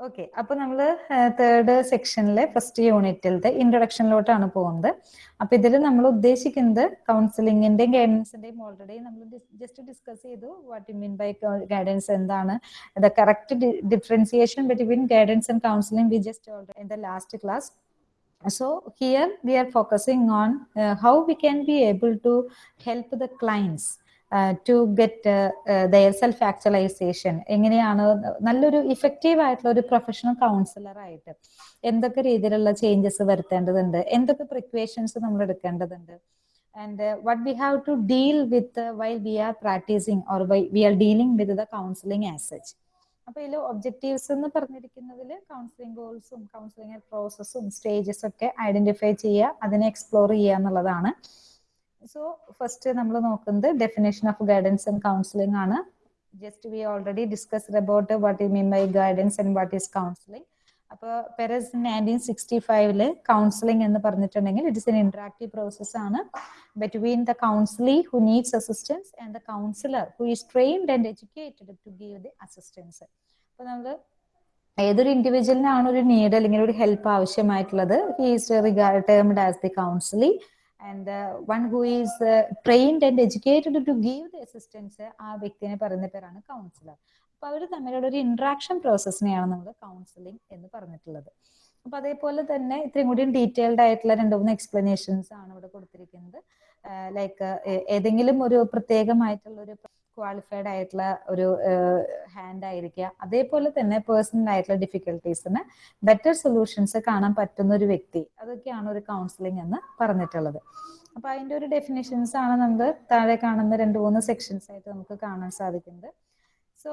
Okay അപ്പൊ നമ്മൾ third സെക്ഷനിലെ first യൂണിറ്റിലത്തെ ഇൻട്രൊഡക്ഷനിലോട്ടാണ് പോകുന്നത് അപ്പൊ ഇതിൽ നമ്മൾ ഉദ്ദേശിക്കുന്നത് കൗൺസിലിംഗിന്റെയും ഗൈഡൻസിന്റെയും ഓൾറെഡി നമ്മൾ ജസ്റ്റ് ഡിസ്കസ് ചെയ്തു what you mean by guidance എന്താണ്. The correct differentiation between guidance and counselling we just in the last class so here we are focusing on uh, how we can be able to help the clients. To get their self actualisation എങ്ങനെയാണ് നല്ലൊരു effective ആയിട്ടുള്ള ഒരു professional councillor ആയിട്ട് എന്തൊക്കെ രീതിയിലുള്ള changes വരുത്തേണ്ടതുണ്ട്? എന്തൊക്കെ precautions നമ്മൾ എടുക്കേണ്ടതുണ്ട്? And what we have to deal with why we are practising or why we are dealing with the counselling as such അപ്പൊ ഇതിൽ ഒബ്ജക്റ്റീവ്സ് എന്ന് പറഞ്ഞിരിക്കുന്നതിൽ കൗൺസിലിംഗ് ഗോൾസും കൗൺസിലിംഗ് പ്രോസസ്സും സ്റ്റേജസ് ഒക്കെ ഐഡന്റിഫൈ ചെയ്യുക അതിനെ എക്സ്പ്ലോർ ചെയ്യുക എന്നുള്ളതാണ് സോ ഫസ്റ്റ് നമ്മൾ നോക്കുന്നത് definition of guidance and counselling ആണ്. Just we already discussed about what you mean by guidance and what is counselling അപ്പോൾ പെരസ് നയന്റീൻ സിക്സ്റ്റി ഫൈവിൽ കൗൺസിലിംഗ് എന്ന് പറഞ്ഞിട്ടുണ്ടെങ്കിൽ it is an interactive process ആണ്. Between the counselee who needs assistance and the counsellor who is trained and educated to give the assistance അപ്പോൾ നമുക്ക് ഏതൊരു ഇൻഡിവിജ്വലിനാണ് ഒരു നീഡ് അല്ലെങ്കിൽ ഒരു ഹെൽപ്പ് ആവശ്യമായിട്ടുള്ളത്? He is regard termed as the counselee and one who is trained and educated to give the assistance ആ വ്യക്തിനെ പറയുന്ന പേരാണ് കൗൺസിലർ അപ്പൊ അവർ തമ്മിലുള്ള ഒരു ഇന്ററാക്ഷൻ പ്രോസസ്സിനെയാണ് നമ്മൾ കൗൺസിലിംഗ് എന്ന് പറഞ്ഞിട്ടുള്ളത്. അപ്പൊ അതേപോലെ തന്നെ ഇത്രയും കൂടി ഡീറ്റെയിൽഡ് ആയിട്ടുള്ള രണ്ട് മൂന്ന് എക്സ്പ്ലനേഷൻസ് ആണ് ഇവിടെ കൊടുത്തിരിക്കുന്നത്. ലൈക്ക് ഏതെങ്കിലും ഒരു പ്രത്യേകമായിട്ടുള്ള ഒരു ക്വാളിഫൈഡ് ആയിട്ടുള്ള ഒരു ഹാൻഡ് ആയിരിക്കുക. അതേപോലെ തന്നെ പേഴ്സണൽ ആയിട്ടുള്ള ഡിഫിക്കൽട്ടീസിന് ബെറ്റർ സൊല്യൂഷൻസ് കാണാൻ പറ്റുന്ന ഒരു വ്യക്തി. അതൊക്കെയാണ് ഒരു കൗൺസിലിംഗ് എന്ന് പറഞ്ഞിട്ടുള്ളത്. അപ്പൊ അതിന്റെ ഒരു ഡെഫിനേഷൻസ് ആണ് നമുക്ക് താഴെ കാണുന്ന രണ്ട് മൂന്ന് സെക്ഷൻസ് ആയിട്ട് നമുക്ക് കാണാൻ സാധിക്കുന്നത്. സോ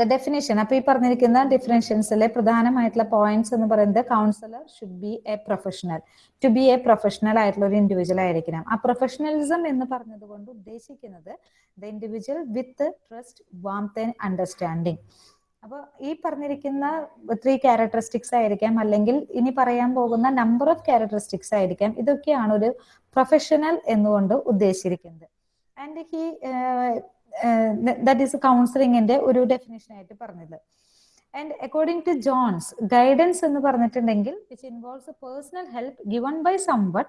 ദ ഡെഫിനേഷൻ അപ്പൊ ഈ പറഞ്ഞിരിക്കുന്ന ഡിഫറൻഷ്യൻസിലെ പ്രധാനമായിട്ടുള്ള പോയിന്റ്സ് എന്ന് പറയുന്നത് counsellor should be a professional to be a professional ആയിട്ടുള്ള ഒരു ഇൻഡിവിജ്വൽ ആയിരിക്കണം. ആ പ്രൊഫഷണലിസം എന്ന് പറഞ്ഞത് കൊണ്ട് ഉദ്ദേശിക്കുന്നത് the individual with trust warmth and understanding അപ്പോൾ ഈ പറഞ്ഞിരിക്കുന്ന ത്രീ ക്യാരക്ടറിസ്റ്റിക്സ് ആയിരിക്കാം. അല്ലെങ്കിൽ ഇനി പറയാൻ പോകുന്ന നമ്പർ ഓഫ് ക്യാരക്ടറിസ്റ്റിക്സ് ആയിരിക്കാം. ഇതൊക്കെയാണ് ഒരു പ്രൊഫഷണൽ എന്നുകൊണ്ട് ഉദ്ദേശിച്ചിരിക്കുന്നത്. ആൻഡ് ഹി ദാറ്റ് ഈസ് കൗൺസിലിങ്ങിന്റെ ഒരു ഡെഫിനേഷൻ ആയിട്ട് പറഞ്ഞത്. And according to Jones guidance എന്ന് പറഞ്ഞിട്ടുണ്ടെങ്കിൽ which involves personal help given by someone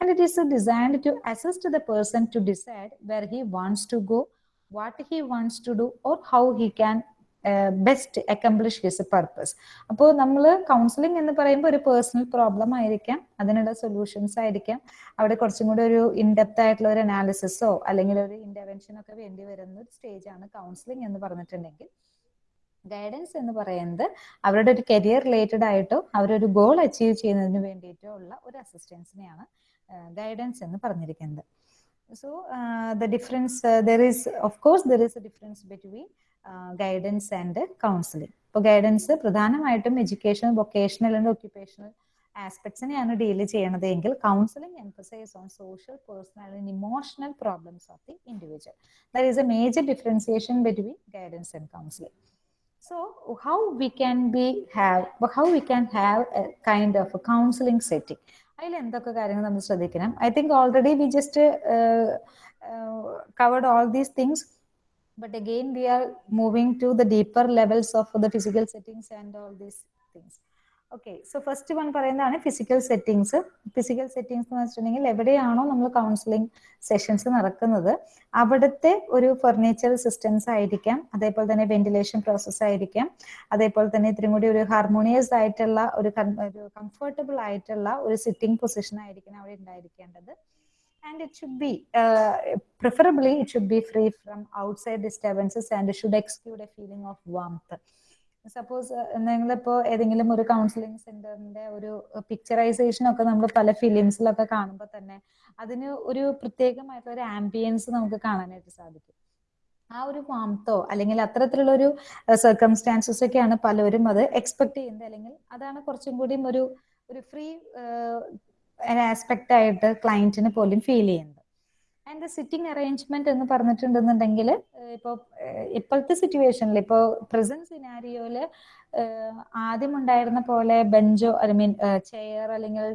and it is designed to assist the person to decide where he wants to go what he wants to do or how he can best accomplish his purpose അപ്പോൾ നമ്മൾ counselling എന്ന് പറയുമ്പോൾ ഒരു personal problem ആയിരിക്കാം. അതിനുള്ള solutions ആയിരിക്കാം. അവിടെ കുറച്ചും കൂടി ഒരു ഇൻഡെപ്ത് ആയിട്ടുള്ള ഒരു അനാലിസിസോ അല്ലെങ്കിൽ ഒരു ഇന്റർവെൻഷനോ ഒക്കെ വേണ്ടി വരുന്ന ഒരു സ്റ്റേജാണ് കൗൺസിലിംഗ് എന്ന് പറഞ്ഞിട്ടുണ്ടെങ്കിൽ. ഗൈഡൻസ് എന്ന് പറയുന്നത് അവരുടെ ഒരു കരിയർ റിലേറ്റഡ് ആയിട്ടോ അവരൊരു ഗോൾ അച്ചീവ് ചെയ്യുന്നതിന് വേണ്ടിയിട്ടോ ഉള്ള ഒരു അസിസ്റ്റൻസിനെയാണ് ഗൈഡൻസ് എന്ന് പറഞ്ഞിരിക്കുന്നത്. So the difference there is of course there is a difference between guidance and counselling ഇപ്പോൾ ഗൈഡൻസ് പ്രധാനമായിട്ടും എഡ്യൂക്കേഷൻ വൊക്കേഷണൽ ആൻഡ് ഒക്യുപ്പേഷണൽ ആസ്പെക്ട്സിനെയാണ് ഡീൽ ചെയ്യണത് എങ്കിൽ counselling emphasise on social personal and emotional problems of the individual there is a major differentiation between guidance and counselling how we can be have how we can have a kind of a counseling setting? അതിൽ എന്തൊക്കെ കാര്യങ്ങൾ നമ്മൾ ശ്രദ്ധിക്കണം? I think already we just covered all these things but again we are moving to the deeper levels of the physical settings and all these things. Okay so first one പറയുന്നതാണ് physical settings physical settings എന്ന് വെച്ചിട്ടുണ്ടെങ്കിൽ എവിടെയാണോ നമ്മൾ counselling sessions നടക്കുന്നത് അവിടുത്തെ ഒരു furniture systems ആയിരിക്കാം അതേപോലെ തന്നെ വെന്റിലേഷൻ പ്രോസസ് ആയിരിക്കാം അതേപോലെ തന്നെ ഇത്രയും കൂടി ഒരു ഹാർമോണിയസ് ആയിട്ടുള്ള ഒരു ഒരു കംഫർട്ടബിൾ ആയിട്ടുള്ള ഒരു സിറ്റിംഗ് പൊസിഷൻ ആയിരിക്കണം അവിടെ ഉണ്ടായിരിക്കേണ്ടത്. And it should be uh, preferably it should be free from outside disturbances and it should exclude a feeling of warmth. Suppose നിങ്ങളിപ്പോ ഏതെങ്കിലും ഒരു കൗൺസിലിംഗ് സെന്ററിന്റെ ഒരു പിക്ചറൈസേഷൻ ഒക്കെ നമ്മൾ പല ഫിലിംസിലൊക്കെ കാണുമ്പോൾ തന്നെ അതിന് ഒരു പ്രത്യേകമായിട്ടുള്ള ഒരു ആംബിയൻസ് നമുക്ക് കാണാനായിട്ട് സാധിക്കും. ആ ഒരു വാംത്തോ അല്ലെങ്കിൽ അത്തരത്തിലുള്ള ഒരു സർക്കംസ്റ്റാൻസസ് ഒക്കെയാണ് പലരും അത് എക്സ്പെക്ട് ചെയ്യുന്നത്. അല്ലെങ്കിൽ അതാണ് കുറച്ചും കൂടിയും ഒരു ഒരു ഫ്രീ ആസ്പെക്ട് ആയിട്ട് ക്ലയന്റിന് പോലും ഫീൽ ചെയ്യുന്നത്. ആൻഡ് സിറ്റിംഗ് അറേഞ്ച്മെന്റ് എന്ന് പറഞ്ഞിട്ടുണ്ടെന്നുണ്ടെങ്കിൽ ഇപ്പോൾ ഇപ്പോഴത്തെ സിറ്റുവേഷനിൽ ഇപ്പോൾ പ്രസന്റ് സിനാരിയോയിൽ ആദ്യം ഉണ്ടായിരുന്ന പോലെ ബെഞ്ചോ ഐ മീൻ ചെയർ അല്ലെങ്കിൽ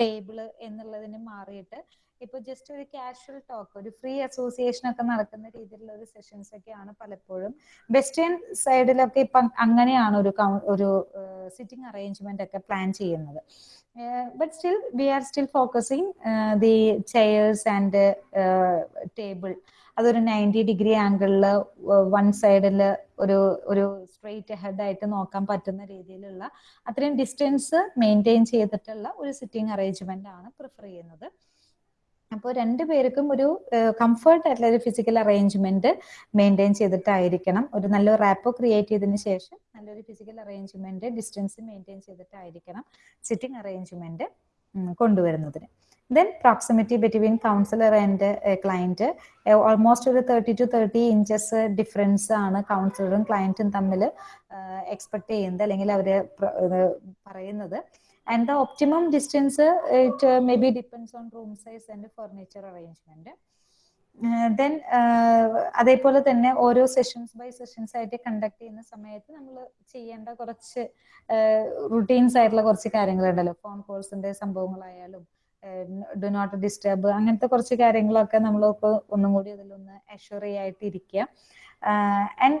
ടേബിൾ എന്നുള്ളതിന് മാറിയിട്ട് ഇപ്പൊ ജസ്റ്റ് ഒരു കാഷ്വൽ ടോക്ക് ഒരു ഫ്രീ അസോസിയേഷൻ ഒക്കെ നടക്കുന്ന രീതിയിലുള്ള ഒരു സെഷൻസ് ഒക്കെയാണ് പലപ്പോഴും. വെസ്റ്റേൺ സൈഡിലൊക്കെ ഇപ്പൊ അങ്ങനെയാണ് ഒരു ഒരു സിറ്റിംഗ് അറേഞ്ച്മെന്റ് ഒക്കെ പ്ലാൻ ചെയ്യുന്നത്. But still we are still focusing the chairs and table അതൊരു നയന്റി ഡിഗ്രി ആംഗിളിൽ വൺ സൈഡിൽ ഒരു ഒരു സ്ട്രെയിറ്റ് ഹെഡ് ആയിട്ട് നോക്കാൻ പറ്റുന്ന രീതിയിലുള്ള അത്രയും ഡിസ്റ്റൻസ് മെയിന്റെയിൻ ചെയ്തിട്ടുള്ള ഒരു സിറ്റിംഗ് അറേഞ്ച്മെന്റ് ആണ് പ്രിഫർ ചെയ്യുന്നത്. അപ്പോൾ രണ്ടു പേർക്കും ഒരു കംഫർട്ട് ആയിട്ടുള്ള ഒരു ഫിസിക്കൽ അറേഞ്ച്മെന്റ് മെയിന്റെയിൻ ചെയ്തിട്ടായിരിക്കണം. ഒരു നല്ലൊരു റാപ്പോ ക്രിയേറ്റ് ചെയ്തതിന് ശേഷം നല്ലൊരു ഫിസിക്കൽ അറേഞ്ച്മെന്റ് ഡിസ്റ്റൻസ് മെയിന്റെയിൻ ചെയ്തിട്ടായിരിക്കണം സിറ്റിംഗ് അറേഞ്ച്മെന്റ് കൊണ്ടുവരുന്നതിന്. Then proximity between counsellor and client almost ഒരു thirty two thirty inches difference ആണ് കൗൺസിലറും ക്ലയന്റും തമ്മിൽ എക്സ്പെക്ട് ചെയ്യുന്നത് അല്ലെങ്കിൽ അവർ പറയുന്നത്. And the optimum distance it may be depends on room size and furniture arrangement then അതേപോലെ തന്നെ ഓരോ സെഷൻസ് ബൈ സെഷൻസ് ആയിട്ട് കണ്ടക്ട് ചെയ്യുന്ന സമയത്ത് നമ്മൾ ചെയ്യേണ്ട കുറച്ച് റുട്ടീൻസ് ആയിട്ടുള്ള കുറച്ച് കാര്യങ്ങളുണ്ടല്ലോ. ഫോൺ കോൾസിന്റെ സംഭവങ്ങളായാലും ഡു നോട്ട് ഡിസ്റ്റർബ് അങ്ങനത്തെ കുറച്ച് കാര്യങ്ങളൊക്കെ നമ്മളൊക്കെ ഒന്നും കൂടി അതിലൊന്ന് അഷ്വർ ആയിട്ട് ഇരിക്കുക ആൻഡ്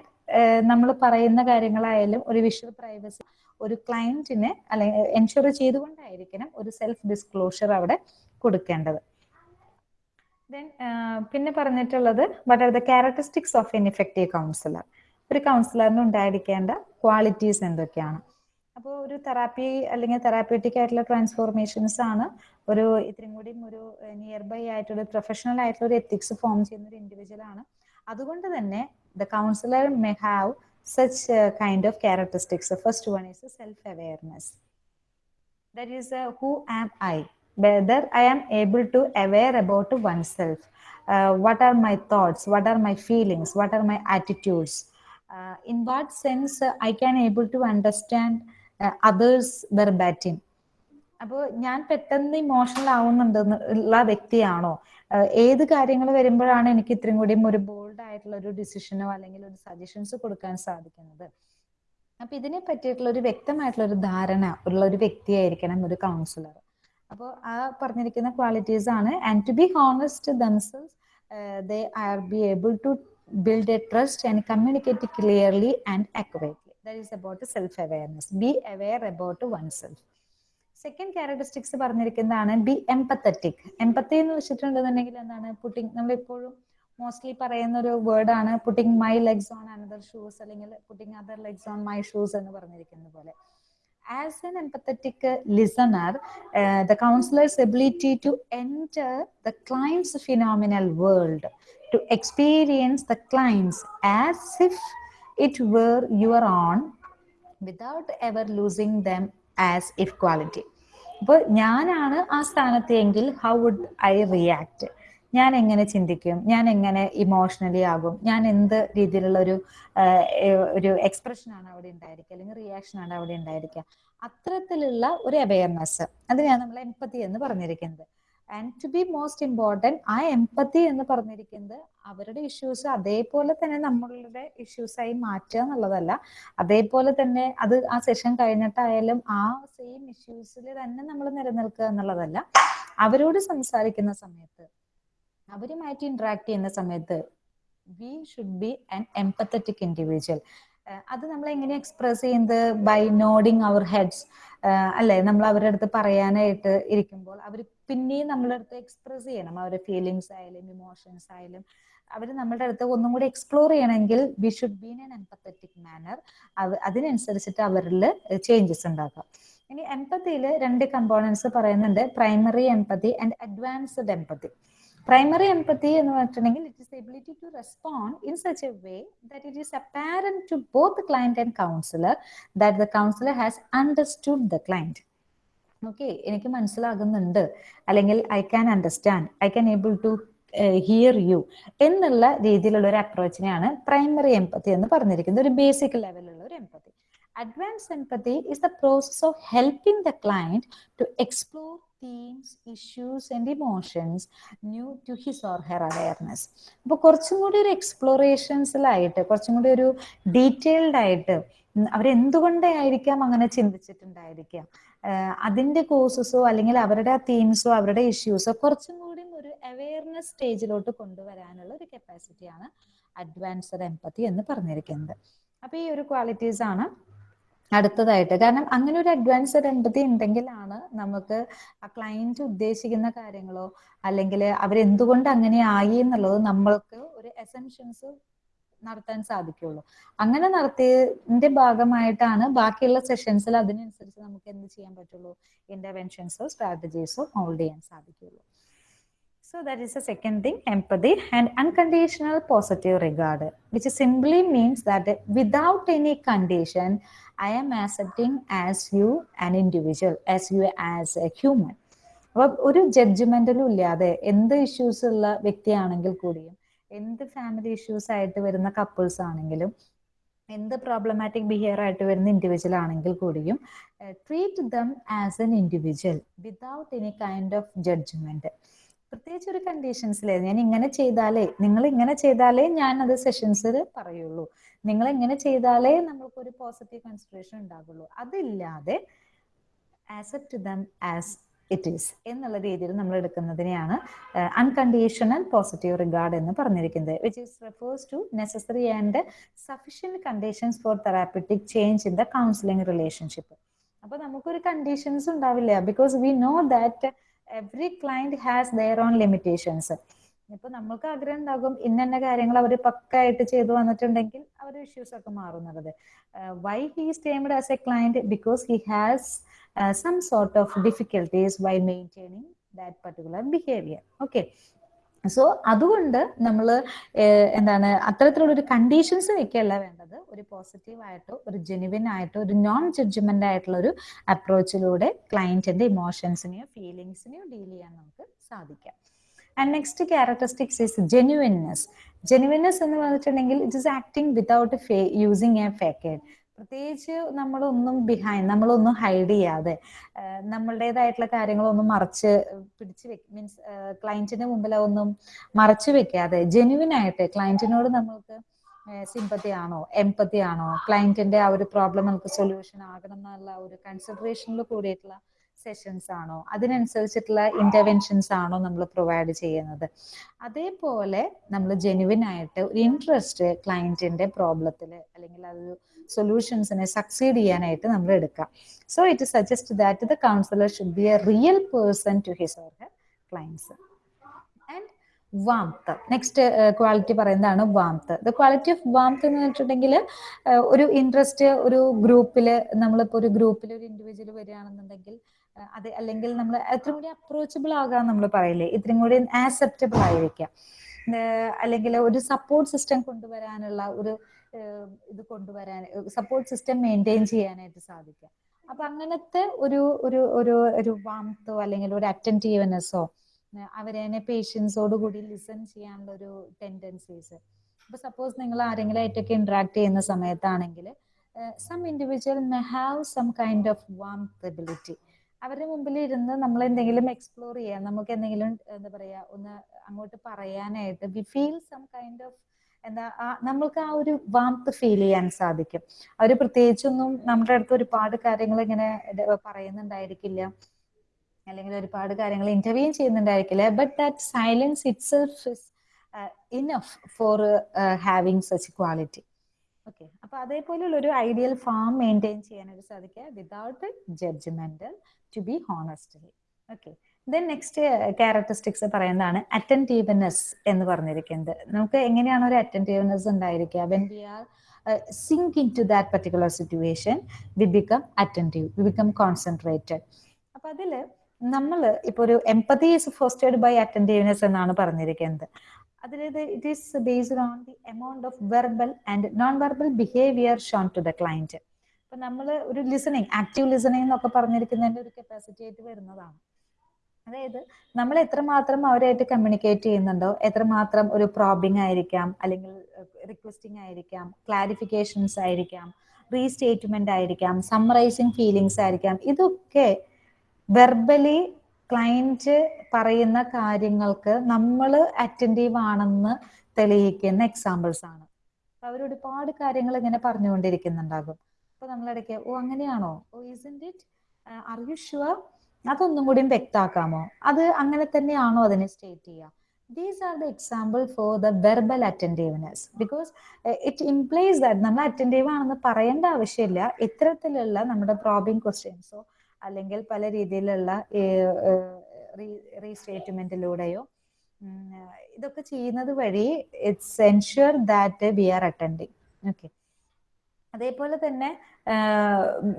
നമ്മൾ പറയുന്ന കാര്യങ്ങളായാലും ഒരു വിഷ്വൽ പ്രൈവസി ഒരു ക്ലയന്റിന് അല്ലെങ്കിൽ എൻഷുർ ചെയ്തുകൊണ്ടായിരിക്കണം ഒരു സെൽഫ് ഡിസ്ക്ലോഷർ അവിടെ കൊടുക്കേണ്ടത്. ദെൻ പിന്നെ പറഞ്ഞിട്ടുള്ളത് what are the characteristics of an effective counsellor ഒരു കൗൺസിലറിന് ഉണ്ടായിരിക്കേണ്ട ക്വാളിറ്റീസ് എന്തൊക്കെയാണ്? അപ്പോൾ ഒരു തെറാപ്പി അല്ലെങ്കിൽ തെറാപ്യൂട്ടിക് ആയിട്ടുള്ള ട്രാൻസ്ഫോർമേഷൻസ് ആണ് ഒരു ഇത്രയും കൂടി ഒരു നിയർ ബൈ ആയിട്ടുള്ള പ്രൊഫഷണൽ ആയിട്ടുള്ള ഒരു എത്തിക്സ് ഫോം ചെയ്യുന്ന ഒരു ഇൻഡിവിജ്വൽ ആണ്. അതുകൊണ്ട് തന്നെ the counsellor may have such characteristics. The first one is self-awareness. That is, uh, who am I? whether I am able to aware about oneself. Uh, what are my thoughts? What are my feelings? What are my attitudes? Uh, in what sense uh, I can able to understand uh, others verbatim? അപ്പോൾ ഞാൻ പെട്ടെന്ന് emotional ആവുന്നുണ്ടെന്നുള്ള വ്യക്തിയാണോ ഏത് കാര്യങ്ങൾ വരുമ്പോഴാണ് എനിക്ക് ഇത്രയും കൂടിയും ഒരു ബോൾഡ് ആയിട്ടുള്ള ഒരു ഡിസിഷനോ അല്ലെങ്കിൽ ഒരു സജഷൻസ് കൊടുക്കാൻ സാധിക്കുന്നത്. അപ്പൊ ഇതിനെ പറ്റിയിട്ടുള്ള ഒരു വ്യക്തമായിട്ടുള്ള ഒരു ധാരണ ഉള്ള ഒരു വ്യക്തിയായിരിക്കണം ഒരു കൗൺസിലർ അപ്പോൾ ആ പറഞ്ഞിരിക്കുന്ന ക്വാളിറ്റീസ് ആണ്. And to be honest themselves they are be able to build a trust and communicate clearly and accurately that is about self awareness be aware about one self second characteristics പറഞ്ഞിരിക്കുന്നതാണ് be empathetic empathy എന്ന് വെച്ചിട്ടുണ്ടെന്നുണ്ടെങ്കിൽ എന്താണ്? Putting നമ്മൾ എപ്പോഴും mostly പറയുന്ന ഒരു വേർഡാണ് putting my legs on another shoes അല്ലെങ്കിൽ putting other legs on my shoes എന്ന് പറഞ്ഞിരിക്കുന്ന പോലെ an empathetic listener, uh, the counselor's ability to enter the client's phenomenal world, to experience the clients as if it were your own, without ever losing them as if quality. അപ്പോൾ ഞാനാണ് ആ സ്ഥാനത്തെങ്കിൽ how would I react ഞാൻ എങ്ങനെ ചിന്തിക്കും? ഞാൻ എങ്ങനെ emotionally ആകും? ഞാൻ എന്ത് രീതിയിലുള്ള ഒരു ഒരു എക്സ്പ്രഷൻ ആണ് അവിടെ ഉണ്ടായിരിക്കുക? അല്ലെങ്കിൽ റിയാക്ഷൻ ആണ് അവിടെ ഉണ്ടായിരിക്കുക? അത്തരത്തിലുള്ള ഒരു അവയർനെസ് അതിനെയാണ് നമ്മൾ എംപതി എന്ന് പറഞ്ഞിരിക്കുന്നത്. And to be most important ആ എംപതി എന്ന് പറഞ്ഞിരിക്കുന്നത് അവരുടെ ഇഷ്യൂസ് അതേപോലെ തന്നെ നമ്മളുടെ ഇഷ്യൂസായി മാറ്റുക എന്നുള്ളതല്ല. അതേപോലെ തന്നെ അത് ആ സെഷൻ കഴിഞ്ഞിട്ടായാലും ആ സെയിം ഇഷ്യൂസിൽ തന്നെ നമ്മൾ നിലനിൽക്കുക എന്നുള്ളതല്ല. അവരോട് സംസാരിക്കുന്ന സമയത്ത് അവരുമായിട്ട് ഇന്ററാക്ട് ചെയ്യുന്ന സമയത്ത് we should be an empathetic individual അത് നമ്മൾ എങ്ങനെ എക്സ്പ്രസ് ചെയ്യുന്നത്? ബൈ നോഡിങ് അവർ ഹെഡ്സ് അല്ലെ? നമ്മൾ അവരുടെ അടുത്ത് പറയാനായിട്ട് ഇരിക്കുമ്പോൾ അവർ പിന്നെയും നമ്മളുടെ അടുത്ത് എക്സ്പ്രസ് ചെയ്യണം. അവരുടെ ഫീലിങ്സ് ആയാലും ഇമോഷൻസ് ആയാലും. അവർ നമ്മളുടെ അടുത്ത് ഒന്നും കൂടി എക്സ്പ്ലോർ ചെയ്യണമെങ്കിൽ we should be in an empathetic manner അതിനനുസരിച്ചിട്ട് അവരിൽ ചേഞ്ചസ് ഉണ്ടാക്കാം. ഇനി എംപതിയിൽ രണ്ട് കമ്പോണൻസ് പറയുന്നുണ്ട്. Primary empathy and advanced empathy primary empathy എന്ന് പറഞ്ഞിട്ടുണ്ടെങ്കിൽ it is ability to respond in such a way that it is apparent to both client and counsellor that the counsellor has understood the client okay എനിക്ക് മനസ്സിലാകുന്നുണ്ട്. അല്ലെങ്കിൽ I can understand I can able to hear you എന്നുള്ള രീതിയിലുള്ള ഒരു അപ്രോച്ചിനെയാണ് primary empathy എന്ന് പറഞ്ഞിരിക്കുന്നത്. ഒരു basic ലെവലുള്ള ഒരു empathy advance empathy is the process of helping the client to explore themes, issues and emotions new to his or her awareness അപ്പോൾ കുറച്ചും കൂടി ഒരു എക്സ്പ്ലോറേഷൻസിലായിട്ട് കുറച്ചും കൂടി ഒരു ഡീറ്റെയിൽഡ് ആയിട്ട് അവരെന്തുകൊണ്ടായിരിക്കാം അങ്ങനെ ചിന്തിച്ചിട്ടുണ്ടായിരിക്കാം? അതിന്റെ കോഴ്സസോ അല്ലെങ്കിൽ അവരുടെ ആ തീംസോ അവരുടെ ഇഷ്യൂസോ കുറച്ചും കൂടി ഒരു അവയർനെസ് സ്റ്റേജിലോട്ട് കൊണ്ടുവരാനുള്ള ഒരു കപ്പാസിറ്റിയാണ് അഡ്വാൻസ്ഡ് എംപത്തി എന്ന് പറഞ്ഞിരിക്കുന്നത്. അപ്പൊ ഈ ഒരു ക്വാളിറ്റീസ് ആണ് അടുത്തതായിട്ട്. കാരണം അങ്ങനെ ഒരു അഡ്വാൻസ്ഡ് എൺപതി ഉണ്ടെങ്കിലാണ് നമുക്ക് ആ ക്ലയന്റ് ഉദ്ദേശിക്കുന്ന കാര്യങ്ങളോ അല്ലെങ്കിൽ അവരെന്തുകൊണ്ട് അങ്ങനെ ആയി എന്നുള്ളത് നമ്മൾക്ക് ഒരു എസെൻഷൻസ് നടത്താൻ സാധിക്കുള്ളൂ. അങ്ങനെ നടത്തിയതിന്റെ ഭാഗമായിട്ടാണ് ബാക്കിയുള്ള സെഷൻസിൽ അതിനനുസരിച്ച് നമുക്ക് എന്ത് ചെയ്യാൻ പറ്റുള്ളൂ? ഇന്റർവെൻഷൻസോ സ്ട്രാറ്റജീസോ ഹോൾഡ് ചെയ്യാൻ സാധിക്കുള്ളൂ. So that is the second thing, empathy and unconditional positive regard, which simply means that without any condition, I am accepting as you an individual, as you as a human. അപ്പൊ ഒരു ജഡ്ജ്മെന്റിലും ഇല്ലാതെ എന്ത് issues ഉള്ള വ്യക്തിയാണെങ്കിൽ കൂടിയും എന്ത് family issues ആയിട്ട് വരുന്ന കപ്പിൾസ് ആണെങ്കിലും എന്ത് പ്രോബ്ലമാറ്റിക് ബിഹേവിയർ ആയിട്ട് വരുന്ന ഇൻഡിവിജ്വൽ ആണെങ്കിൽ കൂടിയും treat them as an individual without any kind of judgement പ്രത്യേകിച്ച് ഒരു കണ്ടീഷൻസിലെ ഞാൻ ഇങ്ങനെ ചെയ്താലേ നിങ്ങൾ ഇങ്ങനെ ചെയ്താലേ ഞാൻ അത് സെഷൻസിൽ പറയുള്ളൂ. നിങ്ങൾ ഇങ്ങനെ ചെയ്താലേ നമ്മൾക്ക് ഒരു പോസിറ്റീവ് കൺസിഡറേഷൻ ഉണ്ടാകുള്ളൂ അതില്ലാതെ accept them as it is എന്നുള്ള രീതിയിൽ നമ്മൾ എടുക്കുന്നതിനെയാണ് അൺകണ്ടീഷണൽ പോസിറ്റീവ് റിഗാർഡ് എന്ന് പറഞ്ഞിരിക്കുന്നത് which is refers to necessary and sufficient conditions for therapeutic change in the counselling relationship അപ്പൊ നമുക്കൊരു കണ്ടീഷൻസ് ഉണ്ടാവില്ല because we know that every client has their own limitations ഇപ്പൊ നമ്മൾക്ക് ആഗ്രഹം ഉണ്ടാകും ഇന്ന കാര്യങ്ങൾ അവർ പക്കായിട്ട് ചെയ്തു വന്നിട്ടുണ്ടെങ്കിൽ അവരുടെ ഇഷ്യൂസ് ഒക്കെ മാറുന്നത്. Why he termed as a client because he has some sort of difficulties why maintaining that particular behaviour okay so അതുകൊണ്ട് നമ്മൾ എന്താണ് അത്തരത്തിലുള്ള ഒരു കണ്ടീഷൻസ് വെക്കുകയല്ല വേണ്ടത്. ഒരു പോസിറ്റീവ് ആയിട്ടോ ഒരു ജെനുവിൻ ആയിട്ടോ ഒരു നോൺ ജഡ്ജ്മെന്റ് ആയിട്ടുള്ള ഒരു അപ്രോച്ചിലൂടെ ക്ലയന്റിന്റെ ഇമോഷൻസിനെയോ ഫീലിങ്സിനെയോ ഡീൽ ചെയ്യാൻ നമുക്ക് സാധിക്കാം. And next characteristics is genuineness genuineness എന്ന് പറഞ്ഞിട്ടുണ്ടെങ്കിൽ it is acting without using a facade പ്രത്യേകിച്ച് നമ്മളൊന്നും ബിഹൈൻഡ് നമ്മളൊന്നും ഹൈഡ് ചെയ്യാതെ നമ്മളുടേതായിട്ടുള്ള കാര്യങ്ങളൊന്നും മറച്ച് പിടിച്ച് വെക്ക മീൻസ് ക്ലയന്റിന്റെ മുമ്പിൽ ഒന്നും മറച്ചു വെക്കാതെ ജെന്യുവിൻ ആയിട്ട് ക്ലയന്റിനോട് നമ്മൾക്ക് സിമ്പത്തി ആണോ എംപത്തി ആണോ ക്ലയന്റിന്റെ ആ ഒരു പ്രോബ്ലം നമുക്ക് സൊല്യൂഷൻ ആകണം എന്നുള്ള ഒരു കൺസിഡറേഷനിൽ കൂടിയിട്ടുള്ള സെഷൻസ് ആണോ അതിനനുസരിച്ചിട്ടുള്ള ഇന്റർവെൻഷൻസ് ആണോ നമ്മൾ പ്രൊവൈഡ് ചെയ്യുന്നത്. അതേപോലെ നമ്മൾ ജെനുവിൻ ആയിട്ട് ഒരു ഇൻട്രസ്റ്റ് ക്ലയന്റിന്റെ പ്രോബ്ലത്തിൽ അല്ലെങ്കിൽ അത് സൊല്യൂഷൻസിനെ സക്സീഡ് ചെയ്യാനായിട്ട് നമ്മൾ എടുക്കാം. So it suggest that the counsellor should be a real person to his or her clients and warmth next quality പറയുന്നതാണ് warmth the quality of warmth എന്ന് വെച്ചിട്ടുണ്ടെങ്കിൽ ഒരു ഇൻട്രസ്റ്റ് ഒരു ഗ്രൂപ്പിൽ നമ്മളിപ്പോൾ ഒരു ഗ്രൂപ്പിൽ ഒരു ഇൻഡിവിജ്വൽ വരികയാണെന്നുണ്ടെങ്കിൽ അത് അല്ലെങ്കിൽ നമ്മൾ എത്രയും കൂടി അപ്രോച്ചബിൾ ആകാൻ നമ്മൾ പറയില്ലേ? ഇത്രയും കൂടി ആക്സെപ്റ്റബിൾ ആയിരിക്കാം. അല്ലെങ്കിൽ ഒരു സപ്പോർട്ട് സിസ്റ്റം കൊണ്ടുവരാനുള്ള ഒരു ഇത് കൊണ്ടുവരാൻ സപ്പോർട്ട് സിസ്റ്റം മെയിന്റെയിൻ ചെയ്യാനായിട്ട് സാധിക്കുക. അപ്പൊ അങ്ങനത്തെ ഒരു ഒരു ഒരു ഒരു വാമത്തോ അല്ലെങ്കിൽ ഒരു അറ്റന്റീവ്നെസ്സോ അവരെ പേഷ്യൻസോട് കൂടി ലിസൺ ചെയ്യാനുള്ള ഒരു ടെൻഡൻസീസ് ഇപ്പൊ സപ്പോസ് നിങ്ങൾ ആരെങ്കിലും ആയിട്ടൊക്കെ ഇന്ററാക്ട് ചെയ്യുന്ന സമയത്താണെങ്കിൽ some individual may have some kind of warmth ability അവരുടെ മുമ്പിൽ ഇരുന്ന് നമ്മൾ എന്തെങ്കിലും എക്സ്പ്ലോർ ചെയ്യാം. നമുക്ക് എന്തെങ്കിലും എന്താ പറയാ ഒന്ന് അങ്ങോട്ട് പറയാനായിട്ട് we feel some kind of എന്താ നമ്മൾക്ക് ആ ഒരു വാംത്ത് ഫീൽ ചെയ്യാൻ സാധിക്കും. അവർ പ്രത്യേകിച്ചൊന്നും നമ്മുടെ അടുത്ത് ഒരുപാട് കാര്യങ്ങൾ ഇങ്ങനെ പറയുന്നുണ്ടായിരിക്കില്ല. അല്ലെങ്കിൽ ഒരുപാട് കാര്യങ്ങൾ interview ചെയ്യുന്നുണ്ടായിരിക്കില്ല. But that silence it is enough for having such quality okay അപ്പൊ അതേപോലെയുള്ള ഒരു ഐഡിയൽ ഫാം മെയിന്റെയിൻ ചെയ്യാനായിട്ട് സാധിക്കുക. Without judgemental to be honestly okay then next characteristics പറയുന്നതാണ് അറ്റന്റീവ്നെസ് എന്ന് പറഞ്ഞിരിക്കുന്നത്. നമുക്ക് എങ്ങനെയാണ് ഒരു അറ്റന്റീവ്നെസ് ഉണ്ടായിരിക്കുക? When we are sink into that particular situation we become attentive we become concentrated അപ്പൊ അതിൽ നമ്മൾ ഇപ്പൊ ഒരു empathy is fostered by attentiveness എന്നാണ് പറഞ്ഞിരിക്കുന്നത്. അതിലേത് it is based on the amount of verbal and non verbal behaviour shown to the client അപ്പൊ നമ്മൾ ഒരു ലിസണിങ് ആക്റ്റീവ് ലിസണിങ് എന്നൊക്കെ പറഞ്ഞിരിക്കുന്നതിന്റെ ഒരു കപ്പാസിറ്റി ആയിട്ട് വരുന്നതാണ്. അതായത് നമ്മൾ എത്രമാത്രം അവരായിട്ട് കമ്മ്യൂണിക്കേറ്റ് ചെയ്യുന്നുണ്ടോ എത്രമാത്രം ഒരു പ്രോബിംഗ് ആയിരിക്കാം അല്ലെങ്കിൽ റിക്വസ്റ്റിംഗ് ആയിരിക്കാം ക്ലാരിഫിക്കേഷൻസ് ആയിരിക്കാം റീസ്റ്റേറ്റ്മെന്റ് ആയിരിക്കാം സമ്മറൈസിങ് ഫീലിങ്സ് ആയിരിക്കാം ഇതൊക്കെ വെർബലി ക്ലയന്റ് പറയുന്ന കാര്യങ്ങൾക്ക് നമ്മൾ അറ്റന്റീവ് ആണെന്ന് തെളിയിക്കുന്ന എക്സാമ്പിൾസ് ആണ്. അവർ ഒരുപാട് കാര്യങ്ങൾ ഇങ്ങനെ പറഞ്ഞുകൊണ്ടിരിക്കുന്നുണ്ടാകും. അപ്പൊ നമ്മളിടയ്ക്ക് ഓ അങ്ങനെയാണോ? Oh is it are you അതൊന്നും കൂടി വ്യക്താക്കാമോ? അത് അങ്ങനെ തന്നെയാണോ അതിനെ സ്റ്റേറ്റ് ചെയ്യുക? These are the example for the verbal attentiveness because it implies that നമ്മൾ അറ്റന്റീവ് ആണെന്ന് പറയേണ്ട ആവശ്യമില്ല. ഇത്തരത്തിലുള്ള നമ്മുടെ പ്രോബിംഗ് ക്വസ്റ്റ്യൻസോ അല്ലെങ്കിൽ പല രീതിയിലുള്ള റീസ്റ്റേറ്റ്മെന്റിലൂടെയോ ഇതൊക്കെ ചെയ്യുന്നത് വഴി it's ensure that we are attending okay അതേപോലെ തന്നെ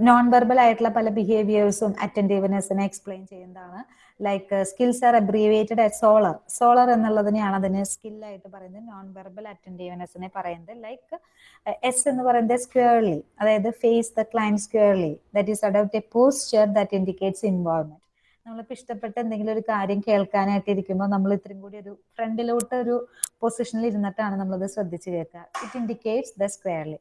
നോൺ വെർബൽ ആയിട്ടുള്ള പല ബിഹേവിയേഴ്സും അറ്റന്റീവ്നെസ്സിനെ എക്സ്പ്ലെയിൻ ചെയ്യുന്നതാണ്. Like skills are abbreviated at SOLER SOLER എന്നുള്ളതിനെയാണ് അതിന് സ്കില്ലായിട്ട് പറയുന്നത്. നോൺ വെർബൽ അറ്റന്റീവ്നെസ്സിനെ പറയുന്നത്. ലൈക്ക് എസ് എന്ന് പറയുന്നത് സ്ക്വയർലി അതായത് face the client squarely that is അഡൌട്ട് a posture that indicates involvement നമ്മളിപ്പോൾ ഇഷ്ടപ്പെട്ട എന്തെങ്കിലും ഒരു കാര്യം കേൾക്കാനായിട്ട് ഇരിക്കുമ്പോൾ നമ്മൾ ഇത്രയും കൂടി ഒരു ഫ്രണ്ടിലോട്ട് ഒരു പൊസിഷനിൽ ഇരുന്നിട്ടാണ് നമ്മളത് ശ്രദ്ധിച്ച് കേൾക്കുക. It indicates the squarely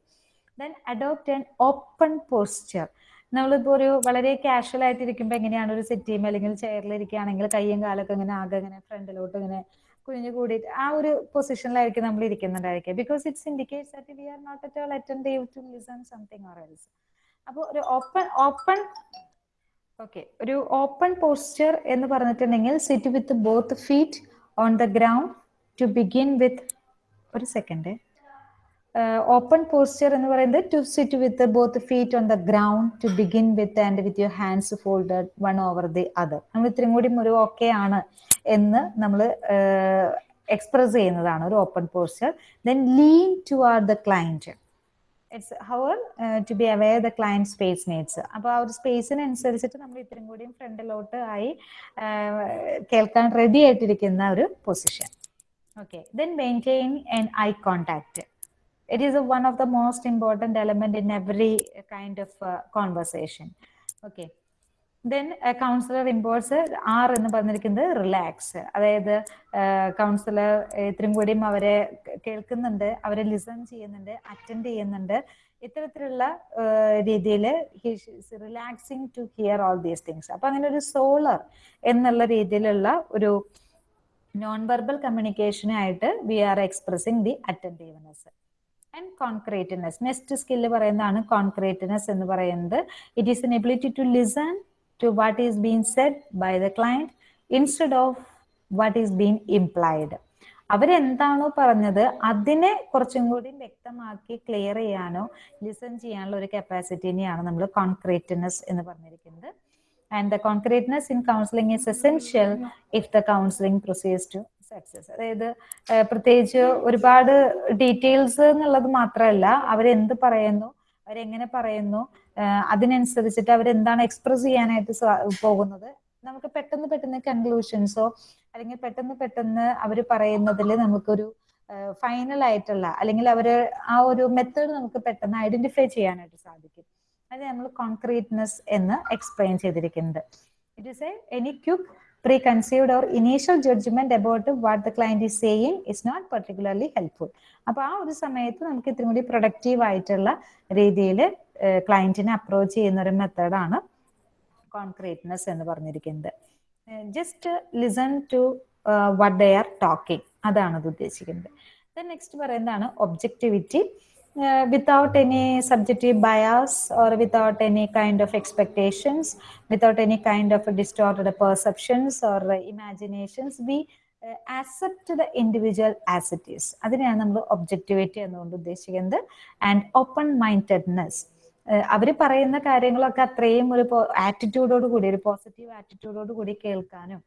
then adopt an open posture നമ്മളിപ്പോൾ ഒരു വളരെ കാഷ്വൽ ആയിട്ട് ഇരിക്കുമ്പോൾ എങ്ങനെയാണ് ഒരു സെറ്റിയും അല്ലെങ്കിൽ ചെയറിൽ ഇരിക്കുകയാണെങ്കിൽ കയ്യും കാലൊക്കെ ഇങ്ങനെ ആകെ ഇങ്ങനെ ഫ്രണ്ടിലോട്ട് ഇങ്ങനെ കുഞ്ഞു കൂടിയിട്ട് ആ ഒരു പൊസിഷനിലായിരിക്കും നമ്മൾ ഇരിക്കുന്നുണ്ടായിരിക്കുക. Because it's indicates that we are not at all attentive to listen something or else അപ്പോൾ ഒരു ഓപ്പൺ ഓപ്പൺ ഓക്കെ ഒരു ഓപ്പൺ പോസ്ചർ എന്ന് പറഞ്ഞിട്ടുണ്ടെങ്കിൽ sit with both feet on the ground to begin with ഒരു സെക്കൻഡ് ഓപ്പൺ പോസ്ചർ എന്ന് പറയുന്നത് to sit with both feet on the ground to begin with and with your hands folded one over the other നമ്മൾ ഇത്രയും കൂടി ഒരു okay ആണ് എന്ന് നമ്മൾ എക്സ്പ്രസ് ചെയ്യുന്നതാണ് ഒരു open posture then lean toward the client it's our to be aware the client space needs അപ്പോൾ ആ ഒരു സ്പേസിനനുസരിച്ചിട്ട് നമ്മൾ ഇത്രയും കൂടിയും ഫ്രണ്ടിലോട്ട് ആയി കേൾക്കാൻ റെഡി ആയിട്ടിരിക്കുന്ന ഒരു position okay then maintain and eye contact it is a, one of the most important element in every kind of uh, conversation. Okay. Then counsellor imports are എന്ന് പറഞ്ഞിരിക്കുന്നത് റിലാക്സ് അതായത് കൗൺസിലർ ഇത്രയും കൂടിയും അവരെ കേൾക്കുന്നുണ്ട് അവരെ ലിസൺ ചെയ്യുന്നുണ്ട് അറ്റൻഡ് ചെയ്യുന്നുണ്ട്. ഇത്തരത്തിലുള്ള രീതിയിൽ relaxing to hear all these things അപ്പൊ അങ്ങനെ ഒരു സോളർ എന്നുള്ള രീതിയിലുള്ള ഒരു non verbal കമ്മ്യൂണിക്കേഷനായിട്ട് we are expressing the attentiveness and concreteness next skill പറയുന്നതാണ് കോൺക്രീറ്റ്നെസ് എന്ന് പറയുന്നത്. It is an ability to listen to what is been said by the client instead of what is been implied അവരെന്താണോ പറഞ്ഞത് അതിനെ കുറച്ചും കൂടി വ്യക്തമാക്കി clear ചെയ്യാനോ listen ചെയ്യാനുള്ള ഒരു കപ്പാസിറ്റിനെയാണ് നമ്മൾ കോൺക്രീറ്റ്നെസ് എന്ന് പറഞ്ഞിരിക്കുന്നത്. And the concreteness in counselling is essential if the counselling process to success അതായത് പ്രത്യേകിച്ച് ഒരുപാട് ഡീറ്റെയിൽസ് എന്നുള്ളത് മാത്രമല്ല അവരെന്ത് പറയുന്നു അവരെങ്ങനെ പറയുന്നു അതിനനുസരിച്ചിട്ട് അവരെന്താണ് എക്സ്പ്രസ് ചെയ്യാനായിട്ട് പോകുന്നത്. നമുക്ക് പെട്ടെന്ന് പെട്ടെന്ന് കൺക്ലൂഷൻസോ അല്ലെങ്കിൽ പെട്ടെന്ന് പെട്ടെന്ന് അവർ പറയുന്നതിൽ നമുക്കൊരു ഫൈനൽ ആയിട്ടുള്ള അല്ലെങ്കിൽ അവർ ആ ഒരു മെത്തേഡ് നമുക്ക് പെട്ടെന്ന് ഐഡന്റിഫൈ ചെയ്യാനായിട്ട് സാധിക്കും. അത് നമ്മൾ കോൺക്രീറ്റ്നെസ് എന്ന് എക്സ്പ്ലെയിൻ ചെയ്തിരിക്കുന്നത്. It is a any quick preconceived or initial judgement about what the client is saying is not particularly helpful അപ്പൊ ആ ഒരു സമയത്ത് നമുക്ക് ഇത്തിരി കൂടി പ്രൊഡക്റ്റീവ് ആയിട്ടുള്ള രീതിയിൽ ക്ലയന്റിനെ അപ്രോച്ച് ചെയ്യുന്ന ഒരു മെത്തേഡാണ് കോൺക്രീറ്റ്നെസ് എന്ന് പറഞ്ഞിരിക്കുന്നത്. Just listen to what they are talking അതാണ് അത് ഉദ്ദേശിക്കുന്നത്. നെക്സ്റ്റ് പറയുന്നതാണ് objectivity uh, without any subjective bias or without any kind of expectations, without any kind of distorted perceptions or uh, imaginations, we uh, accept the individual as it is. അതിനെയാണ് നമ്മൾ objectivity എന്നുകൊണ്ട് ഉദ്ദേശിക്കുന്നത് and open mindedness അവർ പറയുന്ന കാര്യങ്ങളൊക്കെ അത്രയും ഒരു ആറ്റിറ്റ്യൂഡോട് കൂടി ഒരു പോസിറ്റീവ് ആറ്റിറ്റ്യൂഡോട് കൂടി കേൾക്കാനും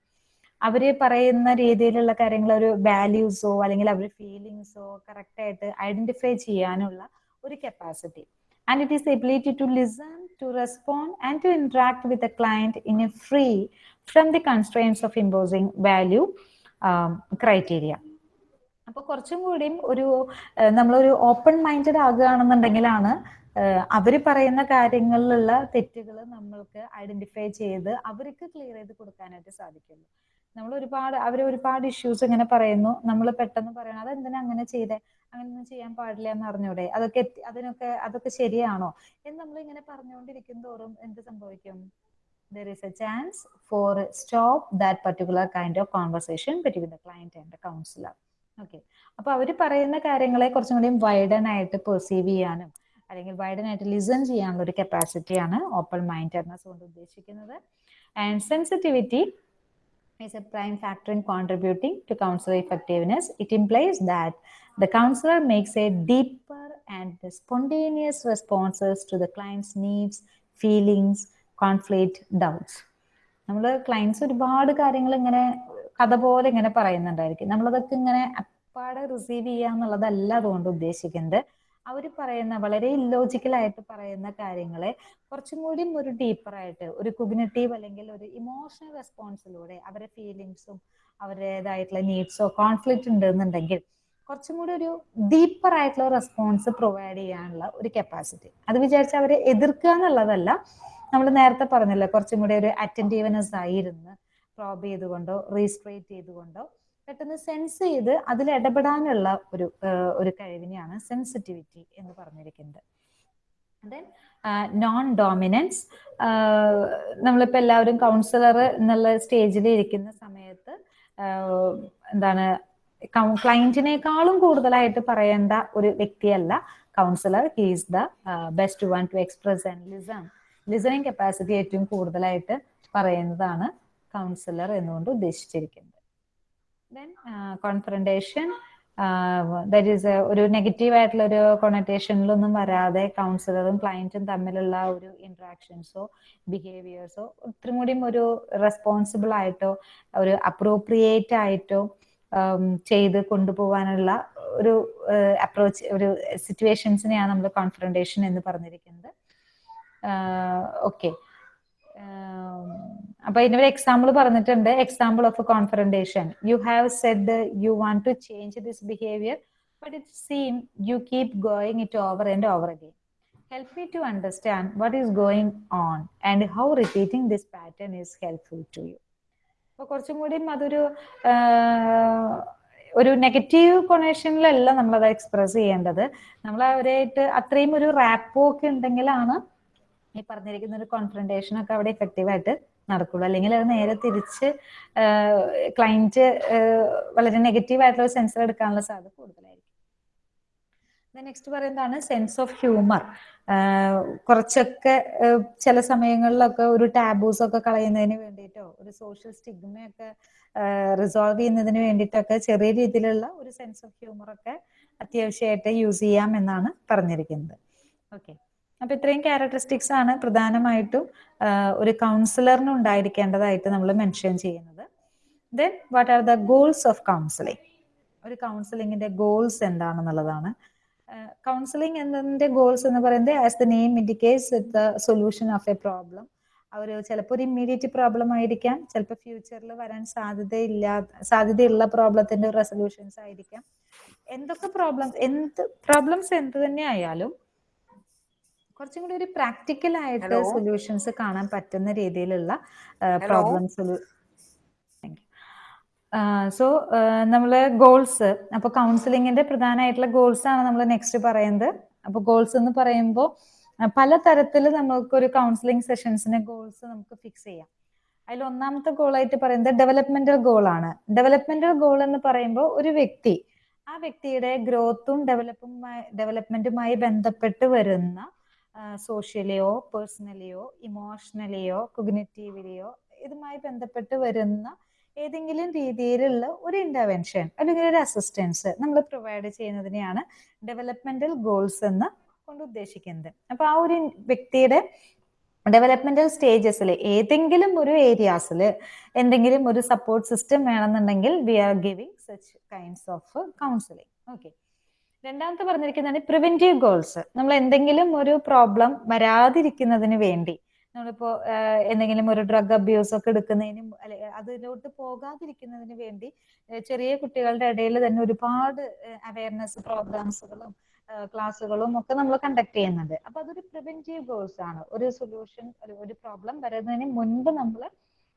അവർ പറയുന്ന രീതിയിലുള്ള കാര്യങ്ങൾ ഒരു വാല്യൂസോ അല്ലെങ്കിൽ അവരുടെ ഫീലിങ്സോ കറക്റ്റ് ആയിട്ട് ഐഡന്റിഫൈ ചെയ്യാനുള്ള ഒരു capacity and it is ability to listen to respond and to interact with a client in a free from the constraints of imposing value criteria അപ്പൊ കുറച്ചും കൂടിയും ഒരു നമ്മളൊരു ഓപ്പൺ മൈൻഡഡ് ആകുകയാണെന്നുണ്ടെങ്കിലാണ് അവർ പറയുന്ന കാര്യങ്ങളിലുള്ള തെറ്റുകൾ നമ്മൾക്ക് ഐഡന്റിഫൈ ചെയ്ത് അവർക്ക് ക്ലിയർ ചെയ്ത് കൊടുക്കാനായിട്ട് സാധിക്കുള്ളൂ. നമ്മൾ ഒരുപാട് അവർ ഒരുപാട് ഇഷ്യൂസ് ഇങ്ങനെ പറയുന്നു. നമ്മൾ പെട്ടെന്ന് പറയണം അതെന്തിനാ അങ്ങനെ ചെയ്തേ? അങ്ങനെയൊന്നും ചെയ്യാൻ പാടില്ല എന്ന് അറിഞ്ഞൂടെ അതൊക്കെ അതിനൊക്കെ അതൊക്കെ ശരിയാണോ? എന്ന് നമ്മൾ ഇങ്ങനെ പറഞ്ഞുകൊണ്ടിരിക്കും തോറും എന്ത് സംഭവിക്കും? There is a chance for stop that particular kind of conversation between the client and the counsellor okay അപ്പൊ അവർ പറയുന്ന കാര്യങ്ങളെ കുറച്ചും കൂടി വൈഡൻ ആയിട്ട് പെർസീവ് ചെയ്യാനും അല്ലെങ്കിൽ വൈഡൻ ആയിട്ട് ലിസൺ ചെയ്യാനുള്ള ഒരു കപ്പാസിറ്റിയാണ് ഓപ്പൺ മൈൻഡഡ്നെസ് കൊണ്ട് ഉദ്ദേശിക്കുന്നത്. And sensitivity is a prime factor in contributing to counselor effectiveness. It implies that the counselor makes a deeper and spontaneous responses to the client's needs, feelings, conflict, doubts. നമ്മൾ clients ഒരുപാട് കാര്യങ്ങൾ ഇങ്ങനെ കഥ പോലെ ഇങ്ങനെ പറയുന്നുണ്ടായിരിക്കും നമ്മളതൊക്കെ ഇങ്ങനെ അപ്പാടെ റിസീവ് ചെയ്യുക എന്നുള്ളതല്ല അതുകൊണ്ട് ഉദ്ദേശിക്കുന്നത് അവർ പറയുന്ന വളരെ ഇല്ലോജിക്കൽ ആയിട്ട് പറയുന്ന കാര്യങ്ങളെ കുറച്ചും കൂടി ഒരു ഡീപ്പറായിട്ട് ഒരു കുഗ്നറ്റീവ് അല്ലെങ്കിൽ ഒരു ഇമോഷണൽ റെസ്പോൺസിലൂടെ അവരെ ഫീലിങ്സും അവരുടേതായിട്ടുള്ള നീഡ്സോ കോൺഫ്ലിക്റ്റ് ഉണ്ടെന്നുണ്ടെങ്കിൽ കുറച്ചും കൂടി ഒരു ഡീപ്പർ ആയിട്ടുള്ള റെസ്പോൺസ് പ്രൊവൈഡ് ചെയ്യാനുള്ള ഒരു കപ്പാസിറ്റി അത് വിചാരിച്ച് അവരെ എതിർക്കുക എന്നുള്ളതല്ല. നമ്മൾ നേരത്തെ പറഞ്ഞല്ലോ കുറച്ചും കൂടി ഒരു അറ്റന്റീവ്നെസ് ആയിരുന്നു പ്രോബ് ചെയ്തുകൊണ്ടോ റീസ്ട്രേറ്റ് ചെയ്തുകൊണ്ടോ പെട്ടെന്ന് സെൻസ് ചെയ്ത് അതിൽ ഇടപെടാനുള്ള ഒരു ഒരു കഴിവിനെയാണ് സെൻസിറ്റിവിറ്റി എന്ന് പറഞ്ഞിരിക്കുന്നത്. ദെൻ നോൺ ഡോമിനൻസ് നമ്മളിപ്പോൾ എല്ലാവരും കൗൺസിലർ എന്നുള്ള സ്റ്റേജിൽ ഇരിക്കുന്ന സമയത്ത് എന്താണ് ക്ലൈന്റിനേക്കാളും കൂടുതലായിട്ട് പറയേണ്ട ഒരു വ്യക്തിയല്ല counsellor he's the best one to express and listen listening capacity ഏറ്റവും കൂടുതലായിട്ട് പറയുന്നതാണ് കൗൺസിലർ എന്നുകൊണ്ട് ഉദ്ദേശിച്ചിരിക്കുന്നത്. ദെൻ കോൺഫറന്റേഷൻ ദറ്റ് ഒരു നെഗറ്റീവ് ആയിട്ടുള്ള ഒരു കൊണറ്റേഷനിലൊന്നും വരാതെ കൗൺസിലറും ക്ലയന്റും തമ്മിലുള്ള ഒരു ഇന്ററാക്ഷൻസോ ബിഹേവിയേഴ്സോ ഒത്തിരി കൂടിയും ഒരു റെസ്പോൺസിബിൾ ആയിട്ടോ ഒരു അപ്രോപ്രിയേറ്റ് ആയിട്ടോ ചെയ്ത് കൊണ്ടുപോകാനുള്ള ഒരു അപ്രോച്ച് ഒരു സിറ്റുവേഷൻസിനെയാണ് നമ്മൾ കോൺഫറന്റേഷൻ എന്ന് പറഞ്ഞിരിക്കുന്നത്. ഓക്കെ അപ്പൊ ഇതിനൊരു എക്സാമ്പിൾ പറഞ്ഞിട്ടുണ്ട്. Example of confrontation you have said you want to change this behaviour but it seem you keep going it over and over again help me to understand what is going on and how repeating this pattern is helpful to you അപ്പൊ കുറച്ചും കൂടി അതൊരു ഒരു negative കൊണേഷനിലല്ല നമ്മളത് express ചെയ്യേണ്ടത്. നമ്മൾ അവരായിട്ട് അത്രയും ഒരു റാപ്പോ ഒക്കെ ഉണ്ടെങ്കിലാണ് ഈ പറഞ്ഞിരിക്കുന്ന ഒരു കോൺഫ്രണ്ടേഷൻ ഒക്കെ അവിടെ എഫക്റ്റീവ് ആയിട്ട് നടക്കുള്ളൂ. അല്ലെങ്കിൽ അത് നേരെ തിരിച്ച് ക്ലയന്റ് വളരെ നെഗറ്റീവ് ആയിട്ടുള്ള സെൻസർ എടുക്കാനുള്ള സാധ്യത കൂടുതലായിരിക്കും. നെക്സ്റ്റ് പറയുന്നതാണ് സെൻസ് ഓഫ് ഹ്യൂമർ കുറച്ചൊക്കെ ചില സമയങ്ങളിലൊക്കെ ഒരു ടാബൂസ് ഒക്കെ കളയുന്നതിന് വേണ്ടിയിട്ടോ ഒരു സോഷ്യൽ സ്റ്റിഗ്മയൊക്കെ റിസോൾവ് ചെയ്യുന്നതിന് വേണ്ടിയിട്ടൊക്കെ ചെറിയ രീതിയിലുള്ള ഒരു സെൻസ് ഓഫ് ഹ്യൂമർ ഒക്കെ അത്യാവശ്യമായിട്ട് യൂസ് ചെയ്യാം എന്നാണ് പറഞ്ഞിരിക്കുന്നത്. ഓക്കെ അപ്പൊ ഇത്രയും ക്യാരക്ടറിസ്റ്റിക്സ് ആണ് പ്രധാനമായിട്ടും ഒരു കൗൺസിലറിന് ഉണ്ടായിരിക്കേണ്ടതായിട്ട് നമ്മൾ മെൻഷൻ ചെയ്യുന്നത്. Then what are the goals of counselling ഒരു കൗൺസിലിങ്ങിന്റെ ഗോൾസ് എന്താണെന്നുള്ളതാണ്. കൗൺസിലിംഗ് എന്നതിന്റെ ഗോൾസ് എന്ന് പറയുന്നത് as the name indicates the solution of a problem അവർ ചിലപ്പോൾ ഒരു ഇമ്മീഡിയറ്റ് പ്രോബ്ലം ആയിരിക്കാം ചിലപ്പോൾ ഫ്യൂച്ചറിൽ വരാൻ സാധ്യതയില്ല സാധ്യതയുള്ള പ്രോബ്ലത്തിന്റെ റെസൊല്യൂഷൻസ് ആയിരിക്കാം. എന്തൊക്കെ പ്രോബ്ലംസ് എന്ത് പ്രോബ്ലംസ് എന്ത് തന്നെ ആയാലും കുറച്ചും കൂടി ഒരു പ്രാക്ടിക്കൽ ആയിട്ട് സൊല്യൂഷൻസ് കാണാൻ പറ്റുന്ന രീതിയിലുള്ള പ്രോബ്ലംസ് സോ നമ്മൾ ഗോൾസ് അപ്പൊ കൗൺസിലിങ്ങിന്റെ പ്രധാനമായിട്ടുള്ള ഗോൾസ് ആണ് നമ്മൾ നെക്സ്റ്റ് പറയുന്നത്. അപ്പൊ ഗോൾസ് എന്ന് പറയുമ്പോൾ പല തരത്തിൽ നമുക്ക് ഒരു കൗൺസിലിംഗ് സെഷൻസിന് ഗോൾസ് നമുക്ക് ഫിക്സ് ചെയ്യാം. അതിൽ ഒന്നാമത്തെ ഗോളായിട്ട് പറയുന്നത് ഡെവലപ്മെന്റൽ ഗോൾ ആണ്. ഡെവലപ്മെന്റൽ ഗോൾ എന്ന് പറയുമ്പോൾ ഒരു വ്യക്തി ആ വ്യക്തിയുടെ ഗ്രോത്തും ഡെവലപ്പുമായി ഡെവലപ്മെന്റുമായി ബന്ധപ്പെട്ട് വരുന്ന സോഷ്യലിയോ പേഴ്സണലിയോ ഇമോഷണലിയോ കൊഗ്നറ്റീവിലിയോ ഇതുമായി ബന്ധപ്പെട്ട് വരുന്ന ഏതെങ്കിലും രീതിയിലുള്ള ഒരു ഇന്റർവെൻഷൻ അല്ലെങ്കിൽ ഒരു അസിസ്റ്റൻസ് നമ്മൾ പ്രൊവൈഡ് ചെയ്യുന്നതിനെയാണ് ഡെവലപ്മെന്റൽ ഗോൾസ് എന്ന് കൊണ്ട് ഉദ്ദേശിക്കുന്നത്. അപ്പൊ ആ ഒരു വ്യക്തിയുടെ ഡെവലപ്മെന്റൽ സ്റ്റേജസിൽ ഏതെങ്കിലും ഒരു ഏരിയാസിൽ എന്തെങ്കിലും ഒരു സപ്പോർട്ട് സിസ്റ്റം വേണമെന്നുണ്ടെങ്കിൽ we are giving such kinds of counselling okay രണ്ടാമത്തെ പറഞ്ഞിരിക്കുന്നതാണ് പ്രിവെന്റീവ് ഗോൾസ് നമ്മൾ എന്തെങ്കിലും ഒരു പ്രോബ്ലം വരാതിരിക്കുന്നതിന് വേണ്ടി. നമ്മളിപ്പോ എന്തെങ്കിലും ഒരു ഡ്രഗ് അബ്യൂസ് ഒക്കെ എടുക്കുന്നതിന് അതിലോട്ട് പോകാതിരിക്കുന്നതിന് വേണ്ടി ചെറിയ കുട്ടികളുടെ ഇടയിൽ തന്നെ ഒരുപാട് അവയർനെസ് പ്രോഗ്രാംസുകളും ക്ലാസ്സുകളും ഒക്കെ നമ്മൾ കണ്ടക്ട് ചെയ്യുന്നുണ്ട്. അപ്പൊ അതൊരു പ്രിവെന്റീവ് ഗോൾസ് ആണ്. ഒരു സൊല്യൂഷൻ ഒരു പ്രോബ്ലം വരുന്നതിന് മുൻപ് നമ്മൾ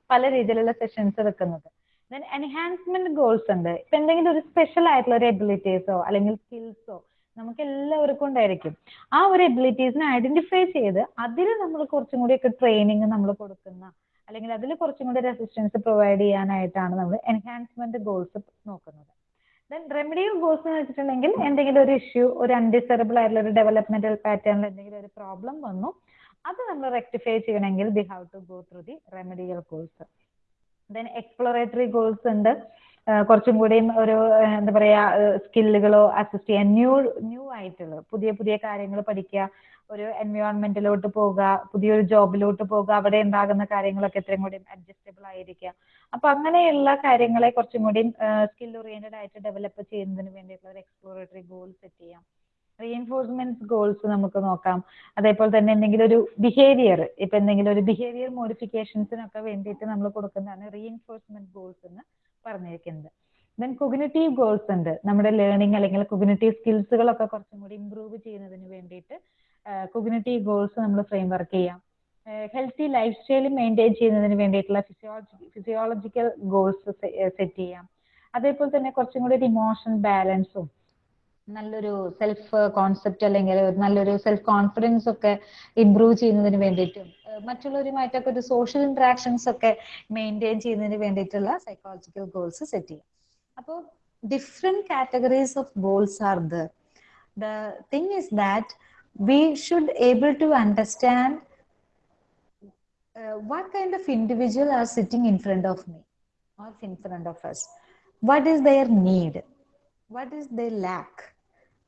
പല രീതിയിലുള്ള സെഷൻസ് വെക്കുന്നത് എൻഹാൻസ്മെന്റ് ഗോൾസ് ഉണ്ട്. ഇപ്പൊ എന്തെങ്കിലും ഒരു സ്പെഷ്യൽ ആയിട്ടുള്ള ഒരു എബിലിറ്റീസോ അല്ലെങ്കിൽ സ്കിൽസോ നമുക്ക് എല്ലാവർക്കും ഉണ്ടായിരിക്കും. ആ ഒരു എബിലിറ്റീസിനെ ഐഡന്റിഫൈ ചെയ്ത് അതിൽ നമ്മൾ കുറച്ചും കൂടിയൊക്കെ ട്രെയിനിങ് നമ്മൾ കൊടുക്കുന്ന അല്ലെങ്കിൽ അതിൽ കുറച്ചും കൂടി റെസിസ്റ്റൻസ് പ്രൊവൈഡ് ചെയ്യാനായിട്ടാണ് നമ്മൾ എൻഹാൻസ്മെന്റ് ഗോൾസ് നോക്കുന്നത്. ദെൻ റെമഡിയൽ ഗോൾസ് എന്ന് വെച്ചിട്ടുണ്ടെങ്കിൽ എന്തെങ്കിലും ഒരു ഇഷ്യൂ ഒരു അൺഡിസറബിൾ ആയിട്ടുള്ള ഒരു ഡെവലപ്മെന്റൽ പാറ്റേണിൽ എന്തെങ്കിലും ഒരു പ്രോബ്ലം വന്നു അത് നമ്മൾ റെക്ടിഫൈ ചെയ്യണമെങ്കിൽ we have to go through the remedial goals then exploratory goals ഉണ്ട്. കുറച്ചും കൂടിയും ഒരു എന്താ പറയാ സ്കില്ലുകളോ അസിസ്റ്റ് ചെയ്യാൻ ന്യൂ ന്യൂ ആയിട്ടുള്ള പുതിയ പുതിയ കാര്യങ്ങൾ പഠിക്കുക ഒരു എൻവയോൺമെന്റിലോട്ട് പോകുക പുതിയൊരു ജോബിലോട്ട് പോകുക അവിടെ ഉണ്ടാകുന്ന കാര്യങ്ങളൊക്കെ എത്രയും കൂടി അഡ്ജസ്റ്റബിൾ ആയിരിക്കുക. അപ്പൊ അങ്ങനെയുള്ള കാര്യങ്ങളെ കുറച്ചും കൂടി സ്കിൽ ഓറിയന്റഡ് ആയിട്ട് ഡെവലപ്പ് ചെയ്യുന്നതിന് വേണ്ടിയിട്ടുള്ള ഒരു എക്സ്പ്ലോറേറ്ററി ഗോൾ സെറ്റ് ചെയ്യാം. റീഎൻഫോഴ്സ്മെന്റ് ഗോൾസ് നമുക്ക് നോക്കാം. അതേപോലെ തന്നെ എന്തെങ്കിലും ഒരു ബിഹേവിയർ ഇപ്പൊ എന്തെങ്കിലും ഒരു ബിഹേവിയർ മോഡിഫിക്കേഷൻസിനൊക്കെ വേണ്ടിയിട്ട് നമ്മൾ കൊടുക്കുന്നതാണ് റീഎൻഫോഴ്സ്മെന്റ് ഗോൾസ് എന്ന് പറഞ്ഞിരിക്കുന്നത്. ദെൻ കൊഗ്നറ്റീവ് ഗോൾസ് ഉണ്ട്. നമ്മുടെ ലേണിംഗ് അല്ലെങ്കിൽ കൊഗ്നറ്റീവ് സ്കിൽസുകളൊക്കെ കുറച്ചും കൂടി ഇമ്പ്രൂവ് ചെയ്യുന്നതിന് വേണ്ടിയിട്ട് കൊഗ്നറ്റീവ് ഗോൾസ് നമ്മൾ ഫ്രെയിം വർക്ക് ചെയ്യാം. ഹെൽത്തി ലൈഫ് സ്റ്റൈൽ മെയിന്റെയിൻ ചെയ്യുന്നതിന് വേണ്ടിയിട്ടുള്ള ഫിസിയോളജി ഫിസിയോളജിക്കൽ ഗോൾസ് സെറ്റ് ചെയ്യാം. അതേപോലെ തന്നെ കുറച്ചും കൂടി ഒരു ഇമോഷൻ ബാലൻസും നല്ലൊരു സെൽഫ് കോൺസെപ്റ്റ് അല്ലെങ്കിൽ നല്ലൊരു സെൽഫ് കോൺഫിഡൻസ് ഒക്കെ ഇംപ്രൂവ് ചെയ്യുന്നതിന് വേണ്ടിയിട്ടും മറ്റുള്ളവരുമായിട്ടൊക്കെ ഒരു സോഷ്യൽ ഇന്ററാക്ഷൻസ് ഒക്കെ മെയിന്റെയിൻ ചെയ്യുന്നതിന് വേണ്ടിയിട്ടുള്ള സൈക്കോളജിക്കൽ ഗോൾസ് സെറ്റ് ചെയ്യാം. അപ്പോൾ different categories of goals are the thing is that we should able to understand what kind of individual are sitting in front of me or in front of us. What is their need what is their lack?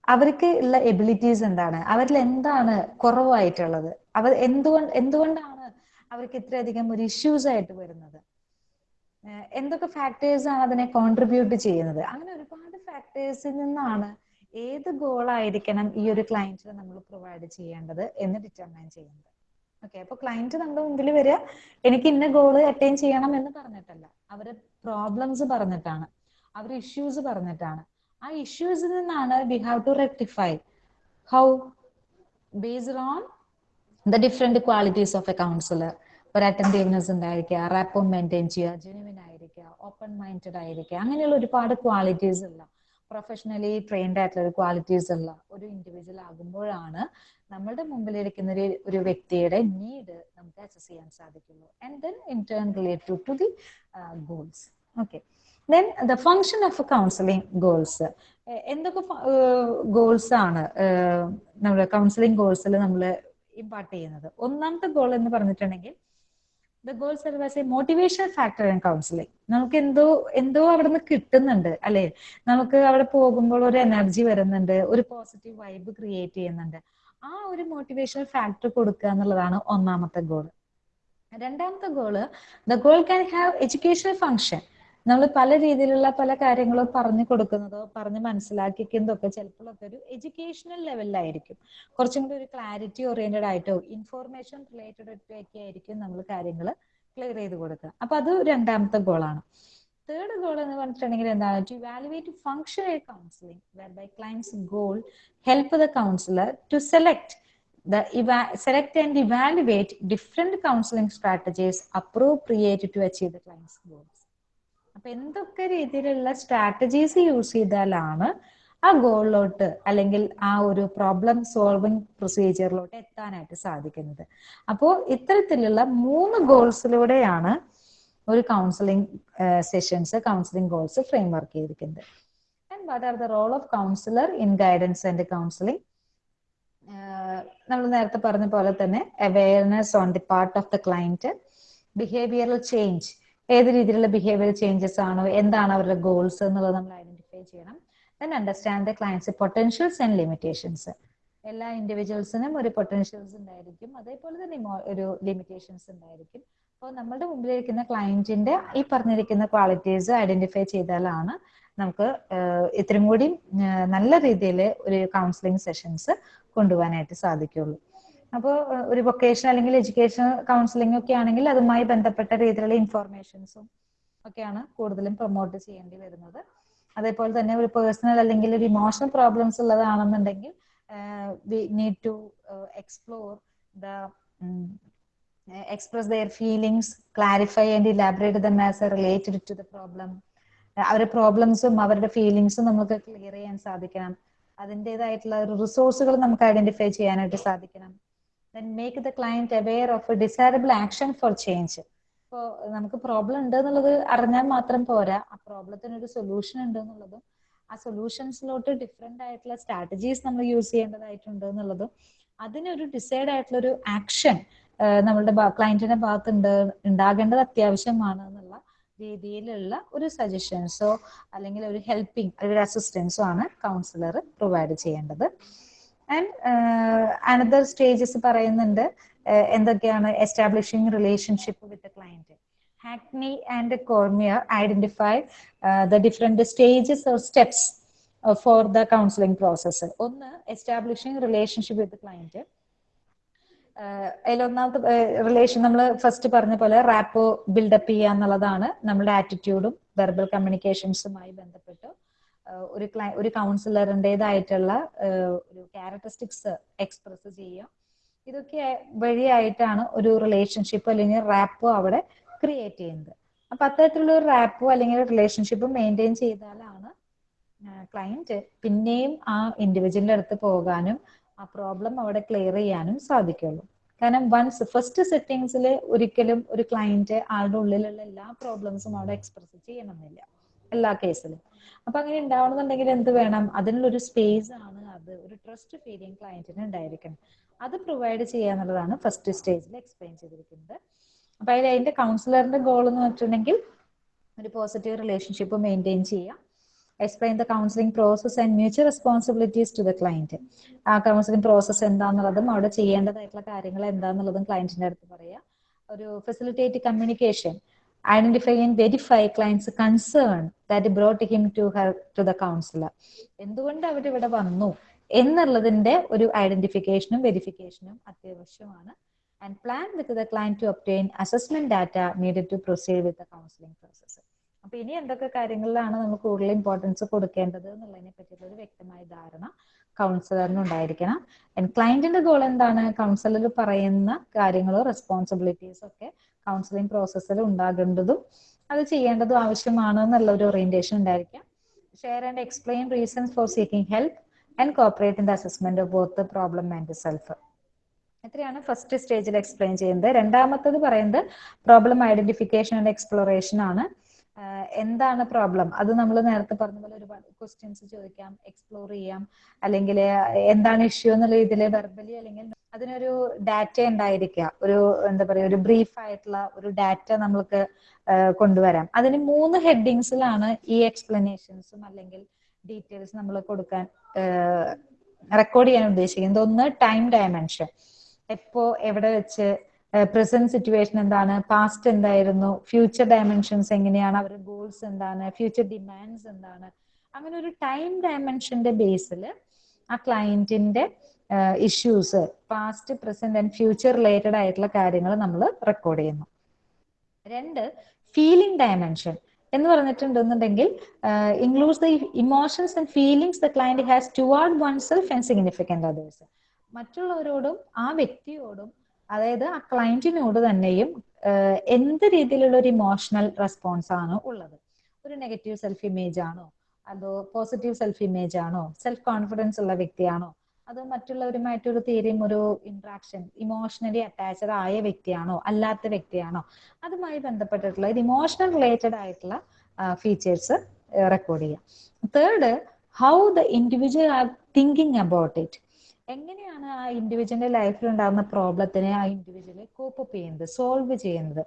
അവർക്ക് ഉള്ള abilities എന്താണ്? അവരിൽ എന്താണ് കുറവായിട്ടുള്ളത്? അവർ എന്തുകൊണ്ട് എന്തുകൊണ്ടാണ് അവർക്ക് ഇത്രയധികം ഒരു ഇഷ്യൂസ് ആയിട്ട് വരുന്നത്? എന്തൊക്കെ ഫാക്ടേഴ്സ് ആണ് അതിനെ കോൺട്രിബ്യൂട്ട് ചെയ്യുന്നത്? അങ്ങനെ ഒരുപാട് ഫാക്ടേഴ്സിൽ നിന്നാണ് ഏത് ഗോൾ ആയിരിക്കണം ഈ ഒരു ക്ലയന്റിന് നമ്മൾ പ്രൊവൈഡ് ചെയ്യേണ്ടത് എന്ന് ഡിറ്റർമൈൻ ചെയ്യുന്നത്. ഓക്കെ അപ്പൊ ക്ലയന്റ് നമ്മുടെ മുമ്പിൽ വരിക എനിക്ക് ഇന്ന ഗോൾ അറ്റൈൻ ചെയ്യണം എന്ന് പറഞ്ഞിട്ടല്ല. അവർ പ്രോബ്ലംസ് പറഞ്ഞിട്ടാണ്. അവർ ഇഷ്യൂസ് പറഞ്ഞിട്ടാണ്. ആ ഇഷ്യൂസിൽ നിന്നാണ് we have to rectify how based on the different qualities of a counsellor ഒരു അറ്റന്റീവ്നെസ് ഉണ്ടായിരിക്കുക റാപ്പോ മെയിന്റെയിൻ ചെയ്യുക ജെനുവിൻ ആയിരിക്കുക ഓപ്പൺ മൈൻഡഡ് ആയിരിക്കുക. അങ്ങനെയുള്ള ഒരുപാട് ക്വാളിറ്റീസ് ഉള്ള പ്രൊഫഷണലി ട്രെയിൻഡ് ആയിട്ടുള്ള ഒരു ക്വാളിറ്റീസ് ഉള്ള ഒരു ഇൻഡിവിജ്വൽ ആകുമ്പോഴാണ് നമ്മളുടെ മുമ്പിലിരിക്കുന്ന ഒരു ഒരു വ്യക്തിയുടെ നീഡ് നമുക്ക് അസസ് ചെയ്യാൻ സാധിക്കുള്ളൂ. And then in turn related to the goals okay then the function of counselling goals എന്തൊക്കെ ഗോൾസ് ആണ്? നമ്മുടെ കൗൺസിലിംഗ് ഗോൾസിൽ നമ്മൾ ഇമ്പാർട്ട് ചെയ്യുന്നത്. ഒന്നാമത്തെ ഗോൾ എന്ന് പറഞ്ഞിട്ടുണ്ടെങ്കിൽ the goal serve as a motivation factor in counselling നമുക്ക് എന്തോ എന്തോ അവിടെ നിന്ന് കിട്ടുന്നുണ്ട്. അല്ലെ? നമുക്ക് അവിടെ പോകുമ്പോൾ ഒരു എനർജി വരുന്നുണ്ട് ഒരു പോസിറ്റീവ് വൈബ് ക്രിയേറ്റ് ചെയ്യുന്നുണ്ട്. ആ ഒരു മോട്ടിവേഷണൽ ഫാക്ടർ കൊടുക്കുക എന്നുള്ളതാണ് ഒന്നാമത്തെ ഗോൾ രണ്ടാമത്തെ goal the goal can have educational function നമ്മൾ പല രീതിയിലുള്ള പല കാര്യങ്ങളും പറഞ്ഞു കൊടുക്കുന്നതോ പറഞ്ഞ് മനസ്സിലാക്കിക്കുന്നതോ ഒക്കെ ചിലപ്പോഴൊക്കെ ഒരു എഡ്യൂക്കേഷണൽ ലെവലിലായിരിക്കും കുറച്ചും കൂടി ഒരു ക്ലാരിറ്റി ഓറിയന്റഡ് ആയിട്ടോ ഇൻഫോർമേഷൻ റിലേറ്റഡ് ഒക്കെ ആയിരിക്കും നമ്മൾ കാര്യങ്ങൾ ക്ലിയർ ചെയ്ത് കൊടുക്കുക. അപ്പൊ അത് രണ്ടാമത്തെ ഗോളാണ് തേർഡ് ഗോൾ എന്ന് പറഞ്ഞിട്ടുണ്ടെങ്കിൽ എന്താണ്? To evaluate functional counselling whereby clients goal help the counsellor to select the eva- select and evaluate different counseling strategies appropriate to achieve the client's goals. അപ്പൊ എന്തൊക്കെ രീതിയിലുള്ള സ്ട്രാറ്റജീസ് യൂസ് ചെയ്താലാണ് ആ ഗോളിലോട്ട് അല്ലെങ്കിൽ ആ ഒരു പ്രോബ്ലം സോൾവിങ് പ്രൊസീജിയറിലോട്ട് എത്താനായിട്ട് സാധിക്കുന്നത്. അപ്പോൾ ഇത്തരത്തിലുള്ള മൂന്ന് ഗോൾസിലൂടെയാണ് ഒരു counselling sessions counselling goals framework ചെയ്തിരിക്കുന്നത്. And what are the role of counsellor in guidance and counselling നമ്മൾ നേരത്തെ പറഞ്ഞ പോലെ തന്നെ awareness on the part of the client behavioural change ഏത് രീതിയിലുള്ള ബിഹേവിയർ ചേഞ്ചസ് ആണോ എന്താണ് അവരുടെ ഗോൾസ് എന്നുള്ളത് നമ്മൾ ഐഡന്റിഫൈ ചെയ്യണം. Then understand the clients potentials and limitations എല്ലാ ഇൻഡിവിജ്വൽസിനും ഒരു പൊട്ടൻഷ്യൽസ് ഉണ്ടായിരിക്കും. അതേപോലെ തന്നെ ഒരു ലിമിറ്റേഷൻസ് ഉണ്ടായിരിക്കും. അപ്പോൾ നമ്മളുടെ മുമ്പിലിരിക്കുന്ന ക്ലയന്റിന്റെ ഈ പറഞ്ഞിരിക്കുന്ന ക്വാളിറ്റീസ് ഐഡന്റിഫൈ ചെയ്താലാണ് നമുക്ക് ഇത്രയും കൂടി നല്ല രീതിയിൽ ഒരു കൗൺസിലിംഗ് സെഷൻസ് കൊണ്ടുപോകാനായിട്ട് സാധിക്കുള്ളൂ അപ്പോൾ ഒരു വൊക്കേഷൻ അല്ലെങ്കിൽ എഡ്യൂക്കേഷൻ കൗൺസിലിംഗ് ഒക്കെ ആണെങ്കിൽ അതുമായി ബന്ധപ്പെട്ട രീതിയിലുള്ള ഇൻഫോർമേഷൻസും ഒക്കെയാണ് കൂടുതലും പ്രൊമോട്ട് ചെയ്യേണ്ടി വരുന്നത്. അതേപോലെ തന്നെ ഒരു പേഴ്സണൽ അല്ലെങ്കിൽ ഒരു emotional problems ഉള്ളതാണെന്നുണ്ടെങ്കിൽ we need to explore the express their feelings clarify and elaborate them as related to the problem അവരുടെ പ്രോബ്ലംസും അവരുടെ ഫീലിങ്സും നമുക്ക് ക്ലിയർ ചെയ്യാൻ സാധിക്കണം. അതിന്റെതായിട്ടുള്ള റിസോഴ്സുകൾ നമുക്ക് ഐഡന്റിഫൈ ചെയ്യാനായിട്ട് സാധിക്കണം. Then make the client aware of a desirable action for change. ഇപ്പോൾ നമുക്ക് പ്രോബ്ലം ഉണ്ട് എന്നുള്ളത് അറിഞ്ഞാൽ മാത്രം പോരാ. ആ പ്രോബ്ലത്തിന് ഒരു സൊല്യൂഷൻ ഉണ്ട് എന്നുള്ളതും ആ സൊല്യൂഷൻസിലോട്ട് ഡിഫറെന്റ് ആയിട്ടുള്ള സ്ട്രാറ്റജീസ് നമ്മൾ യൂസ് ചെയ്യേണ്ടതായിട്ടുണ്ട് എന്നുള്ളതും അതിനൊരു ഡിസൈഡ് ആയിട്ടുള്ള ഒരു ആക്ഷൻ നമ്മളുടെ ക്ലയന്റിന്റെ ഭാഗത്ത് ഉണ്ട് ഉണ്ടാകേണ്ടത് അത്യാവശ്യമാണ് എന്നുള്ള രീതിയിലുള്ള ഒരു സജഷൻസോ അല്ലെങ്കിൽ ഒരു ഹെൽപ്പിംഗ് ഒരു അസിസ്റ്റൻസോ ആണ് കൗൺസിലർ പ്രൊവൈഡ് ചെയ്യേണ്ടത്. ആൻഡ് അനദർ സ്റ്റേജസ് പറയുന്നുണ്ട് എന്തൊക്കെയാണ് establishing relationship with client Hackney and Cormier identify the different stages or steps for the counselling process ഒന്ന് എസ്റ്റാബ്ലിഷിംഗ് റിലേഷൻഷിപ്പ് വിത്ത് ക്ലയന്റ് അതിലൊന്നാമത്തെ റിലേഷൻ നമ്മൾ ഫസ്റ്റ് പറഞ്ഞ പോലെ റാപ്പോ ബിൽഡപ്പ് ചെയ്യുക എന്നുള്ളതാണ്. നമ്മുടെ ആറ്റിറ്റ്യൂഡും വെർബൽ കമ്മ്യൂണിക്കേഷൻസുമായി ബന്ധപ്പെട്ട് ഒരു ക്ലൈ ഒരു കൗൺസിലറിന്റെതായിട്ടുള്ള ഒരു ക്യാരക്ടറിസ്റ്റിക്സ് എക്സ്പ്രസ് ചെയ്യുക. ഇതൊക്കെ വഴിയായിട്ടാണ് ഒരു റിലേഷൻഷിപ്പ് അല്ലെങ്കിൽ റാപ്പോ അവിടെ ക്രിയേറ്റ് ചെയ്യുന്നത്. അപ്പൊ അത്തരത്തിലുള്ള ഒരു റാപ്പോ അല്ലെങ്കിൽ റിലേഷൻഷിപ്പ് മെയിന്റെയിൻ ചെയ്താലാണ് ക്ലയന്റ് പിന്നെയും ആ ഇൻഡിവിജ്വലിന്റെ അടുത്ത് പോകാനും ആ പ്രോബ്ലം അവിടെ ക്ലിയർ ചെയ്യാനും സാധിക്കുള്ളൂ. കാരണം വൺസ് ഫസ്റ്റ് സെറ്റിങ്സിൽ ഒരിക്കലും ഒരു ക്ലയന്റ് ആളുടെ ഉള്ളിലുള്ള എല്ലാ പ്രോബ്ലംസും അവിടെ എക്സ്പ്രസ് ചെയ്യണമെന്നില്ല. എല്ലാ കേസിലും. അപ്പൊ അങ്ങനെ ഉണ്ടാവണമെന്നുണ്ടെങ്കിൽ എന്ത് വേണം? അതിനുള്ളൊരു സ്പേസ് ആണ് അത്. ഒരു ട്രസ്റ്റ് ഫീലിംഗ് ക്ലയന്റിന് ഉണ്ടായിരിക്കണം അത് പ്രൊവൈഡ് ചെയ്യുക എന്നുള്ളതാണ് ഫസ്റ്റ് സ്റ്റേജിൽ എക്സ്പ്ലെയിൻ ചെയ്തിരിക്കുന്നത്. അപ്പൊ അതിൽ അതിന്റെ കൗൺസിലറിന്റെ ഗോൾ എന്ന് വെച്ചിട്ടുണ്ടെങ്കിൽ ഒരു പോസിറ്റീവ് റിലേഷൻഷിപ്പ് മെയിന്റെയിൻ ചെയ്യുക explain the counselling process and mutual responsibilities to the client ആ കൗൺസിലിംഗ് പ്രോസസ് എന്താന്നുള്ളതും അവിടെ ചെയ്യേണ്ടതായിട്ടുള്ള കാര്യങ്ങൾ എന്താന്നുള്ളതും ക്ലയന്റിന്റെ അടുത്ത് പറയുക ഒരു facilitate communication identify and verify clients concern that brought him to her to the counsellor എന്തുകൊണ്ട് അവർ ഇവിടെ വന്നു? എന്നുള്ളതിന്റെ ഒരു ഐഡന്റിഫിക്കേഷനും വെരിഫിക്കേഷനും അത്യാവശ്യമാണ്. And plan with the client to obtain assessment data needed to proceed with the counselling process അപ്പൊ ഇനി എന്തൊക്കെ കാര്യങ്ങളിലാണ് നമ്മൾ കൂടുതൽ ഇമ്പോർട്ടൻസ് കൊടുക്കേണ്ടത് എന്നുള്ളതിനെ പറ്റിയുള്ള ഒരു വ്യക്തമായ ധാരണ കൗൺസിലറിന് ഉണ്ടായിരിക്കണം. ആൻഡ് ക്ലയന്റിന്റെ ഗോൾ എന്താണ്? കൗൺസിലർ പറയുന്ന കാര്യങ്ങളോ റെസ്പോൺസിബിലിറ്റീസ് ഒക്കെ കൗൺസിലിംഗ് പ്രോസസ്സിൽ ഉണ്ടാകേണ്ടതും അത് ചെയ്യേണ്ടതും ആവശ്യമാണ് എന്നുള്ള ഒരു ഓറിയന്റേഷൻ ഉണ്ടായിരിക്കാം share and explain reasons for seeking help and cooperate in the assessment of both problem and self ഇത്രയാണ് ഫസ്റ്റ് സ്റ്റേജിൽ എക്സ്പ്ലെയിൻ ചെയ്യുന്നത് രണ്ടാമത്തത് പറയുന്നത് പ്രോബ്ലം ഐഡന്റിഫിക്കേഷൻ ആൻഡ് എക്സ്പ്ലോറേഷൻ ആണ്. എന്താണ് പ്രോബ്ലം അത് നമ്മൾ നേരത്തെ പറഞ്ഞ പോലെ ഒരുപാട് ക്വസ്റ്റ്യൻസ് ചോദിക്കാം എക്സ്പ്ലോർ ചെയ്യാം. അല്ലെങ്കിൽ എന്താണ് ഇഷ്യൂ എന്നുള്ള രീതിയിൽ വെർബലി അല്ലെങ്കിൽ അതിനൊരു ഡാറ്റ ഉണ്ടായിരിക്കുക ഒരു എന്താ പറയുക ഒരു ബ്രീഫ് ആയിട്ടുള്ള ഒരു ഡാറ്റ നമ്മൾക്ക് കൊണ്ടുവരാം. അതിന് മൂന്ന് ഹെഡിങ്സിലാണ് ഈ എക്സ്പ്ലനേഷൻസും അല്ലെങ്കിൽ ഡീറ്റെയിൽസ് നമ്മൾ കൊടുക്കാൻ റെക്കോർഡ് ചെയ്യാൻ ഉദ്ദേശിക്കുന്നത്. ഒന്ന് ടൈം ഡയമെൻഷൻ എപ്പോ എവിടെ വെച്ച് പ്രസന്റ് സിറ്റുവേഷൻ എന്താണ്? പാസ്റ്റ് എന്തായിരുന്നു? ഫ്യൂച്ചർ ഡയമെൻഷൻസ് എങ്ങനെയാണ്? അവരുടെ ഗോൾസ് എന്താണ്? ഫ്യൂച്ചർ ഡിമാൻഡ്സ് എന്താണ്? അങ്ങനെ ഒരു ടൈം ഡയമെൻഷന്റെ ബേസിൽ ആ ക്ലയന്റിന്റെ issues past present and future related ആയിട്ടുള്ള കാര്യങ്ങൾ നമ്മൾ റെക്കോർഡ് ചെയ്യുന്നു. രണ്ട് ഫീലിംഗ് ഡയമെൻഷൻ എന്ന് പറഞ്ഞിട്ടുണ്ടെന്നുണ്ടെങ്കിൽ includes the emotions and feelings the client has toward oneself and significant others മറ്റുള്ളവരോടും ആ വ്യക്തിയോടും അതായത് ആ ക്ലയന്റിനോട് തന്നെയും എന്ത് രീതിയിലുള്ള ഒരു ഇമോഷണൽ റെസ്പോൺസ് ആണ് ഉള്ളത്? ഒരു നെഗറ്റീവ് സെൽഫ് ഇമേജ് ആണോ? അതോ പോസിറ്റീവ് സെൽഫ് ഇമേജ് ആണോ? സെൽഫ് കോൺഫിഡൻസ് ഉള്ള വ്യക്തിയാണോ? അതോ മറ്റുള്ളവരുമായിട്ടൊരു തീരെയും ഒരു ഇന്ററാക്ഷൻ ഇമോഷണലി അറ്റാച്ച്ഡ് ആയ വ്യക്തിയാണോ? അല്ലാത്ത വ്യക്തിയാണോ? അതുമായി ബന്ധപ്പെട്ടിട്ടുള്ള ഇമോഷണൽ റിലേറ്റഡ് ആയിട്ടുള്ള ഫീച്ചേഴ്സ് റെക്കോർഡ് ചെയ്യാം. Third how the individual are thinking about it എങ്ങനെയാണ് ആ ഇൻഡിവിജ്വലിന്റെ ലൈഫിൽ ഉണ്ടാകുന്ന പ്രോബ്ലത്തിനെ ആ ഇൻഡിവിജ്വൽ കോപ്പ് അപ്പ് ചെയ്യുന്നത് സോൾവ് ചെയ്യുന്നത്?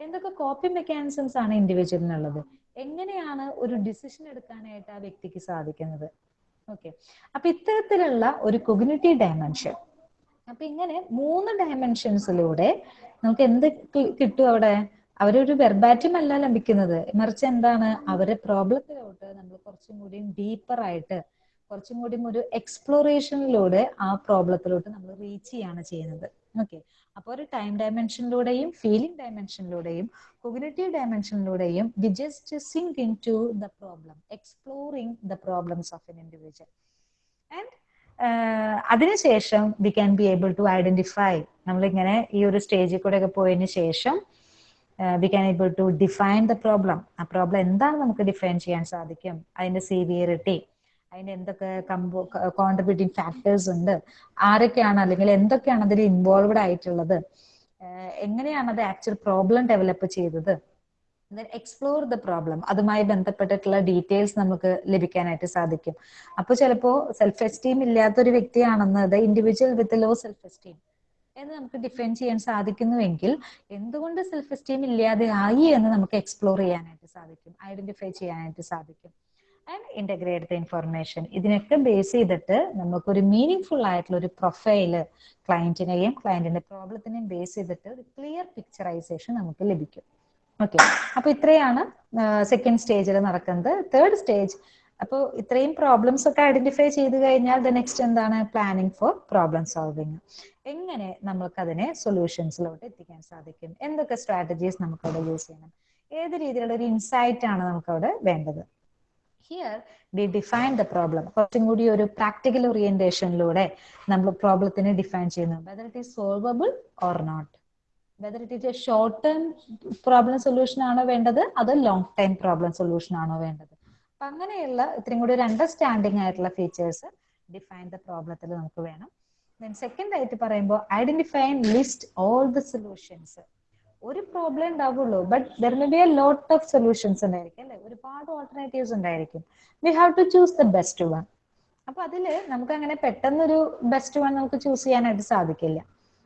എന്തൊക്കെ കോപ്പിംഗ് മെക്കാനിസംസ് ആണ് ഇൻഡിവിജ്വലിനുള്ളത് എങ്ങനെയാണ് ഒരു ഡിസിഷൻ എടുക്കാനായിട്ട് ആ വ്യക്തിക്ക് സാധിക്കുന്നത്? ഓക്കെ അപ്പൊ ഇത്തരത്തിലുള്ള ഒരു കൊഗ്നിറ്റീവ് ഡയമെൻഷൻ അപ്പൊ ഇങ്ങനെ മൂന്ന് ഡയമെൻഷൻസിലൂടെ നമുക്ക് എന്ത് കിട്ടും അവിടെ? അവരൊരു വെർബാറ്റും അല്ല ലഭിക്കുന്നത്. മറിച്ച് എന്താണ്? അവരെ പ്രോബ്ലത്തിലോട്ട് നമ്മൾ കുറച്ചും കൂടി ഡീപ്പർ ആയിട്ട് കുറച്ചും കൂടി ഒരു എക്സ്പ്ലോറേഷനിലൂടെ ആ പ്രോബ്ലത്തിലോട്ട് നമ്മൾ റീച്ച് ചെയ്യാണ് ചെയ്യുന്നത്. ഓക്കെ അപ്പോൾ ഒരു ടൈം ഡയമെൻഷനിലൂടെയും ഫീലിംഗ് ഡയമെൻഷനിലൂടെയും cognitive ഡയമെൻഷനിലൂടെയും we just sink into the problem exploring the problems of an individual and അതിനുശേഷം we can be able to identify നമ്മളിങ്ങനെ ഈ ഒരു സ്റ്റേജിൽ കൂടെ ഒക്കെ പോയതിനു ശേഷം we can able to define the problem ആ പ്രോബ്ലം എന്താണ് നമുക്ക് ഡിഫൈൻ ചെയ്യാൻ സാധിക്കും? അതിന്റെ സീവിയറിറ്റി അതിന്റെ എന്തൊക്കെ കമ്പോ കോൺട്രിബ്യൂട്ടിംഗ് ഫാക്ടേഴ്സ് ഉണ്ട്? ആരൊക്കെയാണ് അല്ലെങ്കിൽ എന്തൊക്കെയാണ് അതിൽ ഇൻവോൾവഡ് ആയിട്ടുള്ളത്? എങ്ങനെയാണ് അത് ആക്ച്വൽ പ്രോബ്ലം ഡെവലപ്പ് ചെയ്തത്? എക്സ്പ്ലോർ ദ പ്രോബ്ലം അതുമായി ബന്ധപ്പെട്ടിട്ടുള്ള ഡീറ്റെയിൽസ് നമുക്ക് ലഭിക്കാനായിട്ട് സാധിക്കും. അപ്പോൾ ചിലപ്പോ സെൽഫ് എസ്റ്റീം ഇല്ലാത്ത ഒരു വ്യക്തിയാണെന്ന് the individual with low self esteem എന്ന് നമുക്ക് ഡിഫൈൻ ചെയ്യാൻ സാധിക്കുന്നുവെങ്കിൽ എന്തുകൊണ്ട് സെൽഫ് എസ്റ്റീം ഇല്ലാതെ ആയി എന്ന് നമുക്ക് എക്സ്പ്ലോർ ചെയ്യാനായിട്ട് സാധിക്കും ഐഡന്റിഫൈ ചെയ്യാനായിട്ട് സാധിക്കും. ആൻഡ് ഇന്റഗ്രേറ്റ് ദ ഇൻഫർമേഷൻ ഇതിനൊക്കെ ബേസ് ചെയ്തിട്ട് നമുക്കൊരു മീനിങ് ഫുൾ ആയിട്ടുള്ള ഒരു പ്രൊഫൈൽ ക്ലയന്റിനെയും ക്ലയന്റിന്റെ പ്രോബ്ലത്തിനെയും ബേസ് ചെയ്തിട്ട് ഒരു ക്ലിയർ പിക്ചറൈസേഷൻ നമുക്ക് ലഭിക്കും. ഓക്കെ അപ്പൊ ഇത്രയാണ് സെക്കൻഡ് സ്റ്റേജിൽ നടക്കുന്നത്. തേർഡ് സ്റ്റേജ് അപ്പോൾ ഇത്രയും പ്രോബ്ലംസ് ഒക്കെ ഐഡന്റിഫൈ ചെയ്ത് കഴിഞ്ഞാൽ ദ നെക്സ്റ്റ് എന്താണ്? പ്ലാനിങ് ഫോർ പ്രോബ്ലം സോൾവിങ് എങ്ങനെ നമുക്ക് അതിനെ സൊല്യൂഷൻസിലോട്ട് എത്തിക്കാൻ സാധിക്കും? എന്തൊക്കെ സ്ട്രാറ്റജീസ് നമുക്ക് അവിടെ യൂസ് ചെയ്യണം? ഏത് രീതിയിലുള്ള ഒരു ഇൻസൈറ്റ് ആണ് നമുക്ക് അവിടെ വേണ്ടത്? Here we define the problem കുറച്ചും കൂടി ഒരു പ്രാക്ടിക്കൽ ഓറിയന്റേഷനിലൂടെ നമ്മൾ പ്രോബ്ലത്തിനെ ഡിഫൈൻ ചെയ്യുന്നു whether it is solvable or not whether it is a short term problem solution ആണോ വേണ്ടത് അത് ലോങ് ടൈം പ്രോബ്ലം സൊല്യൂഷൻ ആണോ വേണ്ടത്. അപ്പൊ അങ്ങനെയുള്ള ഇത്രയും കൂടി ഒരു അണ്ടർസ്റ്റാൻഡിങ് ആയിട്ടുള്ള ഫീച്ചേഴ്സ് ഡിഫൈൻ ദ പ്രോബ്ലത്തിൽ നമുക്ക് വേണം. ദെൻ സെക്കൻഡ് ആയിട്ട് പറയുമ്പോൾ identify list all the solutions ഒരു പ്രോബ്ലം ഉണ്ടാവുള്ളൂ. But there may be a lot of solutions ഉണ്ടായിരിക്കും അല്ലെ? ഒരുപാട് ഓൾട്ടർനേറ്റീവ്സ് ഉണ്ടായിരിക്കും. We have to choose the best one അപ്പൊ അതിൽ നമുക്ക് അങ്ങനെ പെട്ടെന്നൊരു ബെസ്റ്റ് വൺ നമുക്ക് ചൂസ് ചെയ്യാനായിട്ട് സാധിക്കില്ല.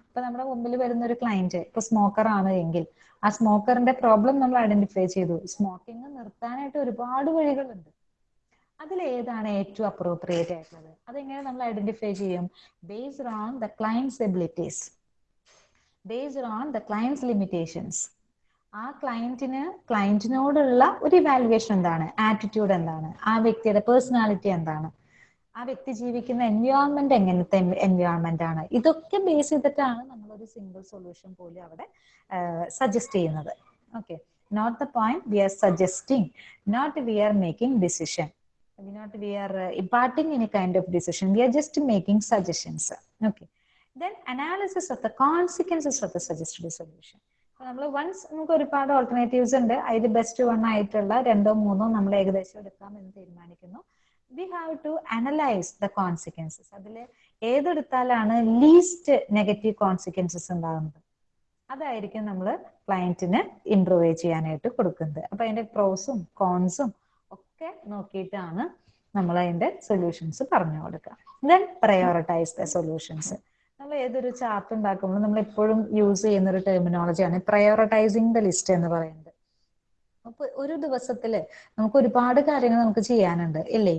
ഇപ്പൊ നമ്മുടെ മുമ്പിൽ വരുന്ന ഒരു ക്ലയന്റ് ഇപ്പൊ സ്മോക്കർ ആണ് എങ്കിൽ ആ സ്മോക്കറിന്റെ പ്രോബ്ലം നമ്മൾ ഐഡന്റിഫൈ ചെയ്തു. സ്മോക്കിംഗ് നിർത്താനായിട്ട് ഒരുപാട് വഴികളുണ്ട്. അതിൽ ഏതാണ് ഏറ്റവും അപ്രോപ്രിയേറ്റ് ആയിട്ടുള്ളത്? അതെങ്ങനെ നമ്മൾ ഐഡന്റിഫൈ ചെയ്യും? Based on the clients abilities based on the clients limitations ആ ക്ലയന്റിന് ക്ലയന്റിനോടുള്ള ഒരു ഇവാലുവേഷൻ എന്താണ്? ആറ്റിറ്റ്യൂഡ് എന്താണ്? ആ വ്യക്തിയുടെ പേഴ്സണാലിറ്റി എന്താണ്? ആ വ്യക്തി ജീവിക്കുന്ന എൻവയോൺമെന്റ് എങ്ങനത്തെ എൻവയോൺമെന്റ് ആണ്? ഇതൊക്കെ ബേസ് ചെയ്തിട്ടാണ് നമ്മൾ ഒരു സിംഗിൾ സൊല്യൂഷൻ പോലും അവിടെ സജസ്റ്റ് ചെയ്യുന്നത്. Okay not the point we are suggesting not we are making decision not we are imparting any kind of decision we are just making suggestions okay then analysis of the consequences of the suggested solution നമ്മൾ once നമുക്ക് ഒരുപാട് alternatives ഉണ്ട്. അതിൽ best one ആയിട്ടുള്ള രണ്ടോ മൂന്നോ നമ്മൾ ഏകദേശം എടുക്കാം എന്ന് തീരുമാനിക്കുന്നു. We have to analyse the consequences അതിൽ ഏതെടുത്താലാണ് ലീസ്റ്റ് നെഗറ്റീവ് കോൺസിക്വൻസസ് ഉണ്ടാകുന്നത്. അതായിരിക്കും നമ്മൾ ക്ലയന്റിന് ഇംപ്രൂവ് ചെയ്യാനായിട്ട് കൊടുക്കുന്നത്. അപ്പൊ അതിന്റെ പ്രോസും കോൺസും ഒക്കെ നോക്കിയിട്ടാണ് നമ്മൾ അതിന്റെ സൊല്യൂഷൻസ് പറഞ്ഞു കൊടുക്കുക. ദെൻ പ്രയോറിറ്റൈസ് ദ സൊല്യൂഷൻസ് നമ്മൾ ഏതൊരു ചാർട്ട് ഉണ്ടാക്കുമ്പോൾ നമ്മൾ എപ്പോഴും യൂസ് ചെയ്യുന്ന ഒരു ടെർമിനോളജിയാണ് പ്രയോറിറ്റൈസിങ് ദ ലിസ്റ്റ് എന്ന് പറയുന്നത്. അപ്പൊ ഒരു ദിവസത്തിൽ നമുക്ക് ഒരുപാട് കാര്യങ്ങൾ നമുക്ക് ചെയ്യാനുണ്ട് ഇല്ലേ?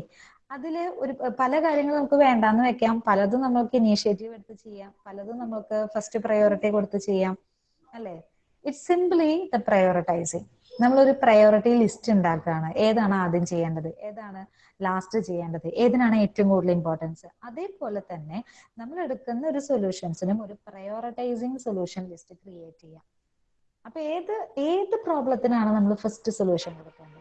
അതിൽ ഒരു പല കാര്യങ്ങൾ നമുക്ക് വേണ്ടാന്ന് വെക്കാം. പലതും നമുക്ക് ഇനീഷ്യേറ്റീവ് എടുത്ത് ചെയ്യാം. പലതും നമുക്ക് ഫസ്റ്റ് പ്രയോറിറ്റി കൊടുത്ത് ചെയ്യാം അല്ലേ? ഇറ്റ്സ് സിംപ്ലി ദ പ്രയോറിറ്റൈസിങ് നമ്മളൊരു പ്രയോറിറ്റി ലിസ്റ്റ് ഉണ്ടാക്കുകയാണ്. ഏതാണ് ആദ്യം ചെയ്യേണ്ടത്? ഏതാണ് ലാസ്റ്റ് ചെയ്യേണ്ടത്. ഏതിനാണ് ഏറ്റവും കൂടുതൽ ഇമ്പോർട്ടൻസ് അതേപോലെ തന്നെ നമ്മൾ എടുക്കുന്ന ഒരു സൊല്യൂഷൻസിനും ഒരു പ്രയോറിറ്റൈസിങ് സൊല്യൂഷൻ ലിസ്റ്റ് ക്രിയേറ്റ് ചെയ്യാം. അപ്പൊ ഏത് ഏത് പ്രോബ്ലത്തിനാണ് നമ്മൾ ഫസ്റ്റ് സൊല്യൂഷൻ കൊടുക്കേണ്ടത്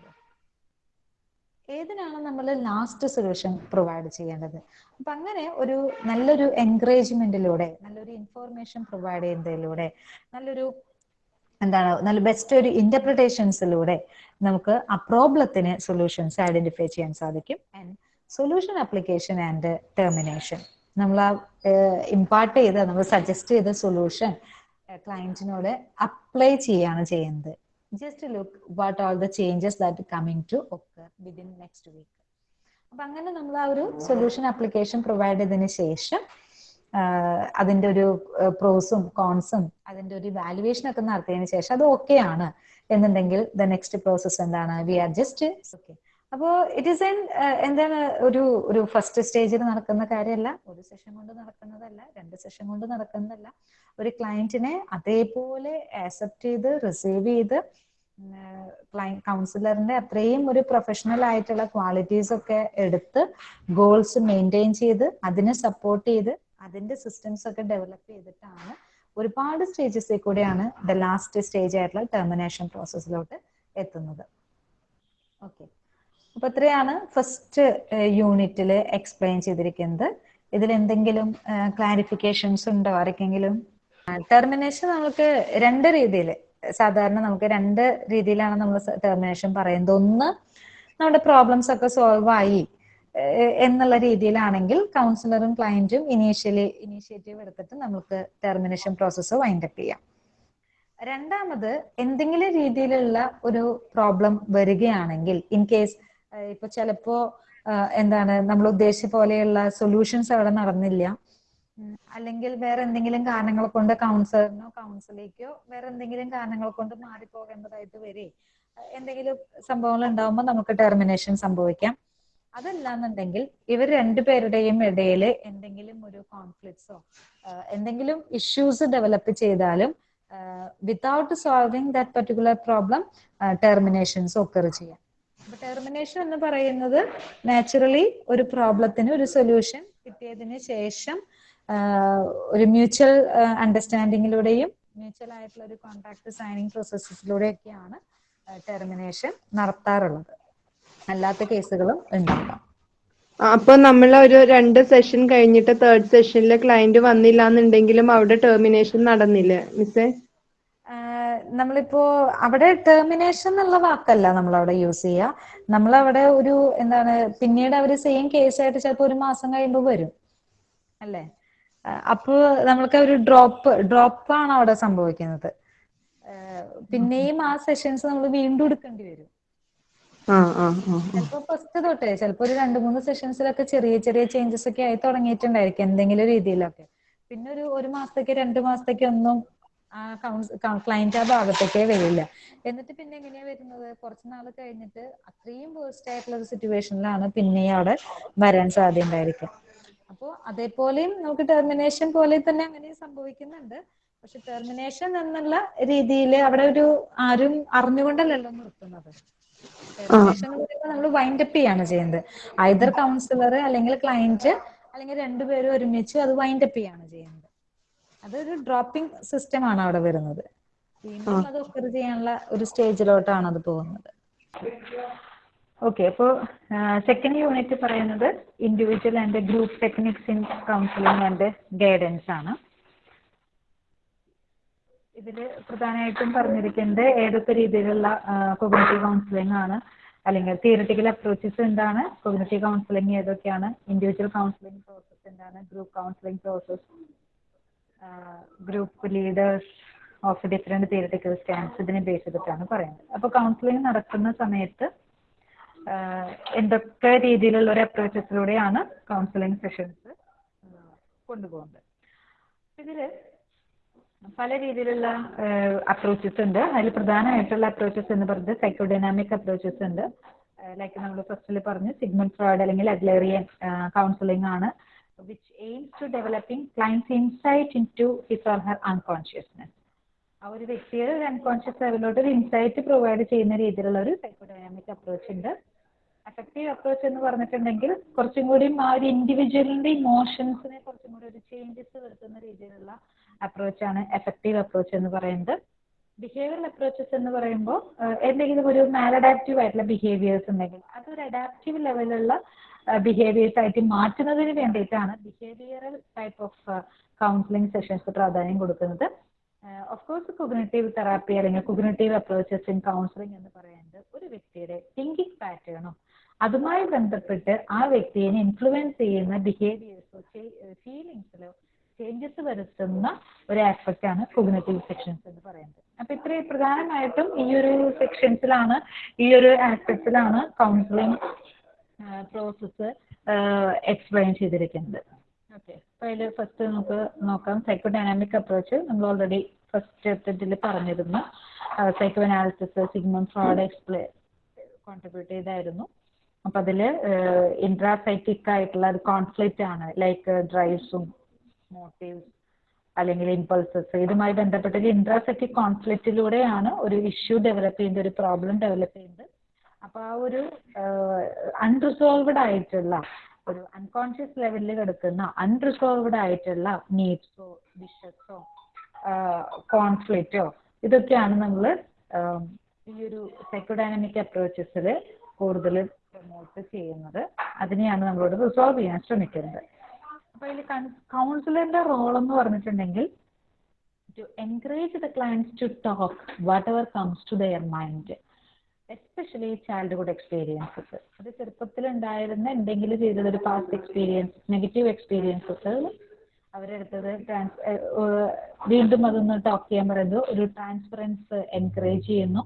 ഏതിനാണ് നമ്മൾ ലാസ്റ്റ് സൊല്യൂഷൻ പ്രൊവൈഡ് ചെയ്യേണ്ടത്? അപ്പൊ അങ്ങനെ ഒരു നല്ലൊരു എൻകറേജ്മെന്റിലൂടെ നല്ലൊരു ഇൻഫോർമേഷൻ പ്രൊവൈഡ് ചെയ്യുന്നതിലൂടെ നല്ലൊരു എന്താണ് നല്ല ബെസ്റ്റ് ഒരു ഇന്റർപ്രിട്ടേഷൻസിലൂടെ നമുക്ക് ആ പ്രോബ്ലത്തിന് സൊല്യൂഷൻസ് ഐഡന്റിഫൈ ചെയ്യാൻ സാധിക്കും. And solution application and termination നമ്മൾ ആ ഇമ്പാർട്ട് ചെയ്ത നമ്മൾ സജസ്റ്റ് ചെയ്ത സൊല്യൂഷൻ ക്ലയന്റിനോട് അപ്ലൈ ചെയ്യാണ് ചെയ്യുന്നത്. Just look what all the changes that coming to occur within next week അപ്പൊ അങ്ങനെ നമ്മൾ ആ ഒരു സൊല്യൂഷൻ ആപ്ലിക്കേഷൻ പ്രൊവൈഡ് ചെയ്തതിന് ശേഷം അതിന്റെ ഒരു പ്രോസും കോൺസും അതിന്റെ ഒരു വാലുവേഷൻ ഒക്കെ നടത്തിയതിനു ശേഷം അത് ഓക്കെ ആണ്. എന്നുണ്ടെങ്കിൽ ദ നെക്സ്റ്റ് പ്രോസസ് എന്താണ്? വി ആർ ജസ്റ്റ് ഓക്കെ അപ്പോ ഇറ്റ് ഈസ് എൻ എന്താണ് ഒരു ഒരു ഫസ്റ്റ് സ്റ്റേജിൽ നടക്കുന്ന കാര്യമല്ല. ഒരു സെഷൻ കൊണ്ട് നടക്കുന്നതല്ല രണ്ട് സെഷൻ കൊണ്ട് നടക്കുന്നതല്ല. ഒരു ക്ലയന്റിനെ അതേപോലെ ആക്സെപ്റ്റ് ചെയ്ത് റിസീവ് ചെയ്ത് കൗൺസിലറിന്റെ അത്രയും ഒരു പ്രൊഫഷണൽ ആയിട്ടുള്ള ക്വാളിറ്റീസ് ഒക്കെ എടുത്ത് ഗോൾസ് മെയിന്റെയിൻ ചെയ്ത് അതിനെ സപ്പോർട്ട് ചെയ്ത് അതിന്റെ സിസ്റ്റംസ് ഒക്കെ ഡെവലപ്പ് ചെയ്തിട്ടാണ് ഒരുപാട് സ്റ്റേജസിൽ കൂടെയാണ് ദ ലാസ്റ്റ് സ്റ്റേജ് ആയിട്ടുള്ള ടെർമിനേഷൻ പ്രോസസ്സിലോട്ട് എത്തുന്നത്. ഓക്കെ അപ്പൊ ഇത്രയാണ് ഫസ്റ്റ് യൂണിറ്റിൽ എക്സ്പ്ലെയിൻ ചെയ്തിരിക്കുന്നത്. ഇതിൽ എന്തെങ്കിലും ക്ലാരിഫിക്കേഷൻസ് ഉണ്ടോ ആർക്കെങ്കിലും? ടെർമിനേഷൻ നമുക്ക് രണ്ട് രീതിയിൽ സാധാരണ നമുക്ക് രണ്ട് രീതിയിലാണ് നമ്മൾ ടെർമിനേഷൻ പറയുന്നത്. ഒന്ന് നമ്മുടെ പ്രോബ്ലംസ് ഒക്കെ സോൾവ് ആയി. എന്നുള്ള രീതിയിലാണെങ്കിൽ കൗൺസിലറും ക്ലയന്റും ഇനീഷ്യലി ഇനീഷ്യേറ്റീവ് എടുത്തിട്ട് നമുക്ക് ടെർമിനേഷൻ പ്രോസസ്സ് വൈൻഡപ്പ് ചെയ്യാം. രണ്ടാമത് എന്തെങ്കിലും രീതിയിലുള്ള ഒരു പ്രോബ്ലം വരികയാണെങ്കിൽ ഇൻ കേസ് ഇപ്പൊ ചിലപ്പോ എന്താണ് നമ്മൾ ഉദ്ദേശിച്ച പോലെയുള്ള സൊല്യൂഷൻസ് അവിടെ നടന്നില്ല. അല്ലെങ്കിൽ വേറെ എന്തെങ്കിലും കാരണങ്ങൾ കൊണ്ട് കൗൺസിലറിനോ കൗൺസിലേക്കോ വേറെ എന്തെങ്കിലും കാരണങ്ങൾ കൊണ്ട് മാറിപ്പോകേണ്ടതായിട്ട് വരെ എന്തെങ്കിലും സംഭവങ്ങൾ ഉണ്ടാവുമ്പോൾ നമുക്ക് ടെർമിനേഷൻ സംഭവിക്കാം. അതല്ലാന്നുണ്ടെങ്കിൽ ഇവർ രണ്ടുപേരുടെയും ഇടയിൽ എന്തെങ്കിലും ഒരു കോൺഫ്ലിക്ട്സോ എന്തെങ്കിലും ഇഷ്യൂസ് ഡെവലപ്പ് ചെയ്താലും without solving that particular problem terminations occur ചെയ്യാം. അപ്പൊ ടെർമിനേഷൻ എന്ന് പറയുന്നത് നാച്ചുറലി ഒരു പ്രോബ്ലത്തിന് ഒരു സൊല്യൂഷൻ കിട്ടിയതിന് ശേഷം ഒരു മ്യൂച്വൽ അണ്ടർസ്റ്റാൻഡിങ്ങിലൂടെയും മ്യൂച്വൽ ആയിട്ടുള്ള ഒരു കോൺട്രാക്ട് സൈനിങ് പ്രോസസ്സിലൂടെയൊക്കെയാണ് ടെർമിനേഷൻ നടത്താറുള്ളത്. അല്ലാത്ത കേസുകളും ഉണ്ടാകാം അപ്പൊ നമ്മൾ ഒരു രണ്ട് സെഷൻ കഴിഞ്ഞിട്ട് തേർഡ് സെഷനിൽ ക്ലയന്റ് വന്നില്ല എന്നുണ്ടെങ്കിലും അവിടെ ടെർമിനേഷൻ നടന്നില്ലേ മിസ്സേ? നമ്മളിപ്പോ അവിടെ ടെർമിനേഷൻ എന്നുള്ള വാക്കല്ല നമ്മൾ അവിടെ യൂസ് ചെയ്യുക നമ്മൾ അവിടെ ഒരു എന്താണ് പിന്നീട് അവർ സെയിം കേസ് ആയിട്ട് ചിലപ്പോൾ ഒരു മാസം കഴിയുമ്പോൾ വരും. അല്ലേ? അപ്പൊ നമ്മൾക്ക് ഒരു ഡ്രോപ്പ് ഡ്രോപ്പ് ആണ് അവിടെ സംഭവിക്കുന്നത്. പിന്നെയും ആ സെഷൻസ് നമ്മൾ വീണ്ടും എടുക്കേണ്ടി വരും. ചിലപ്പോ ഫസ്റ്റ് തൊട്ടേ ചിലപ്പോ ഒരു രണ്ട് മൂന്ന് സെഷൻസിലൊക്കെ ചെറിയ ചെറിയ ചേഞ്ചസ് ഒക്കെ ആയി തുടങ്ങിയിട്ടുണ്ടായിരിക്കും എന്തെങ്കിലും രീതിയിലൊക്കെ. പിന്നെ ഒരു ഒരു മാസത്തേക്ക് രണ്ട് മാസത്തേക്ക് ഒന്നും ക്ലയന്റ് ആ ഭാഗത്തേക്കേ വരില്ല. എന്നിട്ട് പിന്നെ എങ്ങനെയാ വരുന്നത്? കുറച്ച് നാൾ കഴിഞ്ഞിട്ട് അത്രയും വേസ്റ്റ് ആയിട്ടുള്ള ഒരു സിറ്റുവേഷനിലാണ് പിന്നെ അവിടെ വരാൻ സാധ്യത ഉണ്ടായിരിക്കും അപ്പോൾ അതേപോലെയും നമുക്ക് ടെർമിനേഷൻ പോലെ തന്നെ അങ്ങനെ സംഭവിക്കുന്നുണ്ട്. പക്ഷെ ടെർമിനേഷൻ എന്നുള്ള രീതിയിൽ അവിടെ ഒരു ആരും അറിഞ്ഞുകൊണ്ടല്ലല്ലോ നിർത്തുന്നത്. ടെർമിനേഷൻ എന്ന് പറയുമ്പോൾ നമ്മൾ വൈൻഡ് അപ്പ് ചെയ്യാണ് ചെയ്യുന്നത്. ഐദർ കൗൺസിലർ അല്ലെങ്കിൽ ക്ലയന്റ് അല്ലെങ്കിൽ രണ്ടുപേരും ഒരുമിച്ച് അത് വൈൻഡ് അപ്പ് ചെയ്യാണ് ചെയ്യുന്നത്. അതൊരു ഡ്രോപ്പിംഗ് സിസ്റ്റം ആണ് അവിടെ വരുന്നത്. വീണ്ടും അത് ഒഫർ ചെയ്യാനുള്ള ഒരു സ്റ്റേജിലോട്ടാണ് അത് പോകുന്നത്. ഓക്കെ അപ്പോൾ സെക്കൻഡ് യൂണിറ്റ് പറയുന്നത് individual and group techniques in counselling and guidance ആണ്. ഇതിൽ പ്രധാനമായിട്ടും പറഞ്ഞിരിക്കുന്നത് ഏതൊക്കെ രീതിയിലുള്ള കൊഗ്നറ്റീവ് കൗൺസിലിംഗ് ആണ്. അല്ലെങ്കിൽ തിയററ്റിക്കൽ അപ്രോച്ചസ് എന്താണ് കൊഗ്നറ്റീവ് കൗൺസിലിംഗ് ഏതൊക്കെയാണ് ഇൻഡിവിജ്വൽ കൗൺസിലിംഗ് പ്രോസസ് എന്താണ് group counselling process group leaders of different theoretical stands ഇതിനെ ബേസ് ചെയ്തിട്ടാണ് പറയുന്നത്. അപ്പോൾ കൗൺസിലിംഗ് നടക്കുന്ന സമയത്ത് എന്തൊക്കെ രീതിയിലുള്ള ഒരു അപ്രോച്ചസിലൂടെയാണ് കൗൺസിലിംഗ് സെഷൻസ് കൊണ്ടുപോകുന്നത്. ഇതിൽ പല രീതിയിലുള്ള അപ്രോച്ചസ് ഉണ്ട്. അതിൽ പ്രധാനമായിട്ടുള്ള അപ്രോച്ചസ് എന്ന് പറയുന്നത് സൈക്കോഡൈനാമിക് അപ്രോച്ചസ് ഉണ്ട്. ലൈക്ക് നമ്മൾ ഫസ്റ്റിൽ പറഞ്ഞു സിഗ്മണ്ട് ഫ്രോഡ് അല്ലെങ്കിൽ അഗ്ലേറിയൻ കൗൺസിലിംഗ് ആണ് which aims to developing clients insight into his or her unconsciousness ആ ഒരു വ്യക്തിയുടെ ഒരു അൺകോൺഷ്യസ് ലെവലിലോട്ട് ഒരു ഇൻസൈറ്റ് പ്രൊവൈഡ് ചെയ്യുന്ന രീതിയിലുള്ള ഒരു സൈക്കോഡൈനാമിക് അപ്രോച്ച് ഉണ്ട്. അഫക്റ്റീവ് അപ്രോച്ച് എന്ന് പറഞ്ഞിട്ടുണ്ടെങ്കിൽ കുറച്ചും കൂടി ആ ഒരു ഇൻഡിവിജ്വലിന്റെ ഇമോഷൻസിനെ കുറച്ചും കൂടി ഒരു ചേഞ്ചസ് വരുത്തുന്ന രീതിയിലുള്ള അപ്രോച്ചാണ് എഫക്റ്റീവ് അപ്രോച്ച് എന്ന് പറയുന്നത്. ബിഹേവിയറൽ അപ്രോച്ചസ് എന്ന് പറയുമ്പോൾ എന്തെങ്കിലും ഒരു മാലഡാപ്റ്റീവ് ആയിട്ടുള്ള ബിഹേവിയേഴ്സ് ഉണ്ടെങ്കിൽ അതൊരു അഡാപ്റ്റീവ് ലെവലുള്ള ബിഹേവിയേഴ്സ് ആയിട്ട് മാറ്റുന്നതിന് വേണ്ടിയിട്ടാണ് behavioural type of counselling sessions പ്രാധാന്യം കൊടുക്കുന്നത്. ഓഫ് കോഴ്സ് കൊഗ്നറ്റീവ് തെറാപ്പി അല്ലെങ്കിൽ കൊഗ്നറ്റീവ് അപ്രോച്ചസ് ഇൻ കൗൺസിലിംഗ് എന്ന് പറയുന്നത് ഒരു വ്യക്തിയുടെ തിങ്കിങ് പാറ്റേണും അതുമായി ബന്ധപ്പെട്ട് ആ വ്യക്തിയെ ഇൻഫ്ലുവൻസ് ചെയ്യുന്ന ബിഹേവിയേഴ്സോ ഫീലിങ്സിലോ ചേഞ്ചസ് വരുത്തുന്ന ഒരു ആസ്പെക്ട് ആണ് കൊഗ്നറ്റീവ് സെക്ഷൻസ് എന്ന് പറയുന്നത്. അപ്പൊ ഇത്രയും പ്രധാനമായിട്ടും ഈ ഒരു സെക്ഷൻസിലാണ് ഈ ഒരു ആസ്പെക്ട്സിലാണ് കൗൺസിലിംഗ് പ്രോസസ്സ് എക്സ്പ്ലെയിൻ ചെയ്തിരിക്കുന്നത്. ഓക്കെ അപ്പൊ അതിൽ ഫസ്റ്റ് നമുക്ക് നോക്കാം. സൈക്കോ ഡൈനാമിക് അപ്രോച്ച് നമ്മൾ ഓൾറെഡി ഫസ്റ്റ് ചാപ്റ്ററിൽ പറഞ്ഞിരുന്നു. സൈക്കോ അനാലിസിസ് സിഗ്മൺ ഫ്രോഡ് എക്സ്പ്ലെ കോൺട്രിബ്യൂട്ട് ചെയ്തായിരുന്നു. അപ്പൊ അതിൽ ഇൻട്രാസൈറ്റിക് ആയിട്ടുള്ള ഒരു കോൺഫ്ലിക്റ്റ് ആണ്. ലൈക്ക് ഡ്രൈവ്സും മോട്ടീവ്സ് അല്ലെങ്കിൽ ഇമ്പൾസസ് ഇതുമായി ബന്ധപ്പെട്ട ഒരു ഇൻട്രാസെക്റ്റിക് കോൺഫ്ലിക്റ്റിലൂടെയാണ് ഒരു ഇഷ്യൂ ഡെവലപ്പ് ചെയ്യുന്നത് ഒരു പ്രോബ്ലം ഡെവലപ്പ് ചെയ്യുന്നത് അപ്പൊ ആ ഒരു അൺറിസോൾവഡ് ആയിട്ടുള്ള ഒരു അൺകോൺഷ്യസ് ലെവലിൽ കിടക്കുന്ന അൺറിസോൾവഡ് ആയിട്ടുള്ള നീഡ്സോ വിഷസോ കോൺഫ്ലിക്റ്റോ ഇതൊക്കെയാണ് നമ്മൾ ഈ ഒരു സൈക്കോഡൈനാമിക് അപ്രോച്ചസിൽ കൂടുതൽ പ്രൊമോട്ട് ചെയ്യുന്നത്. അതിനെയാണ് നമ്മളോട് റിസോൾവ് ചെയ്യാൻ ശ്രമിക്കുന്നത്. അപ്പൊ കൗൺസിലറിന്റെ റോൾ എന്ന് പറഞ്ഞിട്ടുണ്ടെങ്കിൽ to encourage the clients to talk whatever comes to their mind especially childhood experiences അത് ചെറുപ്പത്തിൽ ഉണ്ടായിരുന്ന എന്തെങ്കിലും ചെയ്തത് ഒരു പാസ്റ്റ് എക്സ്പീരിയൻസ് നെഗറ്റീവ് എക്സ്പീരിയൻസസ് അവരെടുത്തത് ട്രാൻസ് വീണ്ടും അതൊന്ന് ടോക്ക് ചെയ്യാൻ പറയുന്നത് ഒരു ട്രാൻസ്പെറൻസ് എൻകറേജ് ചെയ്യുന്നു.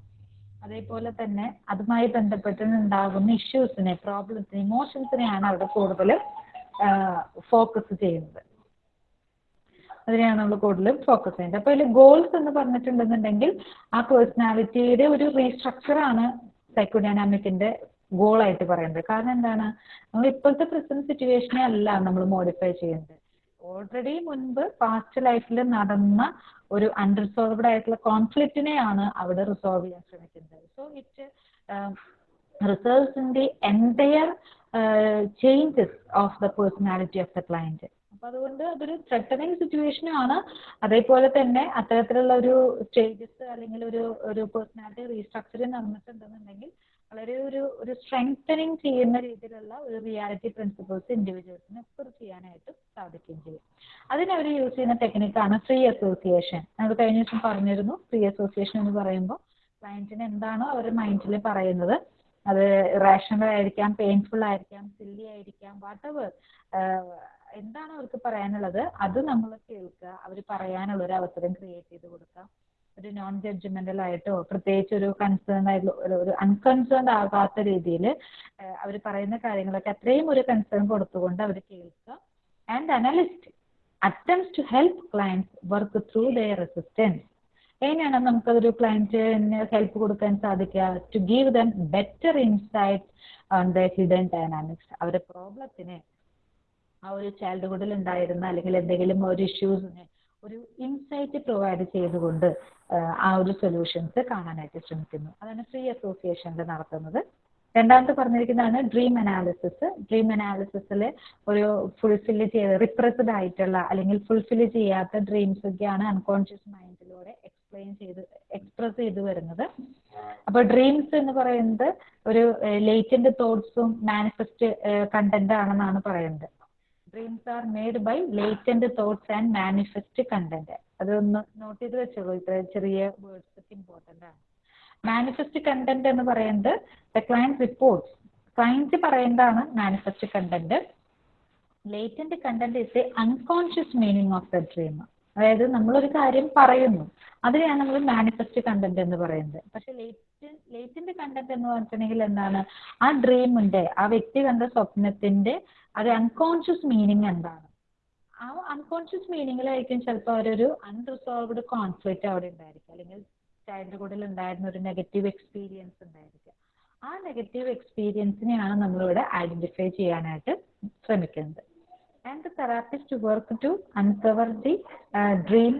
അതേപോലെ തന്നെ അതുമായി ബന്ധപ്പെട്ട് ഉണ്ടാകുന്ന ഇഷ്യൂസിനെ പ്രോബ്ലംസിനെ ഇമോഷൻസിനെയാണ് അവിടെ കൂടുതലും ഫോക്കസ് ചെയ്യുന്നത്. അതിനെയാണ് നമ്മൾ കൂടുതലും ഫോക്കസ് ചെയ്യുന്നത്. അപ്പോൾ ഇതിൽ ഗോൾസ് എന്ന് പറഞ്ഞിട്ടുണ്ടെന്നുണ്ടെങ്കിൽ ആ പേഴ്സണാലിറ്റിയുടെ ഒരു റീസ്ട്രക്ചർ ആണ് സൈക്കോഡൈനാമിക്കിന്റെ ഗോൾ ആയിട്ട് പറയുന്നത്. കാരണം എന്താണ്? നമ്മൾ ഇപ്പോഴത്തെ പ്രസന്റ് സിറ്റുവേഷനെ അല്ല നമ്മൾ മോഡിഫൈ ചെയ്യുന്നത്. ഓൾറെഡി മുൻപ് പാസ്റ്റ് ലൈഫിൽ നടന്ന ഒരു അൺറിസോൾവ്ഡ് ആയിട്ടുള്ള കോൺഫ്ലിക്റ്റിനെയാണ് അവിടെ റിസോൾവ് ചെയ്യാൻ ശ്രമിക്കുന്നത്. So it results in the entire changes of the personality of the client അപ്പൊ അതുകൊണ്ട് അതൊരു ത്രെട്ടനിങ് സിറ്റുവേഷനും ആണ്. അതേപോലെ തന്നെ അത്തരത്തിലുള്ള ഒരു സ്റ്റേജസ് അല്ലെങ്കിൽ ഒരു ഒരു പേഴ്സണാലിറ്റി റീസ്ട്രക്ചറിങ് നടന്നിട്ടുണ്ടെന്നുണ്ടെങ്കിൽ വളരെ ഒരു ഒരു സ്ട്രെങ്തനിങ് ചെയ്യുന്ന രീതിയിലുള്ള ഒരു റിയാലിറ്റി പ്രിൻസിപ്പിൾസ് ഇൻഡിവിജ്വൽസിന് എക്സ്പ്രസ് ചെയ്യാനായിട്ട് സാധിക്കുകയും ചെയ്യും. അതിന് അവർ യൂസ് ചെയ്യുന്ന ടെക്നിക്കാണ് ഫ്രീ അസോസിയേഷൻ നമ്മൾ കഴിഞ്ഞ ദിവസം പറഞ്ഞിരുന്നു ഫ്രീ അസോസിയേഷൻ എന്ന് പറയുമ്പോൾ ക്ലയന്റിന് എന്താണോ അവർ മൈൻഡിൽ പറയുന്നത്. അത് റേഷണൽ ആയിരിക്കാം പെയിൻഫുൾ ആയിരിക്കാം സില്ലി ആയിരിക്കാം വാട്ട് എവർ എന്താണ് അവർക്ക് പറയാനുള്ളത്? അത് നമ്മൾ കേൾക്കുക അവർ പറയാനുള്ള ഒരു അവസരം ക്രിയേറ്റ് ചെയ്ത് കൊടുക്കുക. ഒരു നോൺ ജഡ്ജ്മെന്റൽ ആയിട്ടോ പ്രത്യേകിച്ച് ഒരു കൺസേൺ ആയിട്ടുള്ള ഒരു- അൺകൺസേൺ ആകാത്ത രീതിയിൽ അവർ പറയുന്ന കാര്യങ്ങളൊക്കെ അത്രയും ഒരു കൺസേൺ കൊടുത്തുകൊണ്ട് അവർ കേൾക്കുക. And analyst attempt to help clients work through their resistance എങ്ങനെയാണ് നമുക്കതൊരു ക്ലയന്റിന് ഹെൽപ്പ് കൊടുക്കാൻ സാധിക്കുക? To give them better insight on the hidden dynamics അവരുടെ പ്രോബ്ലത്തിന് ആ ഒരു ചൈൽഡ്ഹുഡിൽ ഉണ്ടായിരുന്ന അല്ലെങ്കിൽ എന്തെങ്കിലും ഒരു ഇഷ്യൂസിന് ഒരു ഇൻസൈറ്റ് പ്രൊവൈഡ് ചെയ്തുകൊണ്ട് ആ ഒരു സൊല്യൂഷൻസ് കാണാനായിട്ട് ശ്രമിക്കുന്നു. അതാണ് ഫ്രീ അസോസിയേഷനിൽ നടത്തുന്നത്. രണ്ടാമത്തെ പറഞ്ഞിരിക്കുന്നതാണ് ഡ്രീം അനാലിസിസ് ഡ്രീം അനാലിസിസിൽ ഒരു ഫുൾഫിൽ ചെയ്ത് റിപ്രസ്ഡ് ആയിട്ടുള്ള അല്ലെങ്കിൽ ഫുൾഫിൽ ചെയ്യാത്ത ഡ്രീംസ് ഒക്കെയാണ് അൺകോൺഷ്യസ് മൈൻഡിലൂടെ എക്സ്പ്ലെയിൻ ചെയ്ത് എക്സ്പ്രസ് ചെയ്ത് വരുന്നത്. അപ്പൊ ഡ്രീംസ് എന്ന് പറയുന്നത് ഒരു ലേറ്റന്റ് തോട്ട്സും മാനിഫെസ്റ്റ് കണ്ടന്റ് ആണെന്നാണ് പറയുന്നത്. Dreams are made by latent thoughts and manifest content അതൊന്ന് നോട്ട് ചെയ്ത് വെച്ചോളൂ ഇത്ര ചെറിയ വേർഡ്സ് ഇമ്പോർട്ടന്റ് ആണ്. മാനിഫെസ്റ്റ് കണ്ടന്റ് എന്ന് പറയുന്നത് ദ ക്ലയൻസ് റിപ്പോർട്ട്സ് ക്ലയൻസ് പറയുന്നതാണ് manifest content latent content is a unconscious meaning of the dream അതായത് നമ്മളൊരു കാര്യം പറയുന്നു. അതിനെയാണ് നമ്മൾ മാനിഫെസ്റ്റ് കണ്ടന്റ് എന്ന് പറയുന്നത്. പക്ഷെ ലേറ്റ് ലേറ്റിന്റെ കണ്ടന്റ് എന്ന് പറഞ്ഞിട്ടുണ്ടെങ്കിൽ എന്താണ്? ആ ഡ്രീമിന്റെ ആ വ്യക്തി കണ്ട സ്വപ്നത്തിന്റെ അത് അൺകോൺഷ്യസ് മീനിങ് എന്താണ്? ആ അൺകോൺഷ്യസ് മീനിങ്ങിലായിരിക്കും ചിലപ്പോൾ അവരൊരു അൺറിസോൾവ്ഡ് കോൺഫ്ലിക്റ്റ് അവിടെ ഉണ്ടായിരിക്കും അല്ലെങ്കിൽ ചൈൽഡ്ഹുഡിൽ ഉണ്ടായിരുന്ന ഒരു നെഗറ്റീവ് എക്സ്പീരിയൻസ് ഉണ്ടായിരിക്കും ആ നെഗറ്റീവ് എക്സ്പീരിയൻസിനെയാണ് നമ്മളിവിടെ ഐഡന്റിഫൈ ചെയ്യാനായിട്ട് ശ്രമിക്കുന്നത്. And the therapist work to uncover the dream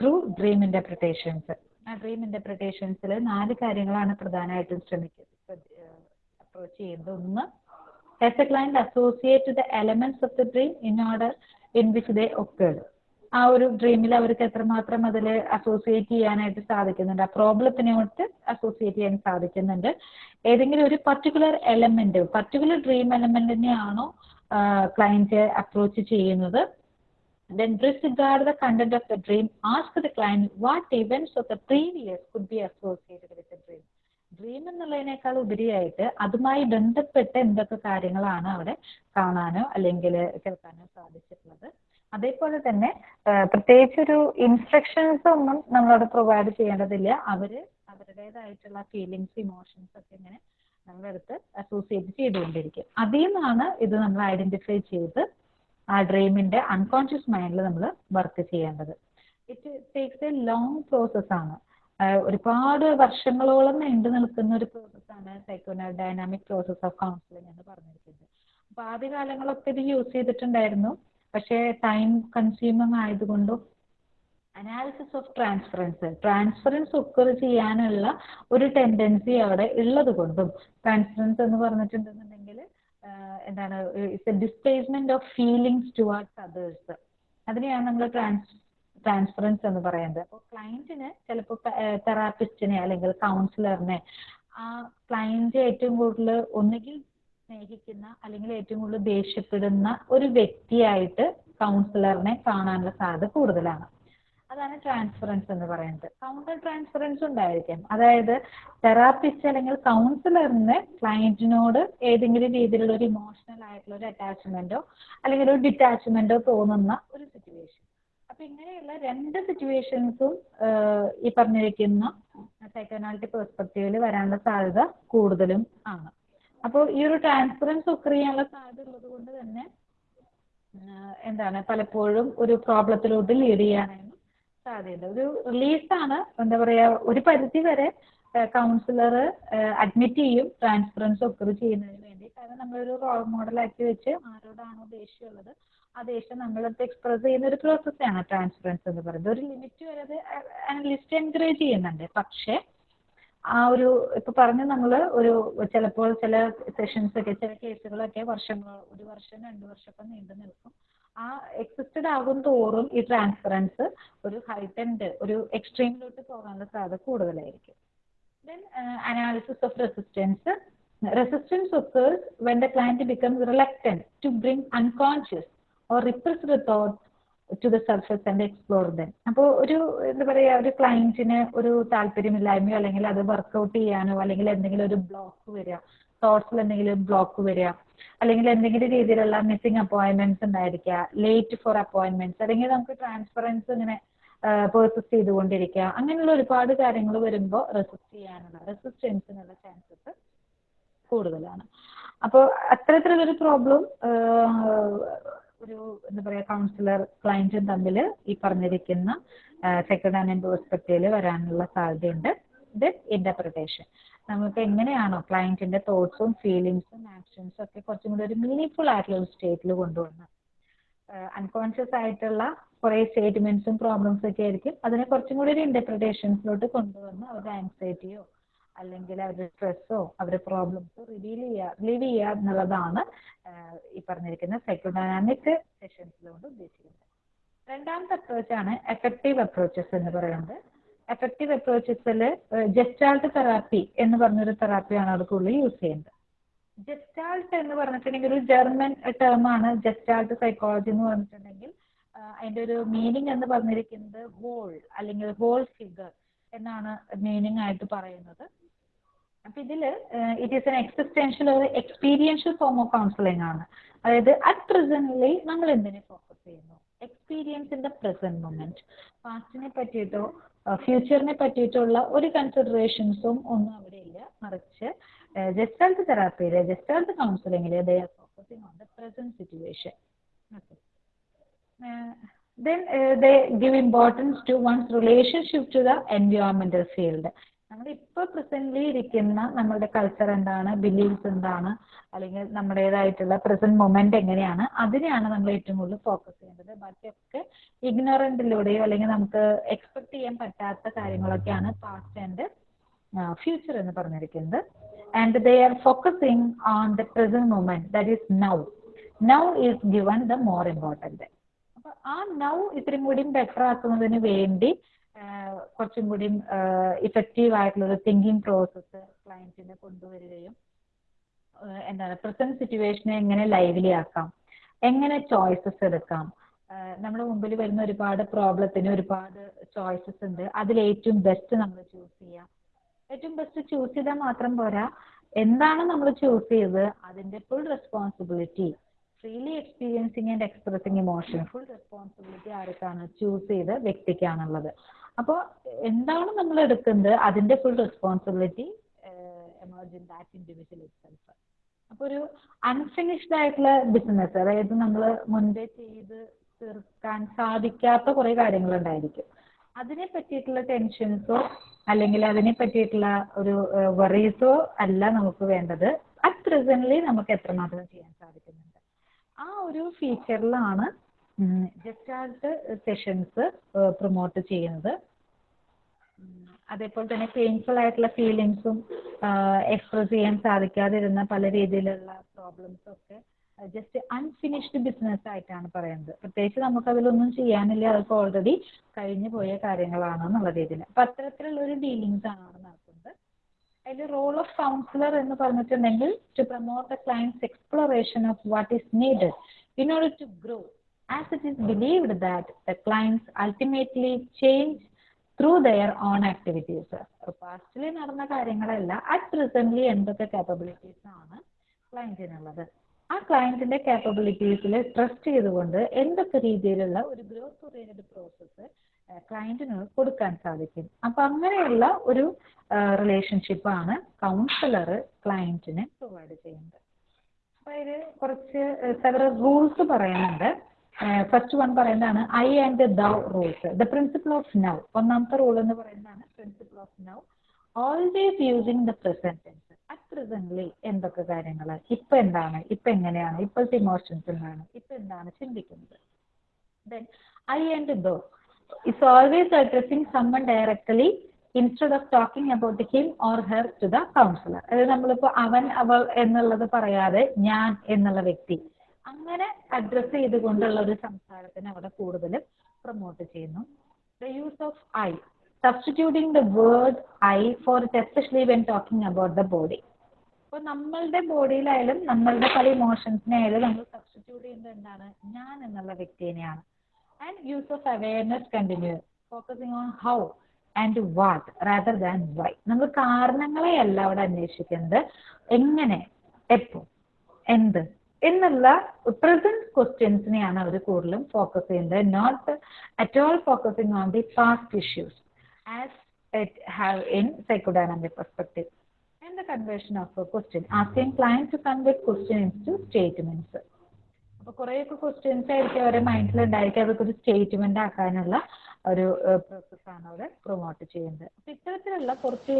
through dream interpretations ആ ഡ്രീം ഇന്റർപ്രിട്ടേഷൻസിൽ നാല് കാര്യങ്ങളാണ് പ്രധാനമായിട്ടും ശ്രമിക്കുന്നത്. അപ്രോച്ച് ചെയ്യുന്നത്. ഒന്ന് as a client associate the elements of the dream in order in which they occurred. ആ ഒരു ഡ്രീമിൽ അവർക്ക് എത്രമാത്രം അതിൽ അസോസിയേറ്റ് ചെയ്യാനായിട്ട് സാധിക്കുന്നുണ്ട്? ആ പ്രോബ്ലത്തിനോട്ട് അസോസിയേറ്റ് ചെയ്യാൻ സാധിക്കുന്നുണ്ട്. ഏതെങ്കിലും ഒരു പർട്ടിക്കുലർ എലമെന്റ് പർട്ടിക്കുലർ ഡ്രീം എലമെന്റിനെയാണോ ക്ലയന്റ് അപ്രോച്ച് ചെയ്യുന്നത്. Then disregard the content of the dream. Ask the client what events of the previous could be associated with the dream. Dream എന്നുള്ളതിനേക്കാൾ ഉപരിയായിട്ട് അതുമായി ബന്ധപ്പെട്ട എന്തൊക്കെ കാര്യങ്ങളാണ് അവിടെ കാണാനോ അല്ലെങ്കിൽ കേൾക്കാനോ സാധിച്ചിട്ടുള്ളത്. അതേപോലെ തന്നെ പ്രത്യേകിച്ച് ഒരു ഇൻസ്ട്രക്ഷൻസ് ഒന്നും നമ്മളവിടെ പ്രൊവൈഡ് ചെയ്യേണ്ടതില്ല. അവർ അവരുടേതായിട്ടുള്ള ഫീലിങ്സ് ഇമോഷൻസ് ഒക്കെ ഇങ്ങനെ നമ്മളെടുത്ത് അസോസിയേറ്റ് ചെയ്തുകൊണ്ടിരിക്കും. അതിൽ നിന്നാണ് ഇത് നമ്മൾ ഐഡന്റിഫൈ ചെയ്ത് ആ ഡ്രീമിന്റെ അൺകോൺഷ്യസ് മൈൻഡിൽ നമ്മൾ വർക്ക് ചെയ്യേണ്ടത്. It takes a long process ആണ്. ഒരുപാട് വർഷങ്ങളോളം നീണ്ടു നിൽക്കുന്ന ഒരു പ്രോസസ്സാണ് psycho dynamic process of counselling എന്ന് പറഞ്ഞിരിക്കുന്നത്. അപ്പൊ ആദ്യകാലങ്ങളൊക്കെ ഇത് യൂസ് ചെയ്തിട്ടുണ്ടായിരുന്നു. പക്ഷേ ടൈം കൺസ്യൂമിങ് ആയതുകൊണ്ടും analysis of transference transference occur ചെയ്യാനുള്ള ഒരു ടെൻഡൻസി അവിടെ ഉള്ളത് കൊണ്ടും. ട്രാൻസ്ഫറൻസ് എന്ന് പറഞ്ഞിട്ടുണ്ടെന്നുണ്ടെങ്കിൽ എന്താണ് it's a displacement of feelings towards others അതിനെയാണ് നമ്മൾ ട്രാൻസ് ട്രാൻസ്ഫറൻസ് എന്ന് പറയുന്നത്. അപ്പോൾ ക്ലയന്റിന് ചിലപ്പോൾ തെറാപ്പിസ്റ്റിനെ അല്ലെങ്കിൽ കൗൺസിലറിനെ ആ ക്ലയന്റ് ഏറ്റവും കൂടുതൽ ഒന്നുകിൽ സ്നേഹിക്കുന്ന അല്ലെങ്കിൽ ഏറ്റവും കൂടുതൽ ദേഷ്യപ്പെടുന്ന ഒരു വ്യക്തിയായിട്ട് കൗൺസിലറിനെ കാണാനുള്ള സാധ്യത കൂടുതലാണ്. അതാണ് ട്രാൻസ്ഫറൻസ് എന്ന് പറയുന്നത്. കൗണ്ടർ ട്രാൻസ്ഫറൻസ് ഉണ്ടായിരിക്കും. അതായത് തെറാപ്പിസ്റ്റ് അല്ലെങ്കിൽ കൗൺസിലറിന് ക്ലയന്റിനോട് ഏതെങ്കിലും രീതിയിലുള്ള ഒരു ഇമോഷണൽ ആയിട്ടുള്ള ഒരു അറ്റാച്ച്മെന്റോ അല്ലെങ്കിൽ ഒരു ഡിറ്റാച്ച്മെന്റോ തോന്നുന്ന ഒരു സിറ്റുവേഷൻ അപ്പൊ ഇങ്ങനെയുള്ള രണ്ട് സിറ്റുവേഷൻസും ഈ പറഞ്ഞിരിക്കുന്ന സൈക്കോനാലിറ്റി പെർസ്പെക്റ്റീവിൽ വരാനുള്ള സാധ്യത കൂടുതലും ആണ്. അപ്പോൾ ഈ ഒരു ട്രാൻസ്ഫറൻസ് ഒക്കെ ചെയ്യാനുള്ള സാധ്യത ഉള്ളത് കൊണ്ട് തന്നെ എന്താണ് പലപ്പോഴും ഒരു പ്രോബ്ലത്തിലോട്ട് ലീഡ് ചെയ്യാനായിരുന്നു സാധ്യത ഒരു റിലീസാണ് എന്താ പറയാ ഒരു പരിധി വരെ കൗൺസിലർ അഡ്മിറ്റ് ചെയ്യും ട്രാൻസ്ഫറൻസ് ഒക്കെ ചെയ്യുന്നതിന് വേണ്ടി. കാരണം നമ്മളൊരു റോൾ ആക്കി വെച്ച് ആരോടാണോ ദേഷ്യമുള്ളത് ആ ദേഷ്യം നമ്മളടുത്ത് എക്സ്പ്രസ് ചെയ്യുന്ന ഒരു പ്രോസസ്സാണ് ട്രാൻസ്ഫറൻസ് എന്ന് പറയുന്നത്. ഒരു ലിമിറ്റ് വരെ അത് അനലിസ്റ്റ് എൻകറേജ് ചെയ്യുന്നുണ്ട്. പക്ഷേ ആ ഒരു ഇപ്പൊ പറഞ്ഞ നമ്മൾ ഒരു ചിലപ്പോൾ ചില സെഷൻസ് ഒക്കെ ചില കേസുകളൊക്കെ വർഷങ്ങൾ ഒരു വർഷം രണ്ട് വർഷമൊക്കെ നീണ്ടു നിൽക്കും ആ എക്സിസ്റ്റഡ് ആകും തോറും ഈ ട്രാൻസ്ഫറൻസ് ഒരു ഹൈറ്റൻഡ് ഒരു എക്സ്ട്രീമിലോട്ട് പോകാനുള്ള സാധ്യത കൂടുതലായിരിക്കും. Then analysis of resistance resistance occurs when the the client becomes to bring unconscious or repress the thoughts to the surface and explore them അപ്പോൾ ഒരു എന്താ പറയുക ഒരു ക്ലയന്റിന് ഒരു താല്പര്യമില്ലായ്മയോ അല്ലെങ്കിൽ അത് വർക്ക്ഔട്ട് ചെയ്യാനോ അല്ലെങ്കിൽ എന്തെങ്കിലും ഒരു ബ്ലോക്ക് വരിക തോട്ട്സിൽ എന്തെങ്കിലും ബ്ലോക്ക് വരിക. അല്ലെങ്കിൽ എന്തെങ്കിലും രീതിയിലുള്ള മിസ്സിംഗ് അപ്പോയിന്റ്മെന്റ്സ് ഉണ്ടായിരിക്കുക. ലേറ്റ് ഫോർ അപ്പോയിന്റ്മെന്റ്സ് അല്ലെങ്കിൽ നമുക്ക് ട്രാൻസ്പെറൻസ് ഇങ്ങനെ പേഴ്സിസ്റ്റ് ചെയ്തുകൊണ്ടിരിക്കുക. അങ്ങനെയുള്ള ഒരുപാട് കാര്യങ്ങൾ വരുമ്പോൾ റെസിസ്റ്റ് ചെയ്യാനുള്ള റെസിസ്റ്റൻസിനുള്ള ചാൻസസ് കൂടുതലാണ്. അപ്പോൾ അത്തരത്തിലുള്ളൊരു പ്രോബ്ലം ഒരു എന്താ പറയുക കൗൺസിലർ ക്ലയന്റും തമ്മിൽ ഈ പറഞ്ഞിരിക്കുന്ന സെക്കൻഡ് ഹാൻഡ് പെർസ്പെക്റ്റീവിൽ വരാനുള്ള സാധ്യതയുണ്ട്. ഇത് ഇന്റർപ്രിട്ടേഷൻ നമുക്ക് എങ്ങനെയാണോ ക്ലയന്റിന്റെ തോട്ട്സും ഫീലിങ്സും ആക്ഷൻസും ഒക്കെ കുറച്ചും കൂടി ഒരു മീനിങ് ആയിട്ടുള്ള ഒരു സ്റ്റേറ്റിൽ കൊണ്ടുവന്ന് അൺകോൺഷ്യസ് ആയിട്ടുള്ള കുറെ സ്റ്റേറ്റ്മെന്റ്സും പ്രോബ്ലംസ് ഒക്കെ ആയിരിക്കും. അതിനെ കുറച്ചും കൂടി ഒരു ഇന്റർപ്രിട്ടേഷൻസിലോട്ട് കൊണ്ടുവന്ന് അവരുടെ ആൻസൈറ്റിയോ അല്ലെങ്കിൽ അവരുടെ സ്ട്രെസ്സോ അവരുടെ പ്രോബ്ലംസോ റിവീൽ ചെയ്യുക റിലീവ് ചെയ്യുക എന്നുള്ളതാണ് ഈ പറഞ്ഞിരിക്കുന്ന സൈക്കോഡൈനാമിക് സെഷൻസിലുകൊണ്ട് ഉദ്ദേശിക്കുന്നത്. രണ്ടാമത്തെ അപ്രോച്ചാണ് എഫക്റ്റീവ് അപ്രോച്ചസ് എന്ന് പറയുന്നത്. എഫക്റ്റീവ് അപ്രോച്ചസിൽ ജസ്റ്റാൾട്ട് തെറാപ്പി എന്ന് പറഞ്ഞൊരു തെറാപ്പിയാണ് അവിടെ കൂടുതൽ യൂസ് ചെയ്യുന്നത് ജസ്റ്റാൾട്ട് എന്ന് പറഞ്ഞിട്ടുണ്ടെങ്കിൽ ഒരു ജർമ്മൻ ടേം ആണ് ജസ്റ്റാൾട്ട് സൈക്കോളജി എന്ന് പറഞ്ഞിട്ടുണ്ടെങ്കിൽ അതിന്റെ ഒരു മീനിങ് എന്ന് പറഞ്ഞിരിക്കുന്നത് ഹോൾ അല്ലെങ്കിൽ ഹോൾ ഫിഗർ എന്നാണ് മീനിങ് ആയിട്ട് പറയുന്നത്. അപ്പൊ ഇതിൽ ഇറ്റ് ഈസ് എൻ എക്സിസ്റ്റൻഷ്യൽ ഒരു എക്സ്പീരിയൻഷ്യൽ ഫോം ഓഫ് കൗൺസിലിംഗ് ആണ്. അതായത് അറ്റ് പ്രസന്റ് നമ്മൾ എന്തിനെ ഫോക്കസ് ചെയ്യുന്നു? Experience in the present moment പാസ്റ്റിനെ പറ്റിയിട്ടോ ഫ്യൂച്ചറിനെ പറ്റിയിട്ടുള്ള ഒരു കൺസിഡറേഷൻസും ഒന്നും അവിടെ ഇല്ല. മറിച്ച് ജസ്റ്റാൾട്ട് തെറാപ്പിയിൽ gestalt കൗൺസിലിംഗിൽ they are on the present situation then uh, they give importance to one's relationship to the നമ്മൾ ഇപ്പോൾ പ്രസന്റ്ലി ഇരിക്കുന്ന നമ്മളുടെ കൾച്ചർ എന്താണ് ബിലീവ്സ് എന്താണ് അല്ലെങ്കിൽ നമ്മുടേതായിട്ടുള്ള പ്രസന്റ് മൊമെന്റ് എങ്ങനെയാണ് അതിനെയാണ് നമ്മൾ ഏറ്റവും കൂടുതൽ ഫോക്കസ് ചെയ്യേണ്ടത്. ബാക്കിയൊക്കെ ഇഗ്നോറന്റിലൂടെയോ അല്ലെങ്കിൽ നമുക്ക് എക്സ്പെക്ട് ചെയ്യാൻ പറ്റാത്ത കാര്യങ്ങളൊക്കെയാണ് പാസ്റ്റ് ആൻഡ് ഫ്യൂച്ചർ എന്ന് പറഞ്ഞിരിക്കുന്നത്. And they are focusing on the present moment that is now now is given the more important അപ്പൊ ആ നൗ ഇത്രയും കൂടി ബെറ്റർ ആക്കുന്നതിന് വേണ്ടി കുറച്ചും കൂടി ഇഫക്റ്റീവ് ആയിട്ടുള്ള ഒരു തിങ്കിങ് പ്രോസസ്സ് ക്ലയന്റിനെ കൊണ്ടുവരികയും എന്താണ് പ്രസന്റ് സിറ്റുവേഷനെ എങ്ങനെ ലൈവ്ലി ആക്കാം എങ്ങനെ ചോയ്സസ് എടുക്കാം നമ്മുടെ മുമ്പിൽ വരുന്ന ഒരുപാട് പ്രോബ്ലത്തിന് ഒരുപാട് ചോയ്സസ് ഉണ്ട്. അതിൽ ഏറ്റവും ബെസ്റ്റ് നമ്മൾ ചൂസ് ചെയ്യാം. ഏറ്റവും ബെസ്റ്റ് ചൂസ് ചെയ്താൽ മാത്രം പോരാ. എന്താണ് നമ്മൾ ചൂസ് ചെയ്തത്? അതിന്റെ full responsibility freely experiencing and expressing emotion full responsibility ആർക്കാണ് ചൂസ് ചെയ്ത വ്യക്തിക്കാണുള്ളത്. അപ്പോൾ എന്താണ് നമ്മൾ എടുക്കുന്നത് അതിന്റെ full responsibility emerge in that individual itself അപ്പൊ ഒരു അൺഫിനിഷ്ഡ് ആയിട്ടുള്ള ബിസിനസ് അതായത് നമ്മൾ മുൻപേ ചെയ്ത് തീർക്കാൻ സാധിക്കാത്ത കുറെ കാര്യങ്ങൾ ഉണ്ടായിരിക്കും അതിനെ പറ്റിയിട്ടുള്ള ടെൻഷൻസോ അല്ലെങ്കിൽ അതിനെ പറ്റിയിട്ടുള്ള ഒരു വറീസോ അല്ല നമുക്ക് വേണ്ടത്. അറ്റ് പ്രസന്റ്ലി നമുക്ക് എത്രമാത്രം ചെയ്യാൻ സാധിക്കുന്നുണ്ട്? ആ ഒരു ഫീച്ചറിലാണ് ജസ്റ്റാൾട്ട് സെഷൻസ് പ്രൊമോട്ട് ചെയ്യുന്നത്. അതേപോലെ തന്നെ പെയിൻഫുൾ ആയിട്ടുള്ള ഫീലിങ്സും എക്സ്പ്രസ് ചെയ്യാൻ സാധിക്കാതിരുന്ന പല രീതിയിലുള്ള പ്രോബ്ലംസും ഒക്കെ ജസ്റ്റ് അൺഫിനിഷ്ഡ് ബിസിനസ് ആയിട്ടാണ് പറയുന്നത്. പ്രത്യേകിച്ച് നമുക്ക് അതിലൊന്നും ചെയ്യാനില്ല. അതൊക്കെ ഓൾറെഡി കഴിഞ്ഞു പോയ കാര്യങ്ങളാണ് എന്നുള്ള രീതിയിൽ. അപ്പൊ അത്തരത്തിലുള്ള ഒരു ഡീലിങ്സ് ആണ് അവിടെ നടക്കുന്നത്. അതിൽ റോൾ ഓഫ് കൗൺസിലർ എന്ന് പറഞ്ഞിട്ടുണ്ടെങ്കിൽ to promote the clients exploration of what is needed in order to grow as it is believed that the clients ultimately change through their own activities പാസ്റ്റിൽ നടന്ന കാര്യങ്ങളല്ല അറ്റ് പ്രസന്റ്ലി എന്തൊക്കെ capabilities ആണ് ക്ലയന്റിനുള്ളത് ആ ക്ലയന്റിന്റെ കാപ്പബിലിറ്റീസിൽ trust ചെയ്തുകൊണ്ട് എന്തൊക്കെ രീതിയിലുള്ള ഒരു ഗ്രോത്ത് ഓറിയന്റഡ് പ്രോസസ്സ് ക്ലയന്റിന് കൊടുക്കാൻ സാധിക്കും. അപ്പൊ അങ്ങനെയുള്ള ഒരു റിലേഷൻഷിപ്പ് ആണ് കൗൺസിലർ ക്ലയന്റിന് പ്രൊവൈഡ് ചെയ്യുന്നത്. അപ്പൊ ഇതിൽ കുറച്ച് സെവറൽ റൂൾസ് പറയുന്നുണ്ട്. ഫസ്റ്റ് വൺ പറയുന്നതാണ് I and thou rules the principle of now ഒന്നാമത്തെ റൂൾ എന്ന് പറയുന്നതാണ് principle of now always using the present tense at presently എന്തൊക്കെ കാര്യങ്ങൾ ഇപ്പൊ എന്താണ്? ഇപ്പൊ എങ്ങനെയാണ്? ഇപ്പോഴത്തെ ഇമോഷൻസ് എന്താണ്? ഇപ്പൊ എന്താണ് ചിന്തിക്കുന്നത്? Then I and thou it's always addressing someone directly instead of talking about him or her to the counsellor അതായത് നമ്മളിപ്പോ അവൻ അവൾ എന്നുള്ളത് പറയാതെ ഞാൻ എന്നുള്ള വ്യക്തി. അങ്ങനെ അഡ്രസ്സ് ചെയ്തുകൊണ്ടുള്ള ഒരു സംസാരത്തിന് അവിടെ കൂടുതലും പ്രൊമോട്ട് ചെയ്യുന്നു. The use of I substituting the word I for especially when talking about the body അപ്പൊ നമ്മളുടെ ബോഡിയിലായാലും നമ്മളുടെ പല ഇമോഷൻസിനായാലും നമ്മൾ സബ്സ്റ്റിറ്റ്യൂട്ട് ചെയ്യുന്നത് എന്താണ്? ഞാൻ എന്നുള്ള വ്യക്തിനെയാണ് and use of awareness continue focusing on how and what rather than why നമ്മൾ കാരണങ്ങളെയല്ല അവിടെ അന്വേഷിക്കുന്നത് എങ്ങനെ? എപ്പോ? എന്ത്? എന്നുള്ള പ്രസന്റ് ക്വസ്റ്റ്യൻസിനെയാണ് അവർ കൂടുതലും ഫോക്കസ് ചെയ്യുന്നത്. Not at all focusing on the past issues as have in psychodynamic perspective and the conversion of a question asking client to convert to into statements. അപ്പൊ കുറേയൊക്കെ ക്വസ്റ്റ്യൻസ് ആയിരിക്കും അവരുടെ മൈൻഡിൽ ഉണ്ടായിരിക്കും. അതൊക്കെ ഒരു സ്റ്റേറ്റ്മെന്റ് ആക്കാനുള്ള ഒരു പ്രോസസ്സാണ് അവിടെ പ്രൊമോട്ട് ചെയ്യുന്നത്. അപ്പൊ ഇത്തരത്തിലുള്ള കുറച്ച്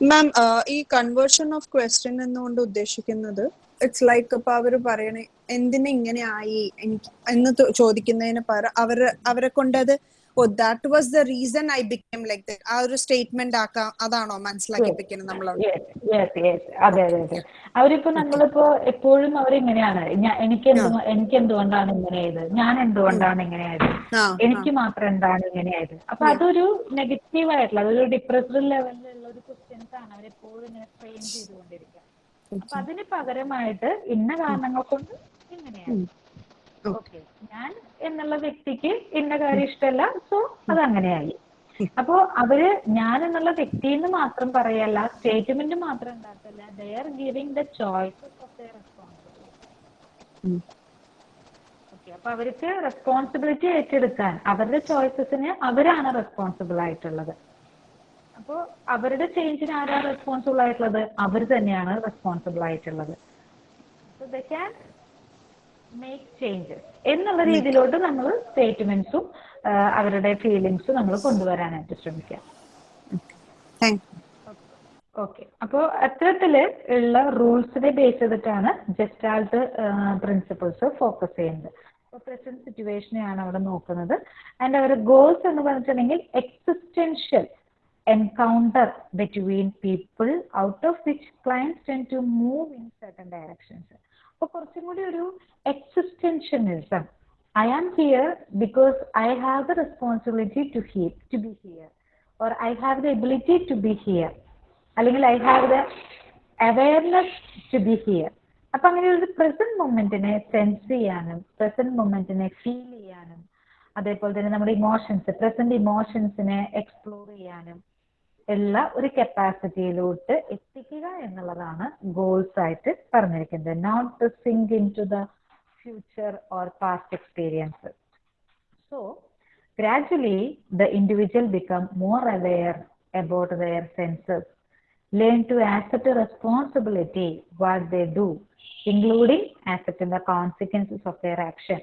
മാം ഈ കൺവേർഷൻ ഓഫ് ക്വസ്റ്റ്യൻ എന്നുകൊണ്ട് ഉദ്ദേശിക്കുന്നത് ഇറ്റ്സ് ലൈക്ക് ഇപ്പൊ അവർ പറയണേ എന്തിനെ ഇങ്ങനെ ആയി എനിക്ക് എന്ന് ചോദിക്കുന്നതിന് പകരം അവർ അവരെ കൊണ്ട് അത് ഓ that was the reason I become like ആ ഒരു സ്റ്റേറ്റ്മെന്റ് ആക്കാം അതാണോ മനസ്സിലാക്കിപ്പിക്കുന്നത് നമ്മൾ. അതെ അതെ അതെ. അവരിപ്പോ നമ്മളിപ്പോ എപ്പോഴും അവരിങ്ങനെയാണ്. എനിക്ക് എനിക്ക് എന്തുകൊണ്ടാണ് ഇങ്ങനെയായത് ഞാൻ എന്തുകൊണ്ടാണ് ഇങ്ങനെയായത് എനിക്ക് മാത്രം എന്താണ് ഇങ്ങനെയായത് അപ്പൊ അതൊരു നെഗറ്റീവ് ആയിട്ടുള്ള അതൊരു ഡിപ്രസ്ഡ് ലെവലിലുള്ള ഒരു ക്വസ്റ്റ്യൻസ് ആണ് അവരെപ്പോഴും ഇങ്ങനെ ഫ്രെയിം ചെയ്തുകൊണ്ടിരിക്കുക. അപ്പൊ അതിന് പകരമായിട്ട് ഇന്ന കാരണങ്ങൾ കൊണ്ട് ഇങ്ങനെയാണ്. ഓക്കെ. ഞാൻ എന്നുള്ള വ്യക്തിക്ക് ഇന്ന കാര്യം ഇഷ്ടമല്ല. സോ അത് അങ്ങനെയായി. അപ്പോ അവർ ഞാൻ എന്നുള്ള വ്യക്തി എന്ന് മാത്രം പറയല്ല സ്റ്റേറ്റ്മെന്റ് മാത്രം ഉണ്ടാക്കല്ല. They are giving the choice of the responsibility okay. അപ്പൊ അവർക്ക് റെസ്പോൺസിബിലിറ്റി ഏറ്റെടുക്കാൻ അവരുടെ ചോയ്സസിന് അവരാണ് റെസ്പോൺസിബിൾ ആയിട്ടുള്ളത്. അപ്പോ അവരുടെ ചേഞ്ചിന് ആരാ റെസ്പോൺസിബിൾ ആയിട്ടുള്ളത്? അവർ തന്നെയാണ് റെസ്പോൺസിബിൾ ആയിട്ടുള്ളത്. So they can make changes എന്നുള്ള രീതിയിലോട്ട് നമ്മൾ സ്റ്റേറ്റ്മെന്റ്സും അവരുടെ ഫീലിങ്സും നമ്മൾ കൊണ്ടുവരാനായിട്ട് ശ്രമിക്കാം. ഓക്കെ അപ്പോൾ അത്തരത്തിൽ ഉള്ള റൂൾസിനെ ബേസ് ചെയ്തിട്ടാണ് ജസ്റ്റാൾട്ട് പ്രിൻസിപ്പിൾസ് ഫോക്കസ് ചെയ്യുന്നത്. പ്രസന്റ് സിറ്റുവേഷനെയാണ് അവിടെ നോക്കുന്നത്. ആൻഡ് അവരുടെ ഗോൾസ് എന്ന് പറഞ്ഞിട്ടുണ്ടെങ്കിൽ existential encounter between people out of which clients tend to move in certain directions അപ്പോൾ കുറച്ചും കൂടി ഒരു existentialism I am here because I have the responsibility to here to be here or I have the ability to be here അല്ലെങ്കിൽ I have the awareness to be here അപ്പൊ അങ്ങനെ ഒരു present മൊമെന്റിനെ sense ചെയ്യാനും present മൊമെന്റിനെ feel ചെയ്യാനും അതേപോലെ തന്നെ നമ്മുടെ ഇമോഷൻസ് പ്രസന്റ് ഇമോഷൻസിനെ എക്സ്പ്ലോർ ചെയ്യാനും ഉള്ള ഒരു കപ്പാസിറ്റിയിലോട്ട് എത്തിക്കുക എന്നുള്ളതാണ് ഗോൾസ് ആയിട്ട് പറഞ്ഞിരിക്കുന്നത് not to sink into the future or past experience so gradually the individual become more aware about their senses learn to accept responsibility what they do including accepting the consequences of their action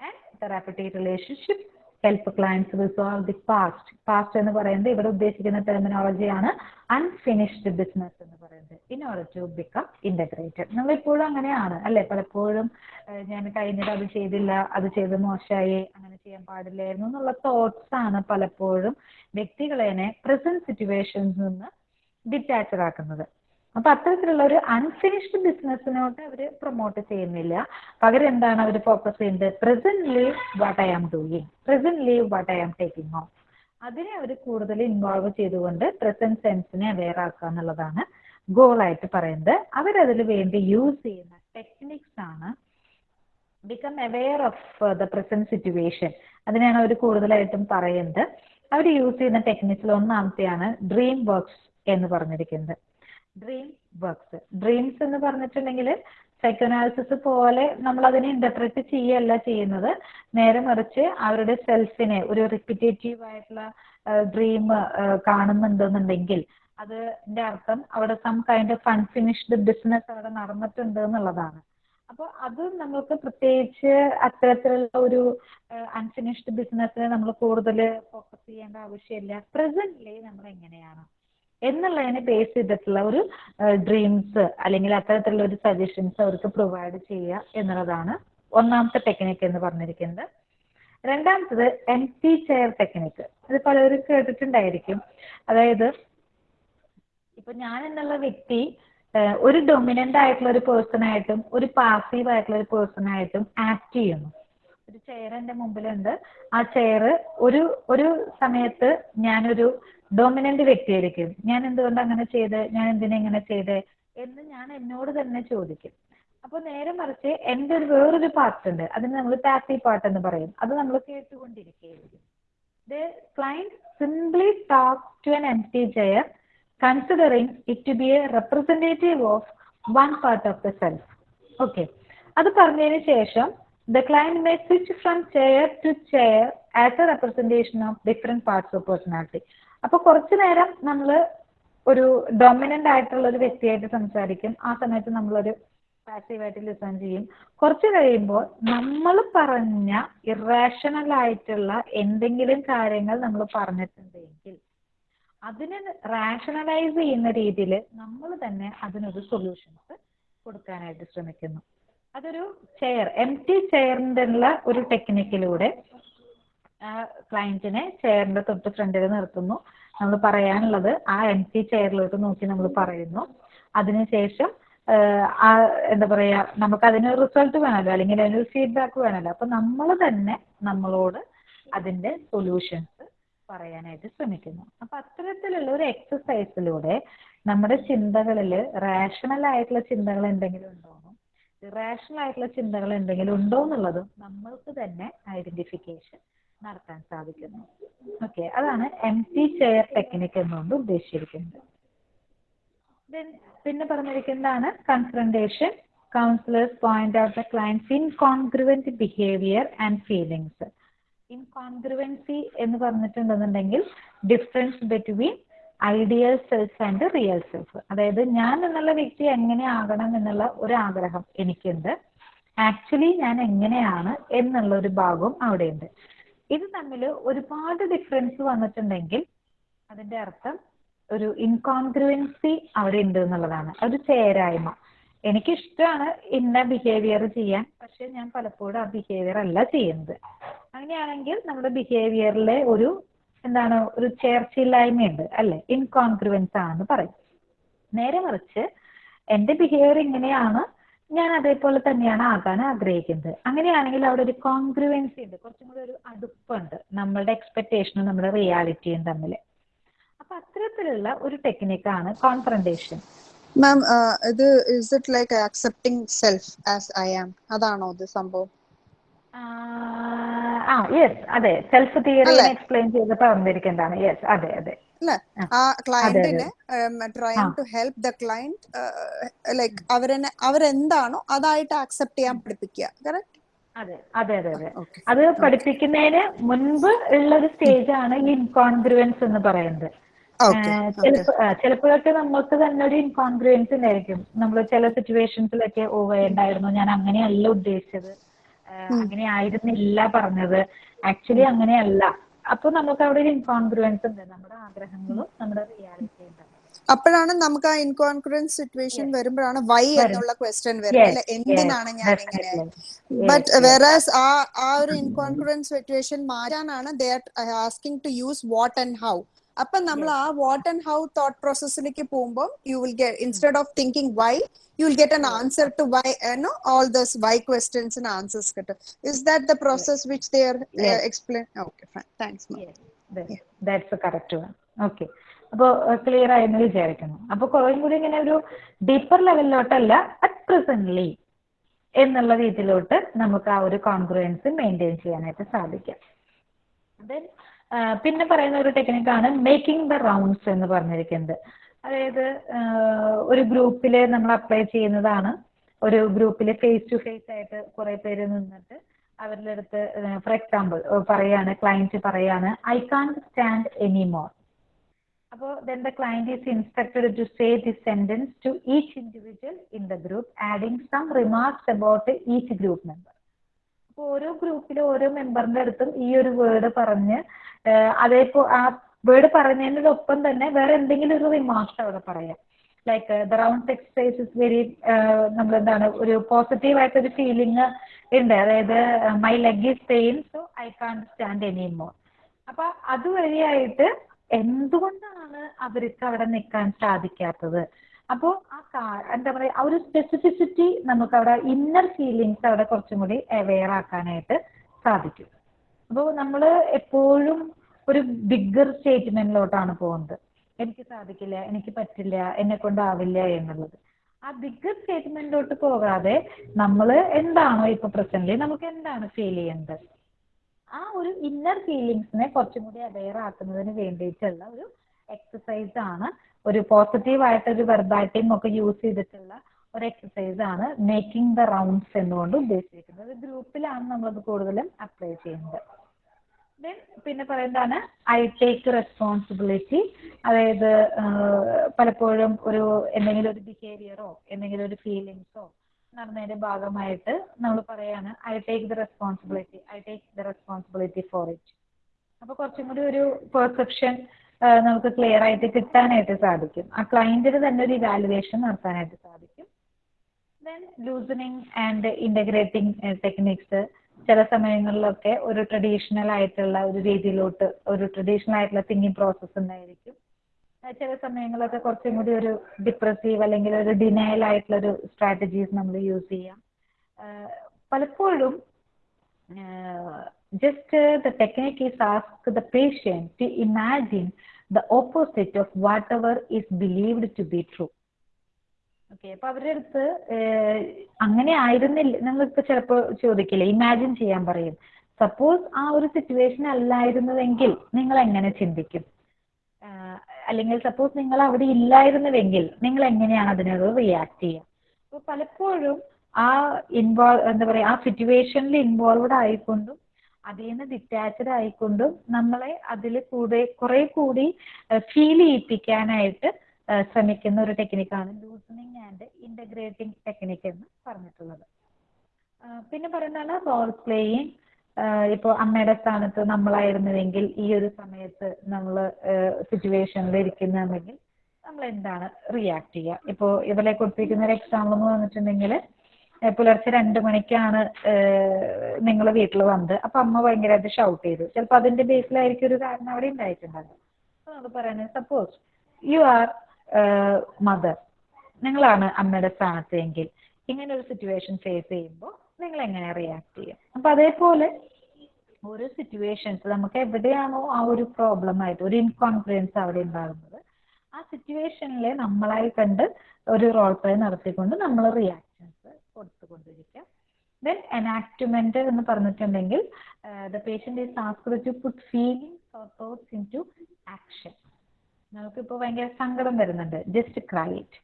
and therapeutic relationship help clients resolve the past past എന്ന് പറയുന്നത് ഇവിടെ ഉദ്ദേശിക്കുന്ന ടെർമിനോളജിയാണ് unfinished business എന്ന് പറയുന്നത്. In order to become integrated നമ്മൾ ഇപ്പോഴും അങ്ങനെയാണ് അല്ലെ? പലപ്പോഴും ഞാൻ കഴിഞ്ഞിട്ട് അത് ചെയ്തില്ല അത് ചെയ്ത് മോശമായി അങ്ങനെ ചെയ്യാൻ പാടില്ലായിരുന്നു എന്നുള്ള തോട്ട്സ് ആണ് പലപ്പോഴും വ്യക്തികളെ പ്രസന്റ് സിറ്റുവേഷൻസ് നിന്ന് ഡിറ്റാച്ചഡ് ആക്കുന്നത്. അപ്പൊ അത്തരത്തിലുള്ള ഒരു അൺഫിനിഷ്ഡ് ബിസിനസ്സിനോട്ട് അവർ പ്രൊമോട്ട് ചെയ്യുന്നില്ല. പകരം എന്താണ് അവർ ഫോക്കസ് ചെയ്യുന്നത് presently what I am doing presently what I am taking on അതിനെ അവർ കൂടുതൽ ഇൻവോൾവ് ചെയ്തുകൊണ്ട് പ്രസന്റ് സെൻസിനെ അവെയർ ആക്കുക എന്നുള്ളതാണ് ഗോൾ ആയിട്ട് പറയുന്നത് അവരതിൽ വേണ്ടി യൂസ് ചെയ്യുന്ന ടെക്നിക്സ് ആണ് become aware of the present situation അതിനാണ് അവർ കൂടുതലായിട്ടും പറയുന്നത് അവർ യൂസ് ചെയ്യുന്ന ടെക്നിക്സിൽ ഒന്നാമത്തെയാണ് ഡ്രീം വർക്ക്സ് എന്ന് പറഞ്ഞിരിക്കുന്നത്. ഡ്രീം വർക്ക്സ് ഡ്രീംസ് എന്ന് പറഞ്ഞിട്ടുണ്ടെങ്കിൽ സൈക്കോനാലിസിസ് പോലെ നമ്മൾ അതിനെ ഇന്റർപ്രറ്റ് ചെയ്യല്ല ചെയ്യുന്നത്. നേരെ മറിച്ച് അവരുടെ സെൽഫിനെ ഒരു റിപ്പിറ്റേറ്റീവ് ആയിട്ടുള്ള ഡ്രീം കാണുന്നുണ്ടെന്നുണ്ടെങ്കിൽ അതിന്റെ അർത്ഥം അവിടെ some kind of unfinished business അവിടെ നടന്നിട്ടുണ്ട് എന്നുള്ളതാണ്. അപ്പോൾ അത് നമ്മൾക്ക് പ്രത്യേകിച്ച് അത്തരത്തിലുള്ള ഒരു അൺഫിനിഷ്ഡ് ബിസിനസ്സിനെ നമ്മൾ കൂടുതൽ ഫോക്കസ് ചെയ്യേണ്ട ആവശ്യമില്ല. പ്രസന്റ്ലി നമ്മൾ എങ്ങനെയാണ് എന്നുള്ളതിനെ ബേസ് ചെയ്തിട്ടുള്ള ഒരു ഡ്രീംസ് അല്ലെങ്കിൽ അത്തരത്തിലുള്ള ഒരു സജഷൻസ് അവർക്ക് പ്രൊവൈഡ് ചെയ്യുക എന്നുള്ളതാണ് ഒന്നാമത്തെ ടെക്നിക്ക് എന്ന് പറഞ്ഞിരിക്കുന്നത്. രണ്ടാമത്തത് എം ടി ചെയർ ടെക്നിക്ക് ഇത് പലരും കേട്ടിട്ടുണ്ടായിരിക്കും. അതായത് ഇപ്പൊ ഞാൻ എന്നുള്ള വ്യക്തി ഒരു ഡൊമിനന്റ് ആയിട്ടുള്ള ഒരു പേഴ്സൺ ആയിട്ടും ഒരു പാസീവ് ആയിട്ടുള്ള ഒരു പേഴ്സൺ ആയിട്ടും ആക്ട് ചെയ്യുന്നു. ഒരു ചെയർ എന്റെ മുമ്പിലുണ്ട്. ആ ചെയർ ഒരു ഒരു സമയത്ത് ഞാനൊരു ഡൊമിനന്റ് വ്യക്തിയായിരിക്കും. ഞാൻ എന്തുകൊണ്ട് അങ്ങനെ ചെയ്ത്? ഞാൻ എന്തിനാ ഇങ്ങനെ ചെയ്ത്? എന്ന് ഞാൻ എന്നോട് തന്നെ ചോദിക്കും. അപ്പൊ നേരെ മറിച്ച് എന്റെ ഒരു വേറൊരു പാർട്ട് ഉണ്ട്. അതിന് നമ്മൾ പാസീവ് പാർട്ട് എന്ന് പറയും. അത് നമ്മൾ കേട്ടുകൊണ്ടിരിക്കുകയായിരിക്കും. The client simply talk to an empty chair considering it to be a representative of one part of the self okay അത് പറഞ്ഞതിന് ശേഷം the client may switch from chair to chair as a representation of different parts of personality അപ്പൊ കുറച്ചു നേരം നമ്മൾ ഒരു dominant ആയിട്ടുള്ള ഒരു വ്യക്തിയായിട്ട് സംസാരിക്കും. ആ സമയത്ത് നമ്മളൊരു പാസീവായിട്ട് ലിസൺ ചെയ്യും. കുറച്ച് കഴിയുമ്പോൾ നമ്മൾ പറഞ്ഞ ഇറാഷണൽ ആയിട്ടുള്ള എന്തെങ്കിലും കാര്യങ്ങൾ നമ്മൾ പറഞ്ഞിട്ടുണ്ടെങ്കിൽ അതിനെ റാഷണലൈസ് ചെയ്യുന്ന രീതിയിൽ നമ്മൾ തന്നെ അതിനൊരു സൊല്യൂഷൻസ് കൊടുക്കാനായിട്ട് ശ്രമിക്കുന്നു. അതൊരു ചെയർ എം ടി ചെയറിന്റെ ഉള്ള ഒരു ടെക്നിക്കിലൂടെ ക്ലയന്റിനെ ചെയറിന്റെ തൊട്ട് ഫ്രണ്ടിൽ നിർത്തുന്നു. നമ്മൾ പറയാനുള്ളത് ആ എം ടി ചെയറിലോട്ട് നോക്കി നമ്മൾ പറയുന്നു. അതിനുശേഷം ആ എന്താ പറയാ നമുക്ക് അതിന് റിസൾട്ട് വേണമല്ലോ അല്ലെങ്കിൽ അതിനൊരു ഫീഡ്ബാക്ക് വേണമല്ലോ അപ്പൊ നമ്മൾ തന്നെ നമ്മളോട് അതിന്റെ സൊല്യൂഷൻസ് പറയാനായിട്ട് ശ്രമിക്കുന്നു. അപ്പൊ അത്തരത്തിലുള്ള ഒരു എക്സസൈസിലൂടെ നമ്മുടെ ചിന്തകളിൽ റാഷണൽ ആയിട്ടുള്ള ചിന്തകൾ എന്തെങ്കിലും ഉണ്ടോന്നും ഇറാഷണൽ ആയിട്ടുള്ള ചിന്തകൾ എന്തെങ്കിലും ഉണ്ടോ എന്നുള്ളതും നമ്മൾക്ക് തന്നെ ഐഡന്റിഫിക്കേഷൻ നടത്താൻ സാധിക്കുന്നു. ഓക്കെ അതാണ് എം ടി ചെയർ ടെക്നിക് എന്നുകൊണ്ട് ഉദ്ദേശിച്ചിരിക്കുന്നത്. പിന്നെ പറഞ്ഞിരിക്കുന്നതാണ് confrontation counsellors point out the clients incongruent behaviour and feelings incongruency എന്ന് പറഞ്ഞിട്ടുണ്ടെന്നുണ്ടെങ്കിൽ difference between ideal self and real self അതായത് ഞാൻ എന്നുള്ള വ്യക്തി എങ്ങനെ ആകണം എന്നുള്ള ഒരു ആഗ്രഹം എനിക്കുണ്ട്. ആക്ച്വലി ഞാൻ എങ്ങനെയാണ് എന്നുള്ള ഒരു ഭാഗവും അവിടെയുണ്ട്. ഇത് തമ്മിൽ ഒരുപാട് ഡിഫറൻസ് വന്നിട്ടുണ്ടെങ്കിൽ അതിന്റെ അർത്ഥം ഒരു ഇൻകോൺഗ്രുവൻസി അവിടെ ഉണ്ട് എന്നുള്ളതാണ്. ഒരു ചേരായ്മ. എനിക്ക് ഇഷ്ടമാണ് ഇന്ന ബിഹേവിയർ ചെയ്യാൻ പക്ഷെ ഞാൻ പലപ്പോഴും ആ ബിഹേവിയർ അല്ല ചെയ്യുന്നത്. അങ്ങനെയാണെങ്കിൽ നമ്മുടെ ബിഹേവിയറിലെ ഒരു എന്താണ് ഒരു ചേർച്ചയില്ലായ്മയുണ്ട് അല്ലെ? ഇൻകോൺഗ്രുവൻസ് ആണെന്ന് പറയും. നേരെ മറിച്ച് എന്റെ ബിഹേവിയർ ഇങ്ങനെയാണ് ഞാൻ അതേപോലെ തന്നെയാണ് ആകാൻ ആഗ്രഹിക്കുന്നത്. അങ്ങനെയാണെങ്കിൽ അവിടെ ഒരു കോൺഗ്രുവൻസി ഉണ്ട്. കുറച്ചും കൂടി ഒരു അടുപ്പുണ്ട്. നമ്മളുടെ എക്സ്പെക്ടേഷനും നമ്മുടെ റിയാലിറ്റിയും തമ്മിൽ. അപ്പൊ അത്തരത്തിലുള്ള ഒരു ടെക്നിക്കാണ് കോൺഫ്രണ്ടേഷൻ മാം ഇത് is it like accepting self as I am അതാണോ ഇത് സംഭവം? ആ യെസ് അതെ. സെൽഫ് തിയറി എക്സ്പ്ലെയിൻ ചെയ്തിട്ട് വന്നിരിക്കുന്നതാണ് യെസ് അതെ അതെ. അല്ലെ ആ. ക്ലയന്റിന് trying to help the client like അവരെന്നെ അവരെന്താണോ അതായിട്ട് ആക്സെപ്റ്റ് ചെയ്യാൻ പഠിപ്പിക്കുക. കറക്റ്റ് അതെ അതെ അതെ അതെ. അത് പഠിപ്പിക്കുന്നതിന് മുൻപ് ഉള്ള ഒരു സ്റ്റേജ് ആണ് ഈ ഇൻകോൺഗ്രുവൻസ് എന്ന് പറയുന്നത്. ചിലപ്പോഴൊക്കെ നമുക്ക് തന്നെ ഒരു ഇൻകോൺഗ്രുവൻസ് ഉണ്ടായിരിക്കും. നമ്മൾ ചില സിറ്റുവേഷൻസിലൊക്കെ ഓ വേണ്ടായിരുന്നു ഞാൻ അങ്ങനെയല്ല ഉദ്ദേശിച്ചത്. അങ്ങനെ ആയിരുന്നില്ല പറഞ്ഞത്. ആക്ച്വലി അങ്ങനെയല്ല. അപ്പൊ നമുക്ക് അവിടെ ഒരു ഇൻകോൺഗ്രുവൻസ് ഉണ്ട്. നമ്മുടെ ആഗ്രഹങ്ങളും നമ്മുടെ റിയാലിറ്റിയും അപ്പോഴാണ് നമുക്ക് ആ ഇൻകോൺഫിഡൻസ് സിറ്റുവേഷൻ വരുമ്പോഴാണ് വൈ എന്നുള്ള ക്വസ്റ്റ്യൻ വരുന്നത്. അല്ലെ? എന്തിനാണ് ഞാൻ ഇങ്ങനെ ബട്ട് വെറാസ് ആ ആ ഒരു ഇൻകോൺഫിഡൻസ് സിറ്റുവേഷൻ മാറ്റാനാണ് they are asking to use what and how അപ്പൊ നമ്മൾ ആ വാട്ട് ആൻഡ് ഹൗ തോട്ട് പ്രോസസ്സിലേക്ക് പോകുമ്പോൾ you will get instead of thinking why you will get an answer to why no all those why ക്വസ്റ്റ്യൻസിന് answers കിട്ടും. Is that the process which they are explain okay fine thanks that's correct one okay അപ്പോൾ clear ആയെന്ന് വിചാരിക്കുന്നു. അപ്പോൾ കുറേ കൂടി ഇങ്ങനെ ഒരു deeper ലെവലിലോട്ടല്ല at presently എന്നുള്ള രീതിയിലോട്ട് നമുക്ക് ആ ഒരു കോൺഗ്രുവൻസ് മെയിന്റെയിൻ ചെയ്യാനായിട്ട് സാധിക്കാം. ദെൻ പിന്നെ പറയുന്ന ഒരു ടെക്നിക്കാണ് മേക്കിംഗ് ദ റൗണ്ട്സ് എന്ന് പറഞ്ഞിരിക്കുന്നത്. അതായത് ഒരു ഗ്രൂപ്പിൽ നമ്മൾ അപ്ലൈ ചെയ്യുന്നതാണ്. ഒരു ഗ്രൂപ്പിൽ ഫേസ് ടു ഫേസ് ആയിട്ട് കുറെ പേര് നിന്നിട്ട് അവരുടെ അടുത്ത് ഫോർ എക്സാമ്പിൾ പറയാണ് ക്ലയന്റ് പറയാണ് I can't stand any more അപ്പോൾ then the client is instructed to say the sentence to each individual in the group adding some remarks about each group member ഓരോ ഗ്രൂപ്പിലെ ഓരോ മെമ്പറിന്റെ അടുത്തും ഈ ഒരു വേർഡ് പറഞ്ഞ് അതേപ്പോ ആ വേർഡ് പറഞ്ഞതിനോടൊപ്പം തന്നെ വേറെ എന്തെങ്കിലും ഒരു റിമാർക്സ് അവിടെ പറയാം. Like the round exercise is very നമ്മൾ എന്താണ് ഒരു പോസിറ്റീവ് ആയിട്ടൊരു ഫീലിംഗ് ഉണ്ട്. അതായത് my leg is pain so I can't stand any more അപ്പൊ അതുവഴിയായിട്ട് എന്തുകൊണ്ടാണ് അവർക്ക് അവിടെ നിൽക്കാൻ സാധിക്കാത്തത്? അപ്പോൾ ആ കാ എന്താ പറയുക ആ ഒരു സ്പെസിഫിസിറ്റി നമുക്ക് അവിടെ ഇന്നർ ഫീലിങ്സ് അവിടെ കുറച്ചും കൂടി അവെയർ ആക്കാനായിട്ട് സാധിക്കും. അപ്പോൾ നമ്മൾ എപ്പോഴും ഒരു ബിഗ്ഗർ സ്റ്റേറ്റ്മെന്റിലോട്ടാണ് പോകുന്നത് എനിക്ക് സാധിക്കില്ല എനിക്ക് പറ്റില്ല എന്നെ കൊണ്ടാവില്ല എന്നുള്ളത്. ആ ബിഗ്ഗർ സ്റ്റേറ്റ്മെന്റിലോട്ട് പോകാതെ നമ്മൾ എന്താണോ ഇപ്പൊ പ്രസന്റ്ലി നമുക്ക് എന്താണ് ഫീൽ ചെയ്യുന്നത് ആ ഒരു ഇന്നർ ഫീലിങ്സിനെ കുറച്ചും കൂടി അവെയർ ആക്കുന്നതിന് വേണ്ടിയിട്ടുള്ള ഒരു എക്സസൈസ് ആണ് ഒരു പോസിറ്റീവ് ആയിട്ട് ഒരു വെർബാറ്റിംഗ് ഒക്കെ യൂസ് ചെയ്തിട്ടുള്ള ഒരു എക്സസൈസ് ആണ് മേക്കിംഗ് ദ റൗണ്ട്സ് എന്നുകൊണ്ട് ഉദ്ദേശിക്കുന്നത്. ഗ്രൂപ്പിലാണ് നമ്മളത് കൂടുതലും അപ്ലൈ ചെയ്യുന്നത്. ദെൻ പിന്നെ പറയുന്നതാണ് ഐ ടേക്ക് റെസ്പോൺസിബിലിറ്റി അതായത് പലപ്പോഴും ഒരു എന്തെങ്കിലും ഒരു ബിഹേവിയറോ എന്തെങ്കിലും ഒരു ഫീലിങ്സോ നടന്നതിന്റെ ഭാഗമായിട്ട് നമ്മൾ പറയാണ് I take the responsibility I take the responsibility for it അപ്പൊ കുറച്ചും കൂടി ഒരു പെർസെപ്ഷൻ നമുക്ക് ക്ലിയർ ആയിട്ട് കിട്ടാനായിട്ട് സാധിക്കും. ആ ക്ലയന്റിന് തന്നെ ഒരു ഇവാലുവേഷൻ നടത്താനായിട്ട് സാധിക്കും. Then loosening and integrating techniques ചില സമയങ്ങളിലൊക്കെ ഒരു ട്രഡീഷണൽ ആയിട്ടുള്ള ഒരു രീതിയിലോട്ട് ഒരു ട്രഡീഷണൽ ആയിട്ടുള്ള തിങ്കിങ് പ്രോസസ്സ് ഉണ്ടായിരിക്കും. ചില സമയങ്ങളൊക്കെ കുറച്ചും കൂടി ഒരു ഡിപ്രസീവ് അല്ലെങ്കിൽ ഒരു ഡിനയൽ ആയിട്ടുള്ള ഒരു സ്ട്രാറ്റജീസ് നമ്മൾ യൂസ് ചെയ്യാം. പലപ്പോഴും just uh, the technique is ask the patient to imagine the opposite of whatever is believed to be true. Okay അപ്പൊ അവരുടെ അടുത്ത് അങ്ങനെ ആയിരുന്നില്ല. നമ്മളിപ്പോ ചിലപ്പോ ചോദിക്കില്ലേ ഇമാജിൻ ചെയ്യാൻ പറയും. സപ്പോസ് ആ ഒരു സിറ്റുവേഷൻ അല്ലായിരുന്നുവെങ്കിൽ നിങ്ങൾ എങ്ങനെ ചിന്തിക്കും അല്ലെങ്കിൽ സപ്പോസ് നിങ്ങൾ അവിടെ ഇല്ലായിരുന്നുവെങ്കിൽ നിങ്ങൾ എങ്ങനെയാണ് അതിനോട് റിയാക്ട് ചെയ്യുക? അപ്പൊ പലപ്പോഴും ആ ഇൻവോൾവ് എന്താ പറയാ ആ സിറ്റുവേഷനിൽ ഇൻവോൾവഡ് ആയിക്കൊണ്ടും അതിൽ നിന്ന് ഡിറ്റാച്ച്ഡ് ആയിക്കൊണ്ടും നമ്മളെ അതിൽ കൂടെ കുറെ കൂടി ഫീൽ ചെയ്യിപ്പിക്കാനായിട്ട് ശ്രമിക്കുന്ന ഒരു ടെക്നിക്കാണ് ലൂസണിങ് ആൻഡ് ഇന്റഗ്രേറ്റിംഗ് ടെക്നിക്ക് എന്ന് പറഞ്ഞിട്ടുള്ളത്. പിന്നെ പറയുന്നതാണ് റോൾ പ്ലേയിങ് ഇപ്പോൾ അമ്മയുടെ സ്ഥാനത്ത് നമ്മളായിരുന്നുവെങ്കിൽ ഈ ഒരു സമയത്ത് നമ്മൾ സിറ്റുവേഷനിൽ ഇരിക്കുന്നുണ്ടെങ്കിൽ നമ്മൾ എന്താണ് റിയാക്ട് ചെയ്യുക? ഇപ്പോൾ ഇവരെ കൊടുത്തിരിക്കുന്ന ഒരു എക്സാമ്പിൾ എന്ന് പറഞ്ഞിട്ടുണ്ടെങ്കിൽ പുലർച്ചെ രണ്ട് മണിക്കാണ് നിങ്ങൾ വീട്ടിൽ വന്നത്. അപ്പൊ അമ്മ ഭയങ്കരമായിട്ട് ഷൗട്ട് ചെയ്തു. ചിലപ്പോൾ അതിന്റെ ബേസിലായിരിക്കും ഒരു കാരണം അവിടെ ഉണ്ടായിട്ടുണ്ടാകും അപ്പൊ നമ്മൾ പറയുന്നത് സപ്പോസ് യു ആർ മദർ നിങ്ങളാണ് അമ്മയുടെ സ്ഥാനത്ത് എങ്കിൽ ഇങ്ങനെ ഒരു സിറ്റുവേഷൻ ഫേസ് ചെയ്യുമ്പോൾ നിങ്ങൾ എങ്ങനെ റിയാക്ട് ചെയ്യും? അപ്പൊ അതേപോലെ ഓരോ സിറ്റുവേഷൻസ് നമുക്ക് എവിടെയാണോ ആ ഒരു പ്രോബ്ലം ആയിട്ട് ഒരു ഇൻകോൺഫിഡൻസ് അവിടെ ഉണ്ടാകുന്നത് ആ സിറ്റുവേഷനിലെ നമ്മളായി കണ്ട് ഒരു റോൾ പ്ലേ നടത്തിക്കൊണ്ട് നമ്മൾ റിയാക്ഷൻസ് കൊടുത്തുകൊണ്ടിരിക്കാം. ദെൻ എനാക്ട്മെന്റ് എന്ന് പറഞ്ഞിട്ടുണ്ടെങ്കിൽ the patient is asked to put feelings or thoughts into action നമുക്കിപ്പോൾ ഭയങ്കര സങ്കടം വരുന്നുണ്ട്. ജസ്റ്റ് ക്രൈറ്റ്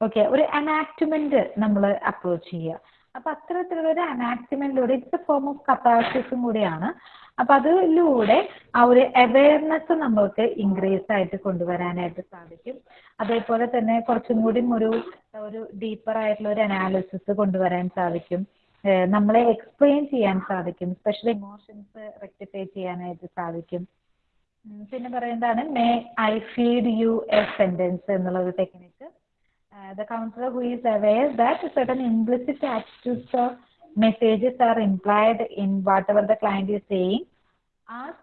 ഓക്കെ ഒരു അനാക്ട്മെന്റ് നമ്മൾ അപ്രോച്ച് ചെയ്യുക. അപ്പൊ അത്തരത്തിലുള്ള ഒരു അനാക്സിമെന്റിലൂടെ ഇറ്റ്സ് എ ഫോം ഓഫ് കത്താസിസും കൂടിയാണ്. അപ്പൊ അതിലൂടെ ആ ഒരു അവയർനെസ് നമ്മൾക്ക് ഇൻക്രീസ് ആയിട്ട് കൊണ്ടുവരാനായിട്ട് സാധിക്കും. അതേപോലെ തന്നെ കുറച്ചും കൂടി ഒരു ഒരു ഡീപ്പർ ആയിട്ടുള്ള ഒരു അനാലിസിസ് കൊണ്ടുവരാൻ സാധിക്കും. നമ്മളെ എക്സ്പ്ലെയിൻ ചെയ്യാൻ സാധിക്കും. സ്പെഷ്യൽ ഇമോഷൻസ് റെക്ടിഫൈ ചെയ്യാനായിട്ട് സാധിക്കും. പിന്നെ പറയുന്നതാണ് may I feed you a sentence എന്നുള്ള ഒരു technique the counselor who is aware that certain implicit attitudes or messages are implied in whatever the client is saying ask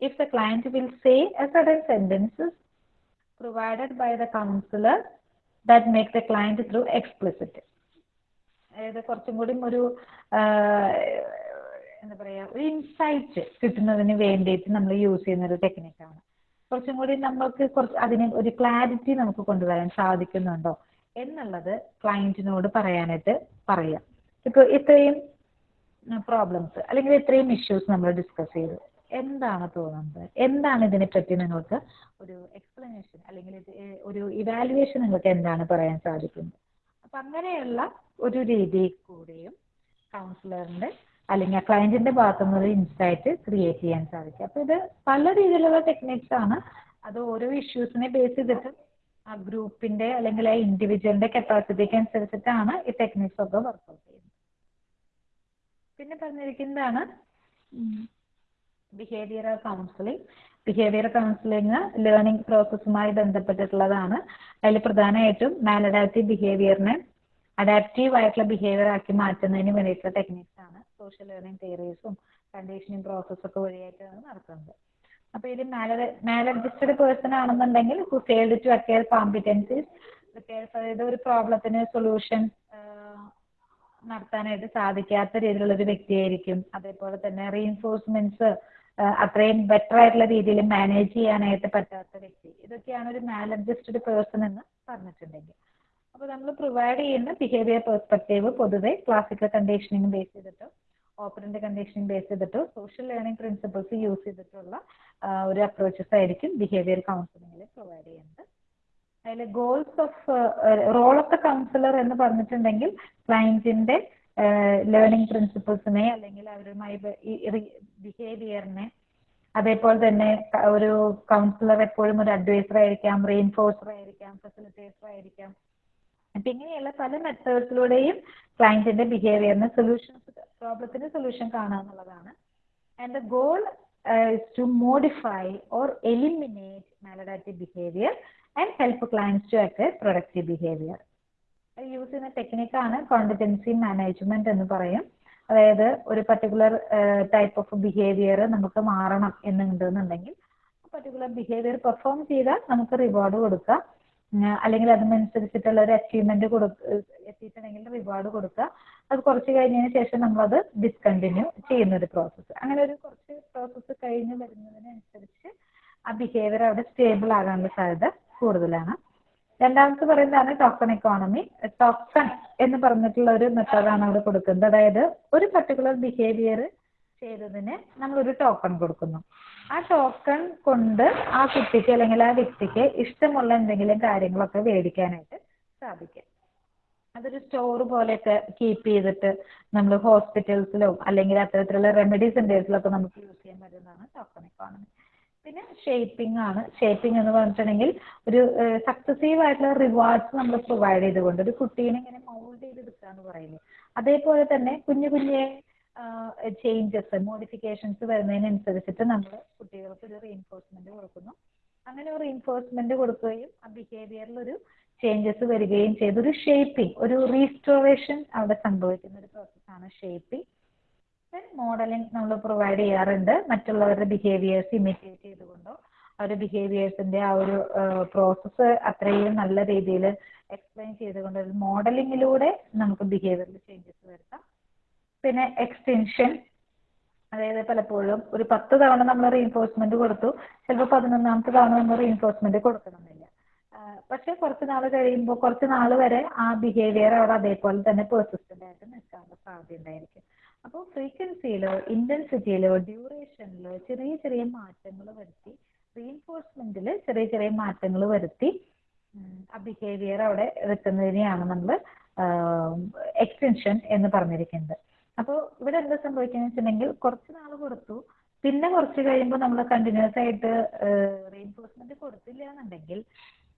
if the client will say a certain sentences provided by the counselor that make the client through explicit അതായത് കുറച്ചും കൂടി ഒരു എന്താ പറയാ ഒരു insight കിട്ടുന്നതിന് വേണ്ടിയിട്ട് നമ്മൾ യൂസ് ചെയ്യുന്ന ഒരു ടെക്നിക്കാണ് കുറച്ചും കൂടി നമ്മൾക്ക് കുറച്ച് അതിന് ഒരു ക്ലാരിറ്റി നമുക്ക് കൊണ്ടുവരാൻ സാധിക്കുന്നുണ്ടോ എന്നുള്ളത് ക്ലയന്റിനോട് പറയാനായിട്ട് പറയാം. ഇപ്പൊ ഇത്രയും പ്രോബ്ലംസ് അല്ലെങ്കിൽ ഇത്രയും ഇഷ്യൂസ് നമ്മൾ ഡിസ്കസ് ചെയ്തു. എന്താണ് തോന്നുന്നത്? എന്താണ് ഇതിനെ പറ്റി നിങ്ങൾക്ക് ഒരു എക്സ്പ്ലനേഷൻ അല്ലെങ്കിൽ ഒരു ഇവാലുവേഷൻ നിങ്ങൾക്ക് എന്താണ് പറയാൻ സാധിക്കുന്നത്? അപ്പൊ അങ്ങനെയുള്ള ഒരു രീതി കൂടെയും കൗൺസിലറിന്റെ അല്ലെങ്കിൽ ക്ലയന്റിന്റെ ഭാഗത്തു ഒരു ഇൻസൈറ്റ് ക്രിയേറ്റ് ചെയ്യാൻ സാധിക്കും. അപ്പൊ ഇത് പല രീതിയിലുള്ള ടെക്നിക്സ് ആണ്. അത് ഓരോ ഇഷ്യൂസിനെ ബേസ് ചെയ്തിട്ട് ആ ഗ്രൂപ്പിന്റെ അല്ലെങ്കിൽ ആ ഇൻഡിവിജ്വലിന്റെ കപ്പാസിറ്റിക്ക് അനുസരിച്ചിട്ടാണ് ഈ ടെക്നിക്സ് ഒക്കെ വർക്ക്ഔട്ട് ചെയ്യുന്നത്. പിന്നെ പറഞ്ഞിരിക്കുന്നതാണ് behavioural counselling behaviour counselling learning പ്രോസസ്സുമായി ബന്ധപ്പെട്ടിട്ടുള്ളതാണ്. അതിൽ പ്രധാനമായിട്ടും മാലഡാപ്റ്റീവ് ബിഹേവിയറിനെ അഡാപ്റ്റീവ് ആയിട്ടുള്ള ബിഹേവിയർ ആക്കി മാറ്റുന്നതിന് വേണ്ടിയിട്ടുള്ള ടെക്നിക്സ് ആണ് സോഷ്യൽ ലേണിംഗ് തിയറീസും കണ്ടീഷനിങ് പ്രോസസ്സൊക്കെ വഴിയായിട്ടാണ് നടക്കുന്നത് അപ്പൊ ഇതിൽ മാലഡ്ജസ്റ്റഡ് പേഴ്സൺ ആണെന്നുണ്ടെങ്കിൽ who failed to acquire competencies അതായത് ഒരു പ്രോബ്ലത്തിന് സൊല്യൂഷൻ നടത്താനായിട്ട് സാധിക്കാത്ത രീതിയിലുള്ള ഒരു വ്യക്തിയായിരിക്കും. അതേപോലെ തന്നെ റീഎൻഫോഴ്സ്മെന്റ്സ് അത്രയും ബെറ്റർ ആയിട്ടുള്ള രീതിയിൽ മാനേജ് ചെയ്യാനായിട്ട് പറ്റാത്ത വ്യക്തി. ഇതൊക്കെയാണ് ഒരു മാലഡ്ജസ്റ്റഡ് പേഴ്സൺ എന്ന് പറഞ്ഞിട്ടുണ്ടെങ്കിൽ. അപ്പൊ നമ്മൾ പ്രൊവൈഡ് ചെയ്യുന്ന ബിഹേവിയർ പെർസ്പെക്റ്റീവ് പൊതുവെ ക്ലാസിക്കൽ കണ്ടീഷനിങ് ബേസ് ചെയ്തിട്ടോ ഓപ്പറന്റ് കണ്ടീഷനിങ് ബേസ് ചെയ്തിട്ടോ സോഷ്യൽ ലേണിംഗ് പ്രിൻസിപ്പിൾസ് യൂസ് ചെയ്തിട്ടുള്ള ഒരു അപ്രോച്ചസ് ആയിരിക്കും ബിഹേവിയർ കൗൺസിലിംഗിൽ പ്രൊവൈഡ് ചെയ്യുന്നത്. അതിൽ goals of role of the counsellor എന്ന് പറഞ്ഞിട്ടുണ്ടെങ്കിൽ ക്ലയന്റിന്റെ ലേണിംഗ് പ്രിൻസിപ്പിൾസിനെ അല്ലെങ്കിൽ അവരുമായി ബിഹേവിയറിനെ അതേപോലെ തന്നെ ഒരു കൗൺസിലർ എപ്പോഴും ഒരു അഡ്വൈസർ ആയിരിക്കാം റീൻഫോഴ്സർ ആയിരിക്കാം ഫെസിലിറ്റേറ്റർ ആയിരിക്കാം അപ്പൊ ഇങ്ങനെയുള്ള പല മെത്തേഡ്സിലൂടെയും ക്ലയന്റിന്റെ ബിഹേവിയറിന് സൊല്യൂഷൻ പ്രോബ്ലത്തിന് സൊല്യൂഷൻ കാണുക എന്നുള്ളതാണ് and the goal to modify or eliminate maladaptive behaviour and help clients to acquire productive behaviour use ചെയ്യുന്ന ടെക്നിക്കാണ് കോണ്ടിറ്റൻസി മാനേജ്മെന്റ് എന്ന് പറയും. അതായത് ഒരു പർട്ടിക്കുലർ ടൈപ്പ് ഓഫ് ബിഹേവിയർ നമുക്ക് മാറണം എന്നുണ്ടെന്നുണ്ടെങ്കിൽ പർട്ടിക്കുലർ ബിഹേവിയർ പെർഫോം ചെയ്താൽ നമുക്ക് റിവാർഡ് കൊടുക്കാം. അല്ലെങ്കിൽ അതിനനുസരിച്ചിട്ടുള്ള ഒരു അച്ചീവ്മെന്റ് കൊടുക്ക എത്തിയിട്ടുണ്ടെങ്കിൽ റിവാർഡ് കൊടുക്കുക അത് കുറച്ച് കഴിഞ്ഞതിന് ശേഷം അത് ഡിസ്കണ്ടിന്യൂ ചെയ്യുന്ന ഒരു പ്രോസസ്സ് അങ്ങനെ ഒരു കുറച്ച് പ്രോസസ്സ് കഴിഞ്ഞ് വരുന്നതിനനുസരിച്ച് ആ ബിഹേവിയർ അവിടെ സ്റ്റേബിൾ ആകാനുള്ള സാധ്യത കൂടുതലാണ്. രണ്ടാമത്തെ പറയുന്നതാണ് ടോക്കൺ എക്കോണമി ടോക്കൺ എന്ന് പറഞ്ഞിട്ടുള്ള ഒരു മെത്തേഡാണ് അവിടെ കൊടുക്കുന്നത്. അതായത് ഒരു പർട്ടിക്കുലർ ബിഹേവിയർ ചെയ്തതിന് നമ്മൾ ഒരു ടോക്കൺ കൊടുക്കുന്നു. ആ ടോക്കൺ കൊണ്ട് ആ കുട്ടിക്ക് അല്ലെങ്കിൽ ആ വ്യക്തിക്ക് ഇഷ്ടമുള്ള എന്തെങ്കിലും കാര്യങ്ങളൊക്കെ മേടിക്കാനായിട്ട് സാധിക്കും. അതൊരു സ്റ്റോർ പോലെയൊക്കെ കീപ്പ് ചെയ്തിട്ട് നമ്മൾ ഹോസ്പിറ്റൽസിലോ അല്ലെങ്കിൽ അത്തരത്തിലുള്ള റെമഡി സെന്റേഴ്സിലൊക്കെ നമുക്ക് യൂസ് ചെയ്യാൻ പറ്റുന്നതാണ് ടോക്കൺ എക്കോണമി പിന്നെ ഷേപ്പിംഗ് ആണ്. ഷേപ്പിംഗ് എന്ന് പറഞ്ഞിട്ടുണ്ടെങ്കിൽ ഒരു സക്സസീവ് ആയിട്ടുള്ള റിവാർഡ്സ് നമ്മൾ പ്രൊവൈഡ് ചെയ്തുകൊണ്ട് ഒരു കുട്ടീനെ ഇങ്ങനെ മൗൾഡ് ചെയ്തെടുക്കുക എന്ന് പറയുന്നത് അതേപോലെ തന്നെ കുഞ്ഞു കുഞ്ഞെ ചേഞ്ചസ് മോഡിഫിക്കേഷൻസ് വരുന്നതിനനുസരിച്ചിട്ട് നമ്മൾ കുട്ടികൾക്ക് ഒരു റീഎൻഫോഴ്സ്മെന്റ് കൊടുക്കുന്നു. അങ്ങനെ ഒരു റീഎൻഫോഴ്സ്മെന്റ് കൊടുക്കുകയും ആ ബിഹേവിയറിൽ ഒരു ചേഞ്ചസ് വരികയും ചെയ്ത് ഒരു ഷേപ്പിംഗ് ഒരു റീസ്റ്റോറേഷൻ അവിടെ സംഭവിക്കുന്ന ഒരു പ്രോസസ്സാണ് ഷേപ്പിംഗ് മോഡലിംഗ് നമ്മൾ പ്രൊവൈഡ് ചെയ്യാറുണ്ട്. മറ്റുള്ളവരുടെ ബിഹേവിയേഴ്സ് ഇമിറ്റേറ്റ് ചെയ്തുകൊണ്ടോ അവരുടെ ബിഹേവിയേഴ്സിന്റെ ആ ഒരു പ്രോസസ്സ് അത്രയും നല്ല രീതിയിൽ എക്സ്പ്ലെയിൻ ചെയ്തുകൊണ്ട് മോഡലിംഗിലൂടെ നമുക്ക് ബിഹേവിയറിൽ ചേഞ്ചസ് വരുത്താം. പിന്നെ എക്സ്റ്റെൻഷൻ അതായത് പലപ്പോഴും ഒരു പത്ത് തവണ നമ്മൾ റീഎൻഫോഴ്സ്മെന്റ് കൊടുത്തു ചിലപ്പോൾ പതിനൊന്നാമത്തെ തവണ നമ്മൾ റീഎൻഫോഴ്സ്മെന്റ് കൊടുക്കണമെന്നില്ല. പക്ഷെ കുറച്ച് നാൾ കഴിയുമ്പോൾ കുറച്ച് നാൾ വരെ ആ ബിഹേവിയർ അവിടെ അതേപോലെ തന്നെ പെർസിസ്റ്റന്റ് ആയിട്ട് നിൽക്കാനുള്ള സാധ്യതയുണ്ടായിരിക്കും അപ്പോൾ ഫ്രീക്വൻസിയിലോ ഇന്റൻസിറ്റിയിലോ ഡ്യൂറേഷനിലോ ചെറിയ ചെറിയ മാറ്റങ്ങൾ വരുത്തി റീഎൻഫോഴ്സ്മെന്റിൽ ചെറിയ ചെറിയ മാറ്റങ്ങൾ വരുത്തി ആ ബിഹേവിയർ അവിടെ വെക്കുന്നതിനെയാണ് നമ്മൾ എക്സ്റ്റൻഷൻ എന്ന് പറഞ്ഞിരിക്കുന്നത്. അപ്പോൾ ഇവിടെ എന്താ സംഭവിക്കുന്നത് വെച്ചിട്ടുണ്ടെങ്കിൽ കുറച്ച് നാൾ കൊടുത്തു. പിന്നെ കുറച്ച് കഴിയുമ്പോൾ നമ്മൾ കണ്ടിന്യൂസ് ആയിട്ട് റീഎൻഫോഴ്സ്മെന്റ് കൊടുത്തില്ല എന്നുണ്ടെങ്കിൽ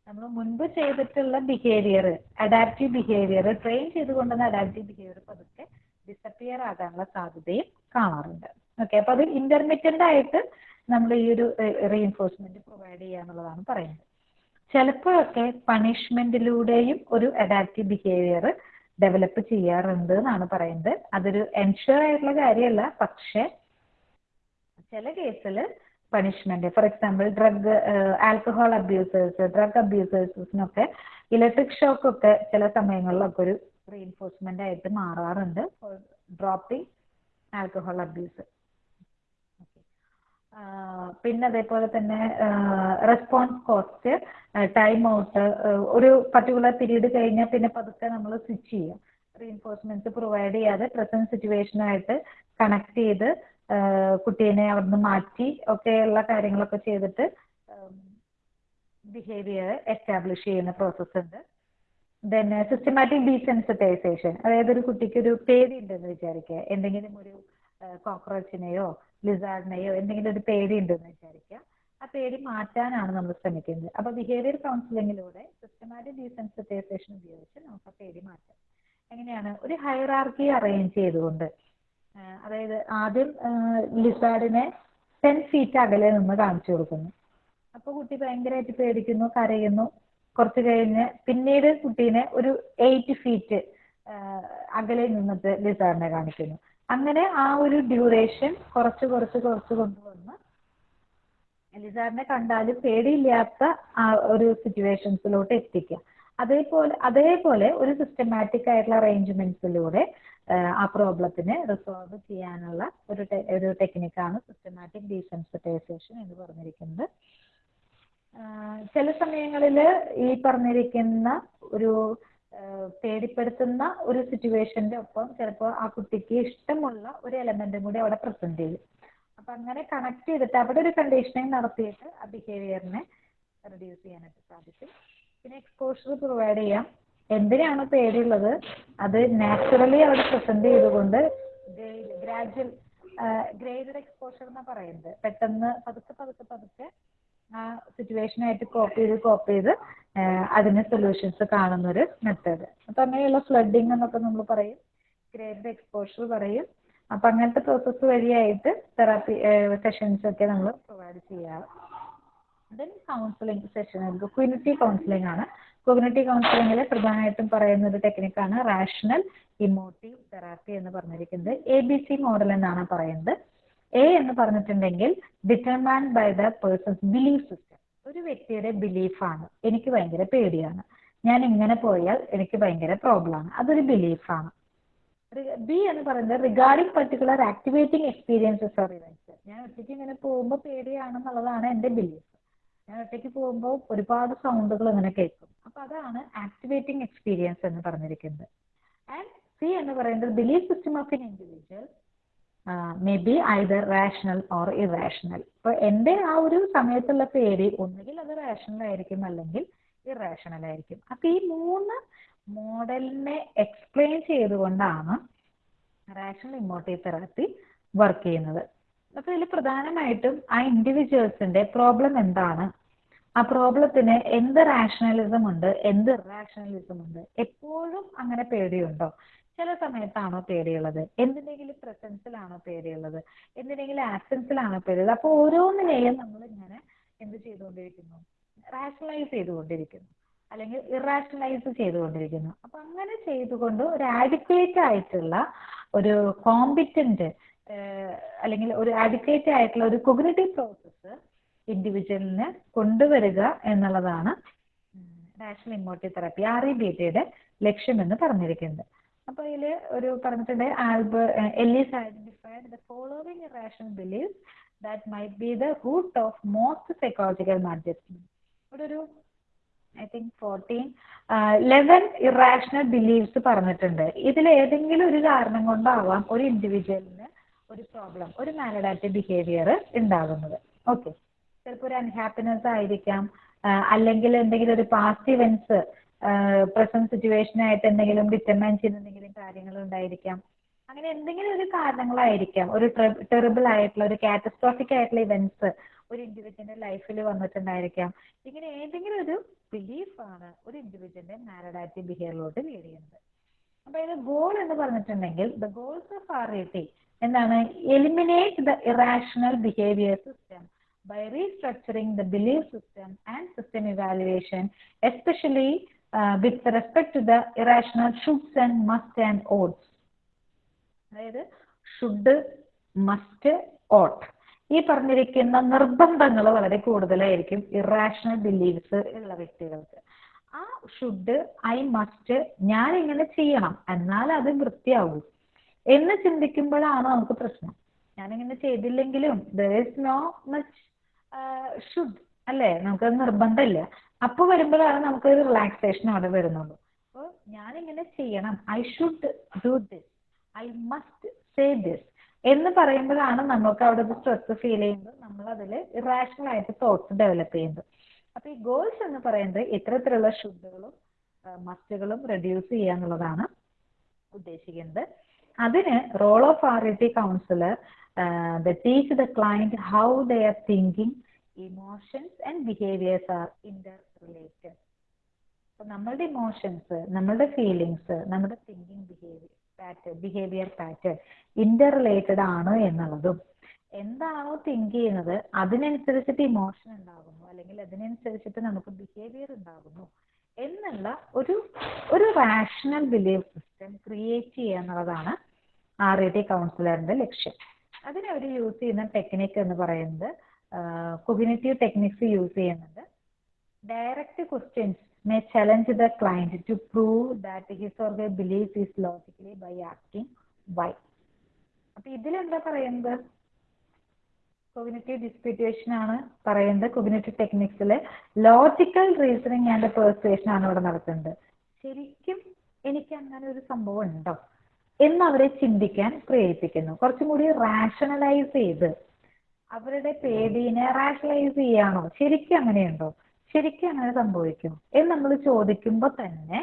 നമ്മൾ മുൻപ് ചെയ്തിട്ടുള്ള ബിഹേവിയർ അഡാപ്റ്റീവ് ബിഹേവിയർ ട്രെയിൻ ചെയ്തുകൊണ്ടുവന്ന അഡാപ്റ്റീവ് ബിഹേവിയർ പതുക്കെ ഡിസപ്പിയർ ആകാനുള്ള സാധ്യതയും കാണാറുണ്ട്. ഓക്കെ അപ്പൊ അത് ഇന്റർമീഡിയന്റ് ആയിട്ട് നമ്മൾ ഈ ഒരു റീഎൻഫോഴ്സ്മെന്റ് പ്രൊവൈഡ് ചെയ്യുക എന്നുള്ളതാണ് പറയുന്നത്. ചിലപ്പോഴൊക്കെ പണിഷ്മെന്റിലൂടെയും ഒരു അഡാപ്റ്റീവ് ബിഹേവിയർ ഡെവലപ്പ് ചെയ്യാറുണ്ട് എന്നാണ് പറയുന്നത്. അതൊരു എൻഷുർ ആയിട്ടുള്ള കാര്യമല്ല. പക്ഷെ ചില കേസിൽ punishment for example drug alcohol abusers drug അബ്യൂസേഴ്സിനൊക്കെ electric shock ഒക്കെ ചില സമയങ്ങളിലൊക്കെ ഒരു റീഎൻഫോഴ്സ്മെന്റ് ആയിട്ട് മാറാറുണ്ട്. ഡ്രോപ്പിംഗ് ആൽക്കഹോൾ അബ്യൂസ് പിന്നെ അതേപോലെ തന്നെ റെസ്പോൺസ് കോസ്റ്റ് ടൈം ഔട്ട് ഒരു പർട്ടിക്കുലർ പീരീഡ് കഴിഞ്ഞാൽ പിന്നെ പതുക്കെ നമ്മൾ സ്വിച്ച് ചെയ്യാം. റീഎൻഫോഴ്സ്മെന്റ്സ് പ്രൊവൈഡ് ചെയ്യാതെ പ്രസന്റ് സിറ്റുവേഷനായിട്ട് കണക്ട് ചെയ്ത് കുട്ടീനെ അവിടുന്ന് മാറ്റി ഒക്കെയുള്ള കാര്യങ്ങളൊക്കെ ചെയ്തിട്ട് ബിഹേവിയർ എസ്റ്റാബ്ലിഷ് ചെയ്യുന്ന പ്രോസസ്സ് ഉണ്ട്. ദെൻ സിസ്റ്റമാറ്റിക് ഡീസെൻസിറ്റൈസേഷൻ അതായത് ഒരു കുട്ടിക്ക് ഒരു പേടി ഉണ്ടെന്ന് വിചാരിക്കുക. എന്തെങ്കിലും ഒരു കോക്രോച്ചിനെയോ ലിസാർഡിനെയോ എന്തെങ്കിലും ഒരു പേടി ഉണ്ടെന്ന് വിചാരിക്കുക. ആ പേടി മാറ്റാനാണ് നമ്മൾ ശ്രമിക്കുന്നത്. അപ്പൊ ബിഹേവിയർ കൗൺസിലിങ്ങിലൂടെ സിസ്റ്റമാറ്റിക് ഡീസെൻസിറ്റൈസേഷൻ ഉപയോഗിച്ച് നമുക്ക് ആ പേടി മാറ്റാം. എങ്ങനെയാണ്? ഒരു ഹൈറാർക്കി അറേഞ്ച് ചെയ്തുകൊണ്ട് അതായത് ആദ്യം ലിസാർഡിനെ ടെൻ ഫീറ്റ് അകലെ നിന്ന് കാണിച്ചു കൊടുക്കുന്നു. അപ്പൊ കുട്ടി ഭയങ്കരമായിട്ട് പേടിക്കുന്നു കരയുന്നു. കുറച്ച് കഴിഞ്ഞ് പിന്നീട് കുട്ടീനെ ഒരു എയ്റ്റ് ഫീറ്റ് അകലെ നിന്നിട്ട് ലിസാറിനെ കാണിക്കുന്നു. അങ്ങനെ ആ ഒരു ഡ്യൂറേഷൻ കുറച്ച് കുറച്ച് കുറച്ച് കൊണ്ടുവന്ന് എലിസാറിനെ കണ്ടാലും പേടിയില്ലാത്ത ആ ഒരു സിറ്റുവേഷൻസിലോട്ട് എത്തിക്കുക. അതേപോലെ അതേപോലെ ഒരു സിസ്റ്റമാറ്റിക് ആയിട്ടുള്ള അറേഞ്ച്മെന്റ്സിലൂടെ ആ പ്രോബ്ലത്തിനെ റിസോൾവ് ചെയ്യാനുള്ള ഒരു ഒരു ടെക്നിക്കാണ് സിസ്റ്റമാറ്റിക് ഡീസെൻസിറ്റൈസേഷൻ എന്ന് പറഞ്ഞിരിക്കുന്നത്. ചില സമയങ്ങളിൽ ഈ പറഞ്ഞിരിക്കുന്ന ഒരു പേടിപ്പെടുത്തുന്ന ഒരു സിറ്റുവേഷന്റെ ഒപ്പം ചിലപ്പോൾ ആ കുട്ടിക്ക് ഇഷ്ടമുള്ള ഒരു എലമെന്റും കൂടി അവിടെ പ്രസന്റ് ചെയ്യും. അപ്പൊ അങ്ങനെ കണക്ട് ചെയ്തിട്ട് അവിടെ ഒരു കണ്ടീഷനിങ് നടത്തിയിട്ട് ആ ബിഹേവിയറിനെ റെഡ്യൂസ് ചെയ്യാനായിട്ട് സാധിക്കും. പിന്നെ എക്സ്പോഷർ പ്രൊവൈഡ് ചെയ്യാം. എന്തിനാണ് പേടിയുള്ളത്? അത് നാച്ചുറലി അവിടെ പ്രസന്റ് ചെയ്തുകൊണ്ട് ഗ്രാജുവൽ ഗ്രേഡഡ് എക്സ്പോഷർ എന്നാ പറയുന്നത്. പെട്ടെന്ന് പതുക്കെ പതുക്കെ പതുക്കെ ആ സിറ്റുവേഷനായിട്ട് കോപ്പ് ചെയ്ത് കോപ്പ് ചെയ്ത് അതിന് സൊല്യൂഷൻസ് കാണുന്ന ഒരു മെത്തേഡ് അപ്പൊ അങ്ങനെയുള്ള ഫ്ലഡിങ് എന്നൊക്കെ നമ്മൾ പറയും. ഗ്രേഡ് എക്സ്പോഷർ പറയും. അപ്പൊ അങ്ങനത്തെ പ്രോസസ്സ് വഴിയായിട്ട് തെറാപ്പി സെഷൻസ് ഒക്കെ നമ്മൾ പ്രൊവൈഡ് ചെയ്യാറ്. Then counselling session cognitive counselling ആണ്. കൊഗ്നിറ്റീവ് കൗൺസിലിംഗിൽ പ്രധാനമായിട്ടും പറയുന്ന ഒരു ടെക്നിക്കാണ് റാഷണൽ ഇമോട്ടീവ് തെറാപ്പി എന്ന് പറഞ്ഞിരിക്കുന്നത്. എ ബി സി മോഡൽ എന്നാണ് പറയുന്നത്. എ എന്ന് പറഞ്ഞിട്ടുണ്ടെങ്കിൽ determined by the person's belief system ഒരു വ്യക്തിയുടെ ബിലീഫാണ് എനിക്ക് ഭയങ്കര പേടിയാണ്. ഞാൻ ഇങ്ങനെ പോയാൽ എനിക്ക് ഭയങ്കര പ്രോബ്ലമാണ് അതൊരു ബിലീഫാണ് ബി എന്ന് പറയുന്നത് regarding particular activating experiences or events ഞാൻ ഒറ്റയ്ക്ക് ഇങ്ങനെ പോകുമ്പോൾ പേടിയാണെന്നുള്ളതാണ് എന്റെ ബിലീഫ് ഞാൻ ഒറ്റയ്ക്ക് പോകുമ്പോൾ ഒരുപാട് സൗണ്ടുകൾ ഇങ്ങനെ കേൾക്കും. അപ്പൊ അതാണ് ആക്ടിവേറ്റിംഗ് എക്സ്പീരിയൻസ് എന്ന് പറഞ്ഞിരിക്കുന്നത്. ആൻഡ് സി എന്ന് പറയുന്നത് belief system of an individual may be either rational or irrational അപ്പൊ എന്റെ ആ ഒരു സമയത്തുള്ള പേര് ഒന്നുകിൽ അത് റാഷണൽ ആയിരിക്കും അല്ലെങ്കിൽ ഇറാഷണൽ ആയിരിക്കും. അപ്പൊ ഈ മൂന്ന് മോഡലിനെ എക്സ്പ്ലെയിൻ ചെയ്തുകൊണ്ടാണ് റാഷണൽ ഇമോട്ടീവ് തെറാപ്പി വർക്ക് ചെയ്യുന്നത്. അപ്പൊ ഇതിൽ പ്രധാനമായിട്ടും ആ ഇൻഡിവിജ്വൽസിന്റെ പ്രോബ്ലം എന്താണ്? ആ പ്രോബ്ലത്തിന് എന്ത് റാഷണലിസം ഉണ്ട് എന്ത് ഇറാഷണലിസം ഉണ്ട്? എപ്പോഴും അങ്ങനെ പേടിയുണ്ടോ? ചില സമയത്താണോ പേടിയുള്ളത്? എന്തിനെങ്കിലും പ്രസൻസിലാണോ പേടിയുള്ളത്? എന്തിനെങ്കിലും ആബ്സെൻസിലാണോ പേടിയുള്ളത്? അപ്പൊ ഓരോന്നിനെയും നമ്മൾ ഇങ്ങനെ എന്ത് ചെയ്തുകൊണ്ടിരിക്കുന്നു? റാഷണലൈസ് ചെയ്തുകൊണ്ടിരിക്കുന്നു. അല്ലെങ്കിൽ ഇറാഷണലൈസ് ചെയ്തുകൊണ്ടിരിക്കുന്നു. അപ്പൊ അങ്ങനെ ചെയ്തുകൊണ്ട് ഒരു ആഡിക്വേറ്റ് ആയിട്ടുള്ള ഒരു കോമ്പിറ്റന്റ് അല്ലെങ്കിൽ ഒരു ആഡിക്വേറ്റ് ആയിട്ടുള്ള ഒരു കൊഗ്നേറ്റീവ് പ്രോസസ്സ് ഇൻഡിവിജ്വലിന് കൊണ്ടുവരിക എന്നുള്ളതാണ് rational emotive therapy R E B ടിയുടെ ലക്ഷ്യമെന്ന് പറഞ്ഞിരിക്കുന്നത്. അപ്പൊ ഇതിൽ ഒരു പറഞ്ഞിട്ടുണ്ട് Albert Ellis identified the following irrational believe that might be the root of most psychological maladjustment ഇവിടെ ഒരു I think fourteen eleven irrational believes പറഞ്ഞിട്ടുണ്ട്. ഇതിൽ ഏതെങ്കിലും ഒരു കാരണം കൊണ്ടാവാം ഒരു ഇൻഡിവിജ്വലിന് ഒരു പ്രോബ്ലം ഒരു മാലഡാറ്റീവ് ബിഹേവിയർ ഉണ്ടാകുന്നത്. ഓക്കെ. ചിലപ്പോൾ ഒരു അൺഹാപ്പിനെസ് ആയിരിക്കാം അല്ലെങ്കിൽ എന്തെങ്കിലും ഒരു പാസ്റ്റ് ഇവന്റ്സ് പ്രസന്റ് സിറ്റുവേഷൻ ആയിട്ട് എന്തെങ്കിലും ഡിറ്റർമൈൻ ചെയ്യുന്ന എന്തെങ്കിലും കാര്യങ്ങൾ ഉണ്ടായിരിക്കാം. അങ്ങനെ എന്തെങ്കിലും ഒരു കാരണങ്ങളായിരിക്കാം. ഒരു ടെറിബിൾ ആയിട്ടുള്ള ഒരു കാറ്റസ്ട്രോഫിക് ആയിട്ടുള്ള ഇവന്റ്സ് ഒരു ഇൻഡിവിജ്വലിന്റെ ലൈഫിൽ വന്നിട്ടുണ്ടായിരിക്കാം. ഇങ്ങനെ ഏതെങ്കിലും ഒരു ബിലീഫാണ് ഒരു ഇൻഡിവിജ്വലിന്റെ മാരഡാറ്റി ബിഹേവിയറിലോട്ട് ലീഡ് ചെയ്യുന്നത്. അപ്പൊ ഇത് ഗോൾ എന്ന് പറഞ്ഞിട്ടുണ്ടെങ്കിൽ the goals of R E എന്താണ്? Eliminate the irrational behaviour system by restructuring the belief system and system evaluation especially uh, with respect to the irrational shoulds and must and oughts. അതായത് should must ought ഈ പറഞ്ഞിരിക്കുന്ന നിർബന്ധങ്ങൾ വളരെ കൂടുതലായിരിക്കും irrational believes ഉള്ള വ്യക്തികൾക്ക്. ആ should I must ഞാൻ ഇങ്ങനെ ചെയ്യണം എന്നാൽ അത് വൃത്തിയാകൂ എന്ന് ചിന്തിക്കുമ്പോഴാണ് നമുക്ക് പ്രശ്നം. ഞാനിങ്ങനെ ചെയ്തില്ലെങ്കിലും there is no much should അല്ലേ? നമുക്ക് നിർബന്ധമില്ല. അപ്പൊ വരുമ്പോഴാണ് നമുക്ക് ഒരു റിലാക്സേഷൻ അവിടെ വരുന്നുള്ളൂ അപ്പോൾ ഇങ്ങനെ ചെയ്യണം. I should do this I must say this എന്ന് പറയുമ്പോഴാണ് നമുക്ക് അവിടെ ഒരു സ്ട്രെസ് ഫീൽ ചെയ്യുന്നത്. നമ്മൾ അതിൽ ഇറാഷണൽ ആയിട്ട് തോട്ട്സ് ഡെവലപ്പ് ചെയ്യുന്നത്. അപ്പൊ ഈ ഗോൾസ് എന്ന് പറയുന്നത് ഇത്തരത്തിലുള്ള ഷുഡുകളും മസ്റ്റുകളും റെഡ്യൂസ് ചെയ്യുക എന്നുള്ളതാണ് ഉദ്ദേശിക്കുന്നത്. അതിന് role of RET counsellor the teach the client how they are thinking emotions and behaviours are interrelated അപ്പൊ നമ്മളുടെ ഇമോഷൻസ് നമ്മളുടെ ഫീലിങ്സ് നമ്മുടെ thinking behaviour pattern behaviour pattern interrelated ആണ് എന്നുള്ളതും എന്താണോ തിങ്ക് ചെയ്യുന്നത് അതിനനുസരിച്ചിട്ട് ഇമോഷൻ ഉണ്ടാകുന്നു അല്ലെങ്കിൽ അതിനനുസരിച്ചിട്ട് നമുക്ക് ബിഹേവിയർ ഉണ്ടാകുന്നു എന്നുള്ള ഒരു ഒരു റാഷണൽ ബിലീഫ് സിസ്റ്റം ക്രിയേറ്റ് ചെയ്യുക എന്നുള്ളതാണ് ആർ ഐ ടി കൗൺസിലറിന്റെ ലക്ഷ്യം. അതിനവർ യൂസ് ചെയ്യുന്ന ടെക്നിക്ക് എന്ന് പറയുന്നത് കൊഗ്നേറ്റീവ് ടെക്നിക്സ് യൂസ് ചെയ്യുന്നുണ്ട്. Direct questions may challenge the client to prove that his or her belief is logically by asking why. അപ്പൊ ഇതിലെന്താ പറയുന്നത്? കൊഗ്നേറ്റീവ് ഡിസ്പ്യൂട്ടേഷൻ ആണ് പറയുന്നത്. കൊഗ്നേറ്റീവ് ടെക്നിക്സിൽ ലോജിക്കൽ റീസണിങ് ആൻഡ് പെർസുവേഷൻ ആണ് ഇവിടെ നടത്തുന്നത്. ശരിക്കും എനിക്ക് അങ്ങനെ ഒരു സംഭവം ഉണ്ടോ എന്ന് അവരെ ചിന്തിക്കാൻ പ്രേരിപ്പിക്കുന്നു. കുറച്ചും കൂടി റാഷണലൈസ് ചെയ്ത് അവരുടെ പേടിനെ റാഷണലൈസ് ചെയ്യാണോ? ശരിക്കും അങ്ങനെയുണ്ടോ? ശരിക്കും അങ്ങനെ സംഭവിക്കും. എന്ന് നമ്മൾ ചോദിക്കുമ്പോൾ തന്നെ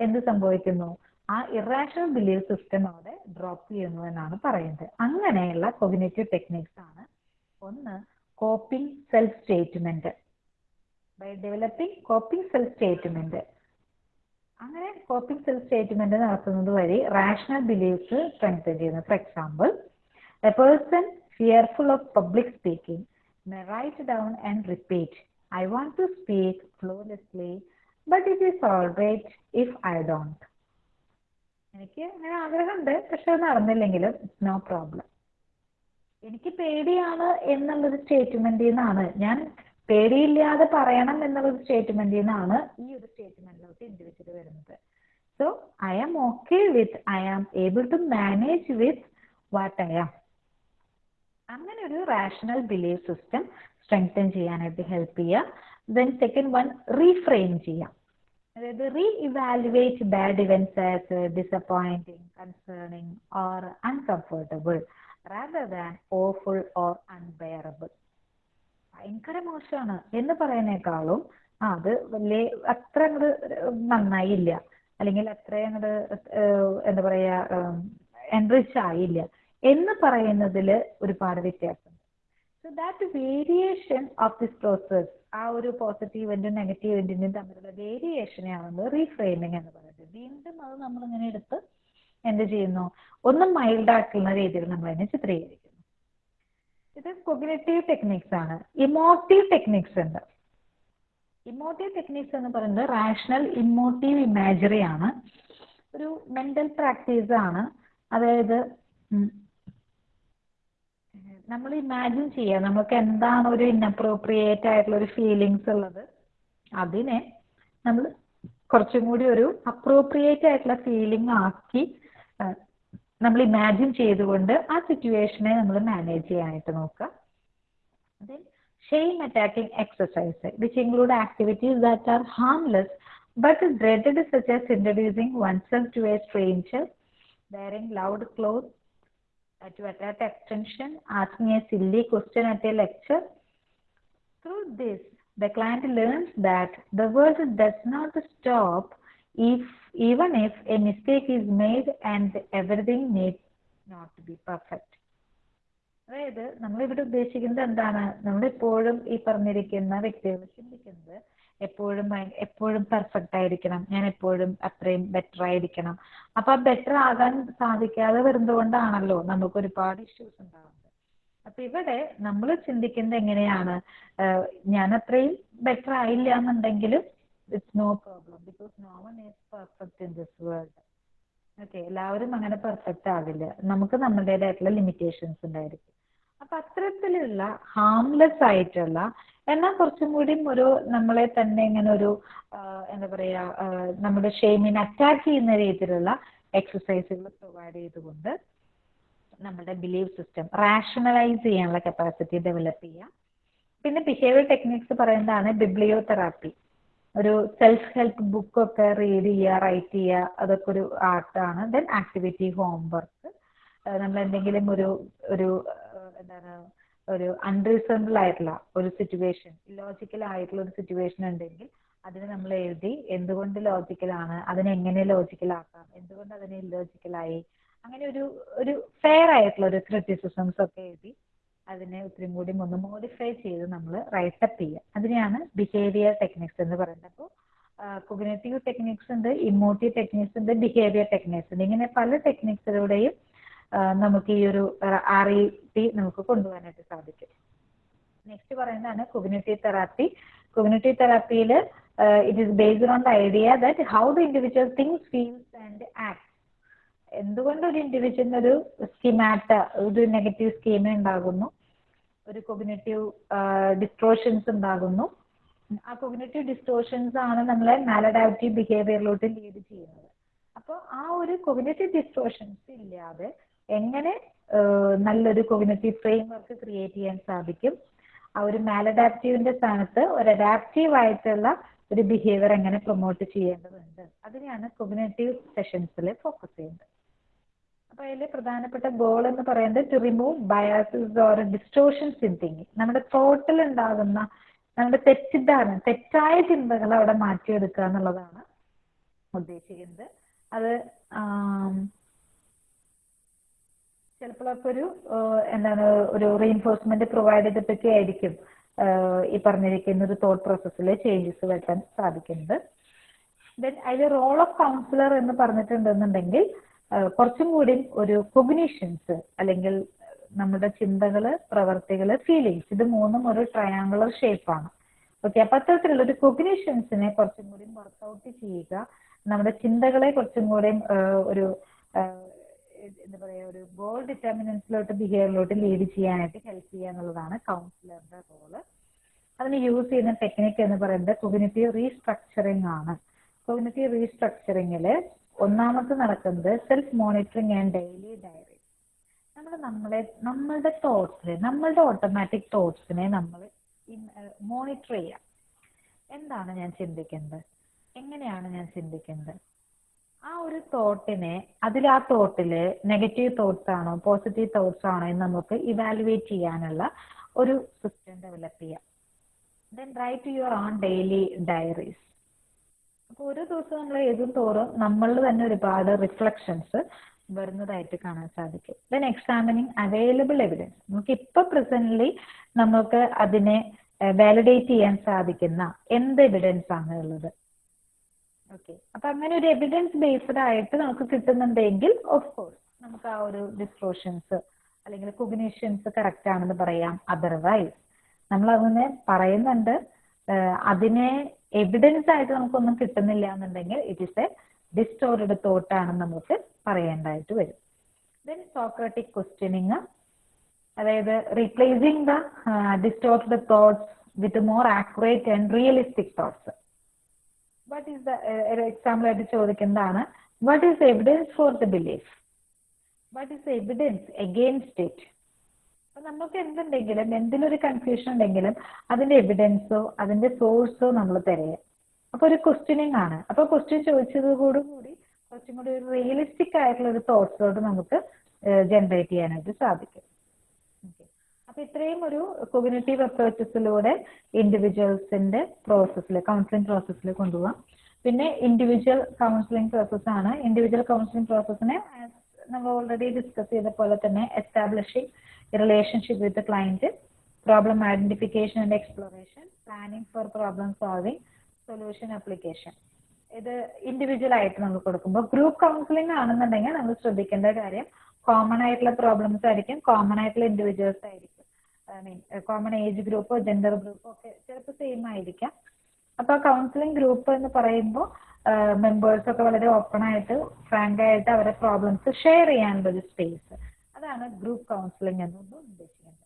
എന്ത് സംഭവിക്കുന്നു? ആ ഇറാഷണൽ ബിലീവ് സിസ്റ്റം അവിടെ ഡ്രോപ്പ് ചെയ്യുന്നു എന്നാണ് പറയുന്നത്. അങ്ങനെയുള്ള കൊഗ്നേറ്റീവ് ടെക്നിക്സ് ആണ് ഒന്ന് coping self statement by developing coping self statement അങ്ങനെ കോപ്പിംഗ് സെൽഫ് സ്റ്റേറ്റ്മെന്റ് നടത്തുന്നത് വഴി റാഷണൽ ബിലീവ്സ് സ്ട്രെങ്തൻ ചെയ്യുന്നു. For example a person fearful of public speaking write down and repeat. I want to speak flawlessly, but it is all right if I don't. എനിക്ക് അങ്ങനെ ആഗ്രഹമുണ്ട് പക്ഷെ അത് നടന്നില്ലെങ്കിലും it's no problem എനിക്ക് പേടിയാണ് എന്നുള്ളൊരു സ്റ്റേറ്റ്മെന്റിൽ നിന്നാണ്. ഞാൻ പേടിയില്ലാതെ പറയണം എന്നുള്ളൊരു സ്റ്റേറ്റ്മെന്റിൽ നിന്നാണ് ഈ ഒരു സ്റ്റേറ്റ്മെന്റിലോട്ട് ഇൻഡിവിജ്വൽ വരുന്നത്. So I am okay with I am able to manage with what I am അങ്ങനെ ഒരു റാഷണൽ ബിലീഫ് സിസ്റ്റം സ്ട്രെങ്തൻ ചെയ്യാനായിട്ട് ഹെൽപ്പ് ചെയ്യുക. ദെൻ സെക്കൻഡ് വൺ റീഫ്രെയിം ചെയ്യാം അതായത് reevaluate bad events as disappointing concerning or uncomfortable rather than awful or unbearable ഭയങ്കര മോശമാണ്. എന്ന് പറയുന്നേക്കാളും അത് വലിയ അത്ര അങ്ങോട്ട് നന്നായില്ല അല്ലെങ്കിൽ അത്ര അങ്ങോട്ട് എന്താ പറയാ എൻറിച്ച് ആയില്ല. എന്ന് പറയുന്നതിൽ ഒരുപാട് വ്യത്യാസമുണ്ട് so that variation of this process ആ ഒരു പോസിറ്റീവ് എൻഡും നെഗറ്റീവ് എൻഡിന്റെയും തമ്മിലുള്ള വേരിയേഷനെയാണ് ആവുന്നത് റീഫ്രെയിമിംഗ് എന്ന് പറയുന്നത്. വീണ്ടും അത് നമ്മൾ ഇങ്ങനെ എടുത്ത് എന്ത് ചെയ്യുന്നു? ഒന്ന് മൈൽഡ് ആക്കുന്ന രീതിയിൽ നമ്മൾ അതിനെ ചിത്രീകരിക്കുന്നു. ഇത് കൊഗ്നേറ്റീവ് ടെക്നിക്സ് ആണ്. ഇമോട്ടീവ് ടെക്നിക്സ് ഉണ്ട്. ഇമോട്ടീവ് ടെക്നിക്സ് എന്ന് പറയുന്നത് റാഷണൽ ഇമോട്ടീവ് ഇമാജറി ആണ്. ഒരു മെന്റൽ പ്രാക്ടീസ് ആണ്. അതായത് നമ്മൾ ഇമാജിൻ ചെയ്യുക നമുക്ക് എന്താണ് ഒരു ഇൻഅപ്രോപ്രിയേറ്റ് ആയിട്ടുള്ള ഒരു ഫീലിങ്സ് ഉള്ളത്. അതിനെ നമ്മൾ കുറച്ചും കൂടി ഒരു അപ്രോപ്രിയേറ്റ് ആയിട്ടുള്ള ഫീലിംഗ് ആക്കി നമ്മൾ ഇമാജിൻ ചെയ്തുകൊണ്ട് ആ സിറ്റുവേഷനെ നമ്മൾ മാനേജ് ചെയ്യാനായിട്ട് നോക്കുക. Shame attacking exercise which include activities that are harmless but dread such as introducing oneself to a stranger wearing loud clothes, uh, to Extension attention, asking a silly question at a lecture. Through this, the client learns that the world does not stop if even if a mistake is made and everything needs not to be perfect. അതായത് നമ്മളിവിടെ ഉദ്ദേശിക്കുന്നത് എന്താണ് നമ്മളെപ്പോഴും ഈ പറഞ്ഞിരിക്കുന്ന വ്യക്തികൾ ചിന്തിക്കുന്നത് എപ്പോഴും എപ്പോഴും പെർഫെക്റ്റ് ആയിരിക്കണം. ഞാൻ എപ്പോഴും അത്രയും ബെറ്റർ ആയിരിക്കണം. അപ്പൊ ആ ബെറ്റർ ആകാൻ സാധിക്കാതെ വരുന്നതുകൊണ്ടാണല്ലോ നമുക്ക് ഒരുപാട് ഇഷ്യൂസ് ഉണ്ടാവുന്നത്. അപ്പൊ ഇവിടെ നമ്മൾ ചിന്തിക്കുന്നത് എങ്ങനെയാണ്? ഞാൻ അത്രയും ബെറ്റർ ആയില്ല എന്നുണ്ടെങ്കിലും it's no problem because no one is perfect in this world okay എല്ലാവരും അങ്ങനെ പെർഫെക്റ്റ് ആവില്ല. നമുക്ക് നമ്മുടേതായിട്ടുള്ള ലിമിറ്റേഷൻസ് ഉണ്ടായിരിക്കും. അപ്പൊ അത്തരത്തിലുള്ള ഹാംലെസ് ആയിട്ടുള്ള എന്നാൽ കുറച്ചും കൂടി ഒരു നമ്മളെ തന്നെ ഇങ്ങനെ ഒരു എന്താ പറയാ നമ്മുടെ ഷെയിമിനെ അറ്റാക്ക് ചെയ്യുന്ന രീതിയിലുള്ള എക്സസൈസുകൾ പ്രൊവൈഡ് ചെയ്തുകൊണ്ട് നമ്മുടെ ബിലീവ് സിസ്റ്റം റാഷണലൈസ് ചെയ്യാനുള്ള കപ്പാസിറ്റി ഡെവലപ്പ് ചെയ്യാം. പിന്നെ ബിഹേവിയർ ടെക്നിക്സ് പറയുന്നതാണ് ബിബ്ലിയോതെറാപ്പി ഒരു സെൽഫ് ഹെൽപ്പ് ബുക്ക് ഒക്കെ റീഡ് ചെയ്യുക റൈറ്റ് ചെയ്യുക അതൊക്കെ ഒരു ആർട്ടാണ് ദെൻ ആക്ടിവിറ്റി ഹോംവർക്ക് നമ്മൾ എന്തെങ്കിലും ഒരു ഒരു എന്താണ് ഒരു അൺറീസണബിൾ ആയിട്ടുള്ള ഒരു സിറ്റുവേഷൻ ലോജിക്കൽ ആയിട്ടുള്ള ഒരു സിറ്റുവേഷൻ ഉണ്ടെങ്കിൽ അതിനെ നമ്മൾ എഴുതി എന്തുകൊണ്ട് ലോജിക്കൽ ആണ് അതിനെ എങ്ങനെ ലോജിക്കൽ ആക്കാം എന്തുകൊണ്ട് അതിനെ ഇല്ലോജിക്കൽ ആയി അങ്ങനെ ഒരു ഒരു ഫെയർ ആയിട്ടുള്ള ഒരു ക്രിറ്റിസിസംസ് ഒക്കെ എഴുതി അതിനെ ഒത്തിരി കൂടി ഒന്ന് മോഡിഫൈ ചെയ്ത് നമ്മൾ റൈറ്റപ്പ് ചെയ്യുക. അതിനെയാണ് ബിഹേവിയർ ടെക്നിക്സ് എന്ന് പറയുന്നത്. അപ്പോൾ കൊഗ്നേറ്റീവ് ടെക്നിക്സ് ഉണ്ട് ഇമോട്ടീവ് ടെക്നിക്സ് ഉണ്ട് ബിഹേവിയർ ടെക്നിക്സ് ഉണ്ട്. ഇങ്ങനെ പല ടെക്നിക്സിലൂടെയും നമുക്ക് ഈ ഒരു ആർ ഇ ടി നമുക്ക് കൊണ്ടുപോകാനായിട്ട് സാധിക്കും. നെക്സ്റ്റ് പറയുന്നതാണ് cognitive therapy cognitive തെറാപ്പിയിൽ it is based on the idea that how the individual thinks feels and act എന്തുകൊണ്ട് ഒരു ഇൻഡിവിജ്വലിന് ഒരു സ്കീമാറ്റ ഒരു നെഗറ്റീവ് സ്കീമ ഉണ്ടാകുന്നു? ഒരു കൊഗ്നേറ്റീവ് ഡിസ്ട്രോഷൻസ് ഉണ്ടാകുന്നു? ആ കൊഗ്നേറ്റീവ് ഡിസ്ട്രോഷൻസ് ആണ് നമ്മളെ മാലഡാപ്റ്റീവ് ബിഹേവിയറിലോട്ട് ലീഡ് ചെയ്യുന്നത്. അപ്പോൾ ആ ഒരു കൊഗ്നേറ്റീവ് ഡിസ്ട്രോഷൻസ് ഇല്ലാതെ എങ്ങനെ നല്ലൊരു കൊഗ്നേറ്റീവ് ഫ്രെയിംവർക്ക് ക്രിയേറ്റ് ചെയ്യാൻ സാധിക്കും. ആ ഒരു മാലഡാപ്റ്റീവിന്റെ സ്ഥാനത്ത് ഒരു അഡാപ്റ്റീവ് ആയിട്ടുള്ള ഒരു ബിഹേവിയർ എങ്ങനെ പ്രൊമോട്ട് ചെയ്യേണ്ടതുണ്ട്. അതിനെയാണ് കൊഗ്നേറ്റീവ് സെഷൻസിൽ ഫോക്കസ് ചെയ്യുന്നത്. അപ്പൊ അതിൽ പ്രധാനപ്പെട്ട ഗോൾ എന്ന് പറയുന്നത് to remove biases or distortions in thinking നമ്മുടെ തോട്ടിൽ ഉണ്ടാകുന്ന നമ്മുടെ തെറ്റിദ്ധാരണ തെറ്റായ ചിന്തകൾ അവിടെ മാറ്റിയെടുക്കുക എന്നുള്ളതാണ് ഉദ്ദേശിക്കുന്നത്. അത് ആം, ചിലപ്പോഴൊക്കെ ഒരു എന്താണ് ഒരു റീഎൻഫോഴ്സ്മെന്റ് പ്രൊവൈഡ് ചെയ്തിട്ടൊക്കെ ആയിരിക്കും. ഈ പറഞ്ഞിരിക്കുന്ന ഒരു തോട്ട് പ്രോസസ്സിൽ ചേഞ്ചസ് വരുത്താൻ സാധിക്കുന്നത്. ദെൻ അതിൽ റോൾ ഓഫ് കൗൺസിലർ എന്ന് പറഞ്ഞിട്ടുണ്ടെന്നുണ്ടെങ്കിൽ കുറച്ചും കൂടി ഒരു കൊഗ്നീഷൻസ് അല്ലെങ്കിൽ നമ്മുടെ ചിന്തകൾ പ്രവർത്തികൾ ഫീലിങ്സ് ഇത് മൂന്നും ഒരു ട്രയാങ്കുലർ ഷേപ്പാണ് ഓക്കെ അപ്പൊ അത്തരത്തിലുള്ള ഒരു കൊഗ്നീഷൻസിനെ കുറച്ചും കൂടി വർക്ക്ഔട്ട് ചെയ്യുക. നമ്മുടെ ചിന്തകളെ കുറച്ചും കൂടി ഒരു എന്താ പറയാ ഒരു ഗോൾ ഡിറ്റർമിനൻസിലോട്ട് ബിഹേവിയറിലോട്ട് ലീഡ് ചെയ്യാനായിട്ട് ഹെൽപ്പ് ചെയ്യുക എന്നുള്ളതാണ് കൗൺസിലറുടെ റോൾ അതിന് യൂസ് ചെയ്യുന്ന ടെക്നിക്ക് എന്ന് പറയുന്നത് കൊഗ്നേറ്റീവ് റീസ്ട്രക്ചറിങ് ആണ്. കൊഗ്നേറ്റീവ് റീസ്ട്രക്ചറിങ്ങിൽ ഒന്നാമത് നടക്കുന്നത് self monitoring and daily diary നമ്മൾ നമ്മളെ നമ്മളുടെ തോട്ട്സിനെ നമ്മളുടെ ഓട്ടോമാറ്റിക് തോട്ട്സിനെ നമ്മൾ മോണിറ്റർ ചെയ്യാം എന്താണ് ഞാൻ ചിന്തിക്കുന്നത്? എങ്ങനെയാണ് ഞാൻ ചിന്തിക്കുന്നത്? ആ ഒരു തോട്ടിനെ അതിൽ ആ തോട്ടിൽ നെഗറ്റീവ് തോട്ട്സ് ആണോ പോസിറ്റീവ് തോട്ട്സ് ആണോ എന്ന് നമുക്ക് ഇവാലുവേറ്റ് ചെയ്യാനുള്ള ഒരു സിസ്റ്റം ഡെവലപ്പ് ചെയ്യാം. Then write your own daily diaries അപ്പൊ ഒരു ദിവസം നമ്മൾ എഴുതും തോറും നമ്മളിൽ തന്നെ ഒരുപാട് റിഫ്ലക്ഷൻസ് വരുന്നതായിട്ട് കാണാൻ സാധിക്കും. ദെൻ എക്സാമിനിങ് അവൈലബിൾ എവിഡൻസ് നമുക്ക് ഇപ്പൊ പ്രസന്റ്ലി നമുക്ക് അതിനെ വാലിഡേറ്റ് ചെയ്യാൻ സാധിക്കുന്ന എന്ത് എവിഡൻസ് ആണ് ഉള്ളത്? ഓക്കെ അപ്പൊ അങ്ങനെ ഒരു എവിഡൻസ് ബേസ്ഡ് ആയിട്ട് നമുക്ക് കിട്ടുന്നുണ്ടെങ്കിൽ ഓഫ് കോഴ്സ് നമുക്ക് ആ ഒരു ഡിസ്ക്ലോഷൻസ് അല്ലെങ്കിൽ കുഗ്നേഷൻസ് കറക്റ്റ് ആണെന്ന് പറയാം. അതർവൈസ് നമ്മൾ അങ്ങനെ പറയുന്നുണ്ട്. അതിനെ എവിഡൻസ് ആയിട്ട് നമുക്കൊന്നും കിട്ടുന്നില്ല എന്നുണ്ടെങ്കിൽ it is a distorted thought ആണെന്ന് നമുക്ക് പറയേണ്ടതായിട്ട് വരും. ദെൻ സോക്രട്ടിക് ക്വസ്റ്റ്യനിങ് അതായത് replacing the distorted thoughts with more accurate and realistic thoughts what is the example ആയിട്ട് ചോദിക്കുന്നതാണ്. What is evidence for the belief what is evidence against it അപ്പൊ നമുക്ക് എന്തുണ്ടെങ്കിലും എന്തിലൊരു കൺഫ്യൂഷൻ ഉണ്ടെങ്കിലും അതിന്റെ എവിഡൻസോ അതിന്റെ സോഴ്സോ നമ്മൾ തിരയാം അപ്പൊ ഒരു ക്വസ്റ്റ്യനിങ് ആണ്. അപ്പൊ ക്വസ്റ്റ്യൻ ചോദിച്ചതോടുകൂടി കുറച്ചും കൂടി ഒരു റിയലിസ്റ്റിക് ആയിട്ടുള്ള ഒരു തോട്ട്സോട് നമുക്ക് ജനറേറ്റ് ചെയ്യാനായിട്ട് സാധിക്കും. അപ്പൊ ഇത്രയും ഒരു കൊഗ്നേറ്റീവ് അപ്രോച്ചസിലൂടെ ഇൻഡിവിജ്വൽസിന്റെ പ്രോസസ്സിൽ കൗൺസിലിംഗ് പ്രോസസ്സിൽ കൊണ്ടുപോകാം പിന്നെ ഇൻഡിവിജ്വൽ കൗൺസിലിംഗ് പ്രോസസ് ആണ്. ഇൻഡിവിജ്വൽ കൗൺസിലിംഗ് പ്രോസസ്സിനെ നമ്മൾ ഓൾറെഡി ഡിസ്കസ് ചെയ്ത പോലെ തന്നെ establishing relationship with client problem identification and exploration planning for problem solving solution application ഇത് ഇൻഡിവിജ്വൽ ആയിട്ട് നമ്മൾ കൊടുക്കുമ്പോൾ ഗ്രൂപ്പ് കൗൺസിലിംഗ് ആണെന്നുണ്ടെങ്കിൽ നമ്മൾ ശ്രദ്ധിക്കേണ്ട കാര്യം കോമൺ ആയിട്ടുള്ള പ്രോബ്ലംസ് ആയിരിക്കും കോമൺ ആയിട്ടുള്ള ഇൻഡിവിജ്വൽസ് ആയിരിക്കും. I mean common age group gender group ഒക്കെ ചിലപ്പോൾ സെയിം ആയിരിക്കാം. അപ്പൊ കൗൺസിലിംഗ് ഗ്രൂപ്പ് എന്ന് പറയുമ്പോൾ മെമ്പേഴ്സ് ഒക്കെ വളരെ ഓപ്പൺ ആയിട്ട് ഫ്രാങ്ക് ആയിട്ട് അവരെ പ്രോബ്ലംസ് ഷെയർ ചെയ്യാനുള്ള ഒരു സ്പേസ് അതാണ് ഗ്രൂപ്പ് കൗൺസിലിംഗ് എന്നുകൊണ്ട് ഉദ്ദേശിക്കുന്നത്.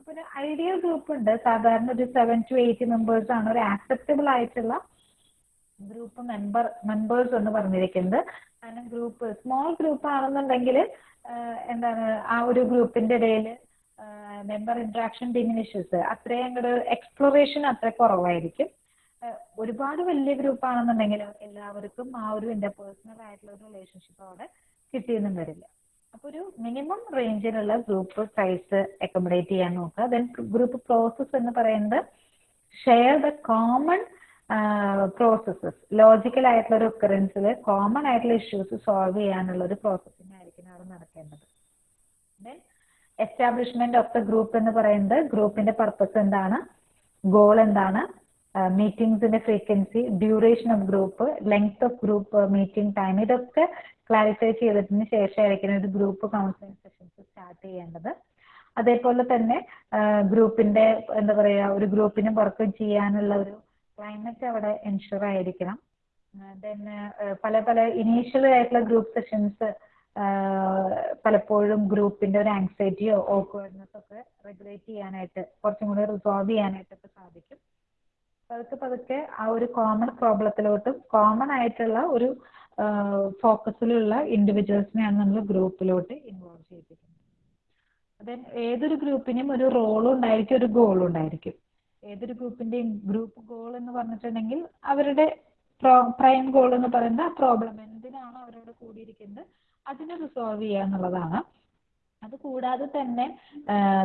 അപ്പൊ ഒരു ഐഡിയൽ ഗ്രൂപ്പ് ഉണ്ട്. സാധാരണ ഒരു സെവൻ ടു എയ്റ്റ് മെമ്പേഴ്സ് ആണ്. ഒരു ആക്സെപ്റ്റബിൾ ആയിട്ടുള്ള ഗ്രൂപ്പ് മെമ്പർ മെമ്പേഴ്സ് എന്ന് പറഞ്ഞിരിക്കുന്നത്. കാരണം ഗ്രൂപ്പ് സ്മോൾ ഗ്രൂപ്പ് ആണെന്നുണ്ടെങ്കിൽ എന്താണ് ആ ഒരു ഗ്രൂപ്പിന്റെ ഇടയിൽ മെമ്പർ ഇൻട്രാക്ഷൻ ഡിമിനിഷസ് അത്രയും അങ്ങോട്ട് എക്സ്പ്ലോറേഷൻ അത്ര കുറവായിരിക്കും. ഒരുപാട് വലിയ ഗ്രൂപ്പ് ആണെന്നുണ്ടെങ്കിലും എല്ലാവർക്കും ആ ഒരു ഇന്റർപേഴ്സണൽ ആയിട്ടുള്ള ഒരു റിലേഷൻഷിപ്പ് അവിടെ കിട്ടിയെന്നും വരില്ല. അപ്പൊ ഒരു മിനിമം റേഞ്ചിലുള്ള ഗ്രൂപ്പ് സൈസ് അക്കോമഡേറ്റ് ചെയ്യാൻ നോക്കുക. ദെൻ ഗ്രൂപ്പ് പ്രോസസ് എന്ന് പറയുന്നത് share the common processes logical ആയിട്ടുള്ള ഒരു ഒക്കറൻസിൽ കോമൺ ആയിട്ടുള്ള ഇഷ്യൂസ് സോൾവ് ചെയ്യാനുള്ള ഒരു പ്രോസസ്സിംഗ് ആയിരിക്കും അവിടെ നടക്കേണ്ടത്. Then establishment of the group എന്ന് പറയുന്നത് ഗ്രൂപ്പിന്റെ പർപ്പസ് എന്താണ്? ഗോൾ എന്താണ്? മീറ്റിംഗ്സിന്റെ frequency duration of group length of group meeting time ഇതൊക്കെ ക്ലാരിഫൈ ചെയ്തതിന് ശേഷമായിരിക്കും ഒരു ഗ്രൂപ്പ് കൗൺസിലിംഗ് സെഷൻസ് സ്റ്റാർട്ട് ചെയ്യേണ്ടത്. അതേപോലെ തന്നെ ഗ്രൂപ്പിന്റെ എന്താ പറയാ ഒരു ഗ്രൂപ്പിന് വർക്ക് ചെയ്യാനുള്ള ഒരു ക്ലൈമറ്റ് അവിടെ എൻഷുർ ആയിരിക്കണം. ദെൻ പല പല ഇനീഷ്യൽ ആയിട്ടുള്ള ഗ്രൂപ്പ് സെഷൻസ് പലപ്പോഴും ഗ്രൂപ്പിന്റെ ഒരു ആങ്സൈറ്റിയോ ഓക്വേർഡ്നെസ് ഒക്കെ റെഗുലേറ്റ് ചെയ്യാനായിട്ട് കുറച്ചും കൂടി റിസോൾവ് ചെയ്യാനായിട്ടൊക്കെ സാധിക്കും. പതുക്കെ പതുക്കെ ആ ഒരു കോമൺ പ്രോബ്ലത്തിലോട്ടും കോമൺ ആയിട്ടുള്ള ഒരു ഫോക്കസിലുള്ള ഇൻഡിവിജ്വൽസിനെയാണ് നമ്മൾ ഗ്രൂപ്പിലോട്ട് ഇൻവോൾവ് ചെയ്തിരിക്കുന്നത് അതെ ഏതൊരു ഗ്രൂപ്പിനും ഒരു റോളും ഉണ്ടായിരിക്കും ഒരു ഗോളും ഉണ്ടായിരിക്കും. ഏതൊരു ഗ്രൂപ്പിന്റെയും ഗ്രൂപ്പ് ഗോൾ എന്ന് പറഞ്ഞിട്ടുണ്ടെങ്കിൽ അവരുടെ പ്രൈം ഗോൾ എന്ന് പറയുന്നത് ആ പ്രോബ്ലം എന്തിനാണോ അവരോട് കൂടിയിരിക്കുന്നത് അതിനെ റിസോൾവ് ചെയ്യുക എന്നുള്ളതാണ്. അത് കൂടാതെ തന്നെ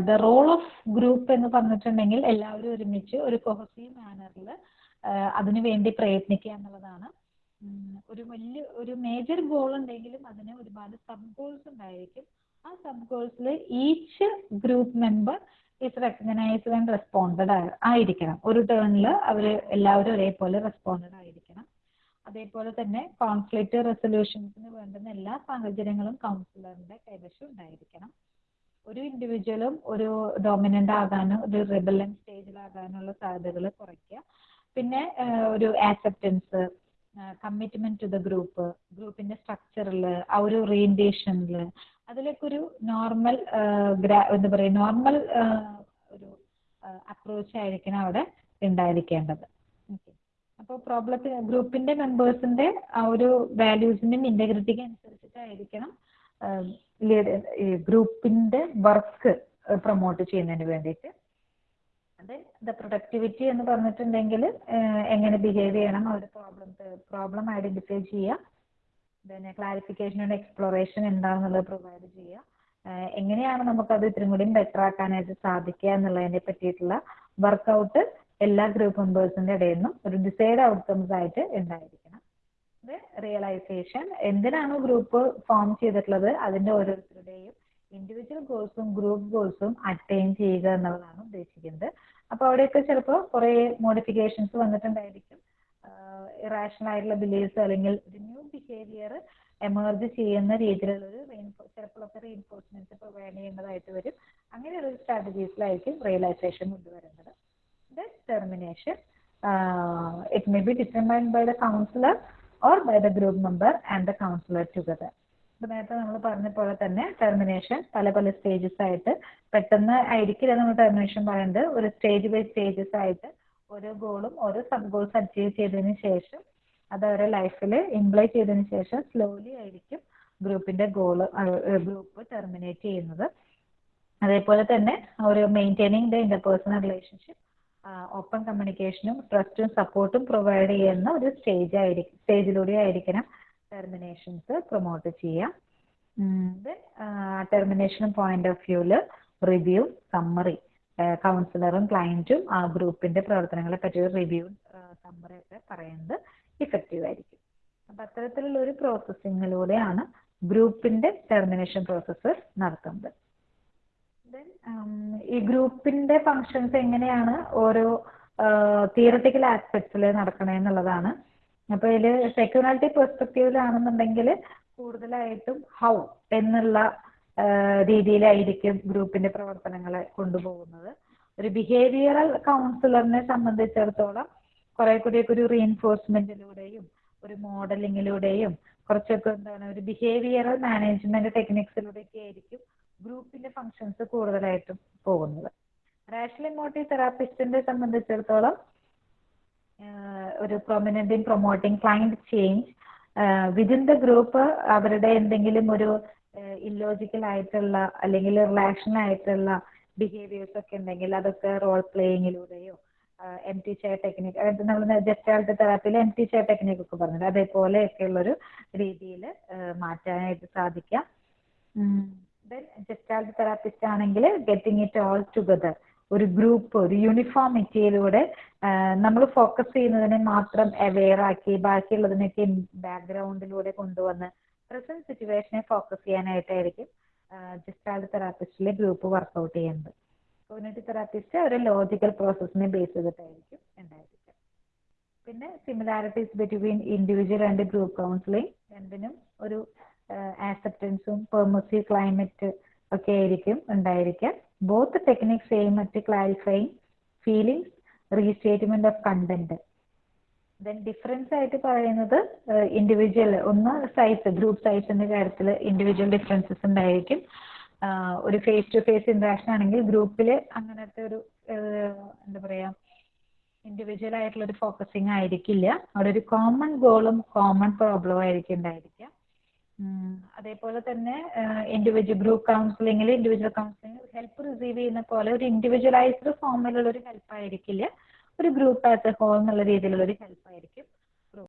ദ റോൾ ഓഫ് ഗ്രൂപ്പ് എന്ന് പറഞ്ഞിട്ടുണ്ടെങ്കിൽ എല്ലാവരും ഒരുമിച്ച് ഒരു കൊഹസീവ് മാനറിൽ അതിനു വേണ്ടി പ്രയത്നിക്കുക എന്നുള്ളതാണ്. ഒരു വലിയ ഒരു മേജർ ഗോൾ ഉണ്ടെങ്കിലും അതിന് ഒരുപാട് സബ് ഗോൾസ് ഉണ്ടായിരിക്കും. ആ sub ഗോൾസിൽ each group member is recognised and responded ആയിരിക്കണം. ഒരു ടേണിൽ അവർ എല്ലാവരും ഒരേപോലെ റെസ്പോണ്ടഡ് ആയിരിക്കണം. അതേപോലെ തന്നെ കോൺഫ്ലിക്റ്റ് റെസൊല്യൂഷൻസിന് വേണ്ടുന്ന എല്ലാ സാഹചര്യങ്ങളും കൗൺസിലറിന്റെ കൈവശം ഉണ്ടായിരിക്കണം. ഒരു ഇൻഡിവിജ്വലും ഒരു ഡോമിനന്റ് ആകാനും ഒരു റിബലൻ സ്റ്റേജിലാകാനുള്ള സാധ്യതകൾ കുറയ്ക്കുക. പിന്നെ ഒരു acceptance commitment to the group ഗ്രൂപ്പിന്റെ സ്ട്രക്ചറിൽ ആ ഒരു ഓറിയന്റേഷനിൽ അതിലൊക്കെ ഒരു നോർമൽ എന്താ പറയുക നോർമൽ ഒരു അപ്രോച്ച് ആയിരിക്കണം അവിടെ ഉണ്ടായിരിക്കേണ്ടത്. അപ്പോൾ പ്രോബ്ലത്തിന് ഗ്രൂപ്പിന്റെ മെമ്പേഴ്സിന്റെ ആ ഒരു വാല്യൂസിന്റെയും ഇന്റഗ്രിറ്റിക്ക് അനുസരിച്ചിട്ടായിരിക്കണം ഗ്രൂപ്പിന്റെ വർക്ക് പ്രൊമോട്ട് ചെയ്യുന്നതിന് വേണ്ടിയിട്ട്. അത് ദ പ്രൊഡക്ടിവിറ്റി എന്ന് പറഞ്ഞിട്ടുണ്ടെങ്കിൽ എങ്ങനെ ബിഹേവ് ചെയ്യണം ഒരു പ്രോബ്ലം പ്രോബ്ലം ഐഡന്റിഫൈ ചെയ്യുക. പിന്നെ ക്ലാരിഫിക്കേഷൻ ആൻഡ് എക്സ്പ്ലോറേഷൻ എന്താണെന്നുള്ളത് പ്രൊവൈഡ് ചെയ്യുക. എങ്ങനെയാണ് നമുക്കത് ഇത്രയും കൂടി ബെറ്റർ ആക്കാനായിട്ട് സാധിക്കുക എന്നുള്ളതിനെ പറ്റിയിട്ടുള്ള വർക്കൗട്ട് എല്ലാ ഗ്രൂപ്പ് മെമ്പേഴ്സിന്റെ ഇടയിൽ നിന്നും ഒരു ഡിസൈഡ് ഔട്ട്കംസ് ആയിട്ട് ഉണ്ടായിരിക്കണം. ഇത് റിയലൈസേഷൻ എന്തിനാണ് ഗ്രൂപ്പ് ഫോം ചെയ്തിട്ടുള്ളത്? അതിന്റെ ഓരോരുത്തരുടെയും ഇൻഡിവിജ്വൽ ഗോൾസും ഗ്രൂപ്പ് ഗോൾസും അറ്റൈൻ ചെയ്യുക എന്നുള്ളതാണ് ഉദ്ദേശിക്കുന്നത്. അപ്പൊ അവിടെയൊക്കെ ചിലപ്പോൾ കുറെ മോഡിഫിക്കേഷൻസ് വന്നിട്ടുണ്ടായിരിക്കും. ഇറാഷണൽ ആയിട്ടുള്ള ബിലീഫ്സ് അല്ലെങ്കിൽ ഒരു ന്യൂ ബിഹേവിയർ എമർജ് ചെയ്യുന്ന രീതിയിലുള്ള ഒരു ചിലപ്പോഴൊക്കെ റീഎൻഫോഴ്സ്മെന്റ് പ്രൊവൈഡ് ചെയ്യേണ്ടതായിട്ട് വരും. അങ്ങനെയുള്ള സ്ട്രാറ്റജീസിലായിരിക്കും റിയലൈസേഷൻ കൊണ്ടുവരേണ്ടത് the termination. Uh, it may be determined by the counselor or by the group member and the counselor together. ഇപ്പൊ നേരത്തെ നമ്മൾ പറഞ്ഞ പോലെ തന്നെ ടെർമിനേഷൻ പല പല സ്റ്റേജസ് ആയിട്ട് പെട്ടെന്ന് ആയിരിക്കില്ല നമ്മൾ ടെർമിനേഷൻ പറയുന്നത് ഒരു സ്റ്റേജ് ബൈ സ്റ്റേജസ് ആയിട്ട് ഓരോ ഗോളും ഓരോ സബ് ഗോൾസ് അച്ചീവ് ചെയ്തതിന് ശേഷം അത് അവരുടെ ലൈഫിൽ ഇംപ്ലൈ ചെയ്തതിന് ശേഷം സ്ലോലി ആയിരിക്കും ഗ്രൂപ്പിന്റെ ഗോൾ ഗ്രൂപ്പ് ടെർമിനേറ്റ് ചെയ്യുന്നത് അതേപോലെ തന്നെ ഒരു maintaining the interpersonal relationship open കമ്മ്യൂണിക്കേഷനും ട്രസ്റ്റും സപ്പോർട്ടും പ്രൊവൈഡ് ചെയ്യുന്ന ഒരു സ്റ്റേജ് ആയിരിക്കും സ്റ്റേജിലൂടെ ആയിരിക്കണം ടെർമിനേഷൻസ് പ്രൊമോട്ട് ചെയ്യാം. Termination point of view review summary കൗൺസിലറും ക്ലയന്റും ആ ഗ്രൂപ്പിന്റെ പ്രവർത്തനങ്ങളെ പറ്റി റിവ്യൂ സമ്മറി ഒക്കെ പറയുന്നത് ഇഫക്റ്റീവ് ആയിരിക്കും. അപ്പൊ അത്തരത്തിലുള്ള ഒരു പ്രോസസ്സിങ്ങിലൂടെയാണ് ഗ്രൂപ്പിന്റെ ടെർമിനേഷൻ പ്രോസസ്സ് നടത്തുന്നത്. ഈ ഗ്രൂപ്പിന്റെ ഫങ്ഷൻസ് എങ്ങനെയാണ് ഓരോ തിയറട്ടിക്കൽ ആസ്പെക്ട്സിൽ നടക്കണേ എന്നുള്ളതാണ്. അപ്പൊ ഇതിൽ സെക്യൂരിറ്റി പെർസ്പെക്റ്റീവിലാണെന്നുണ്ടെങ്കിൽ കൂടുതലായിട്ടും ഹൗ എന്നുള്ള രീതിയിലായിരിക്കും ഗ്രൂപ്പിന്റെ പ്രവർത്തനങ്ങളെ കൊണ്ടുപോകുന്നത്. ഒരു ബിഹേവിയറൽ കൗൺസിലറിനെ സംബന്ധിച്ചിടത്തോളം കുറെ കൂടിയൊക്കെ ഒരു റീഎൻഫോഴ്സ്മെന്റിലൂടെയും ഒരു മോഡലിങ്ങിലൂടെയും കുറച്ചൊക്കെ എന്താണ് ഒരു ബിഹേവിയറൽ മാനേജ്മെന്റ് ടെക്നിക്സിലൂടെയൊക്കെ ആയിരിക്കും ഗ്രൂപ്പിന്റെ ഫങ്ഷൻസ് കൂടുതലായിട്ടും പോകുന്നത്. റാഷണൽ ഇമോട്ടീവ് തെറാപ്പിസ്റ്റിനെ സംബന്ധിച്ചിടത്തോളം ഒരു prominent in promoting client change within the group അവരുടെ എന്തെങ്കിലും ഒരു ഇല്ലോജിക്കൽ ആയിട്ടുള്ള അല്ലെങ്കിൽ റിലാക്ഷൻ ആയിട്ടുള്ള ബിഹേവിയേഴ്സ് ഒക്കെ ഉണ്ടെങ്കിൽ അതൊക്കെ റോൾ പ്ലേയിങ്ങിലൂടെയോ എം ടി ചെയർ ടെക്നിക് അതായത് നമ്മൾ ജസ്റ്റാൾട്ട് തെറാപ്പിയിൽ എം ടി ചെയർ ടെക്നിക് ഒക്കെ പറഞ്ഞത് അതേപോലെയൊക്കെയുള്ളൊരു രീതിയിൽ മാറ്റാനായിട്ട് സാധിക്കാം. ദെൻ ജസ്റ്റാൾട്ട് തെറാപ്പിസ്റ്റ് ആണെങ്കിൽ ഗെറ്റിംഗ് ഇറ്റ് ഓൾ ടുഗദർ ഒരു ഗ്രൂപ്പ് ഒരു യൂണിഫോമിറ്റിയിലൂടെ നമ്മൾ ഫോക്കസ് ചെയ്യുന്നതിനെ മാത്രം അവെയർ ആക്കി ബാക്കിയുള്ളതിനൊക്കെ ബാക്ക്ഗ്രൗണ്ടിലൂടെ കൊണ്ടുവന്ന് പ്രസന്റ് സിറ്റുവേഷനെ ഫോക്കസ് ചെയ്യാനായിട്ടായിരിക്കും ജസ്റ്റാൾട്ട് തെറാപ്പിസ്റ്റിലെ ഗ്രൂപ്പ് വർക്കൗട്ട് ചെയ്യുന്നത്. കോഗ്നേറ്റീവ് തെറാപ്പിസ്റ്റ് ഒരു ലോജിക്കൽ പ്രോസസ്സിനെ ബേസ് ചെയ്തിട്ടായിരിക്കും ഉണ്ടായിരിക്കുക. പിന്നെ similarities between individual and group counselling രണ്ടിനും ഒരു ആക്സെപ്റ്റൻസും പെർമസീവ് ക്ലൈമറ്റ് ഒക്കെ ആയിരിക്കും ഉണ്ടായിരിക്കുക both techniques aim at clarifying feelings restatement of content then difference ആയിട്ട് പറയുന്നത് ഇൻഡിവിജ്വൽ ഒന്ന് സൈസ് ഗ്രൂപ്പ് സൈസിന്റെ കാര്യത്തിൽ ഇൻഡിവിജ്വൽ ഡിഫറൻസസ് ഉണ്ടായിരിക്കും. ഒരു ഫേസ് ടു ഫേസ് ഇന്ററാക്ഷൻ ആണെങ്കിൽ ഗ്രൂപ്പിൽ അങ്ങനത്തെ ഒരു എന്താ പറയാ ഇൻഡിവിജ്വൽ ആയിട്ടുള്ള ഒരു ഫോക്കസിങ് ആയിരിക്കില്ല. അവിടെ ഒരു കോമൺ ഗോളും കോമൺ പ്രോബ്ലവും ആയിരിക്കും ഉണ്ടായിരിക്കുക. അതേപോലെ തന്നെ ഇൻഡിവിജ്വൽ ഗ്രൂപ്പ് കൗൺസിലിംഗിൽ ഇൻഡിവിജ്വൽ കൗൺസിലിംഗ് ഹെൽപ്പ് റിസീവ് ചെയ്യുന്ന പോലെ ഒരു ഇൻഡിവിജ്വലൈസ്ഡ് ഫോമിലുള്ള ഒരു ഹെൽപ്പ് ആയിരിക്കില്ല. ഒരു ഗ്രൂപ്പ് ആസ് എ ഹോൾ എന്നുള്ള രീതിയിലുള്ള ഒരു ഹെൽപ്പ് ആയിരിക്കും.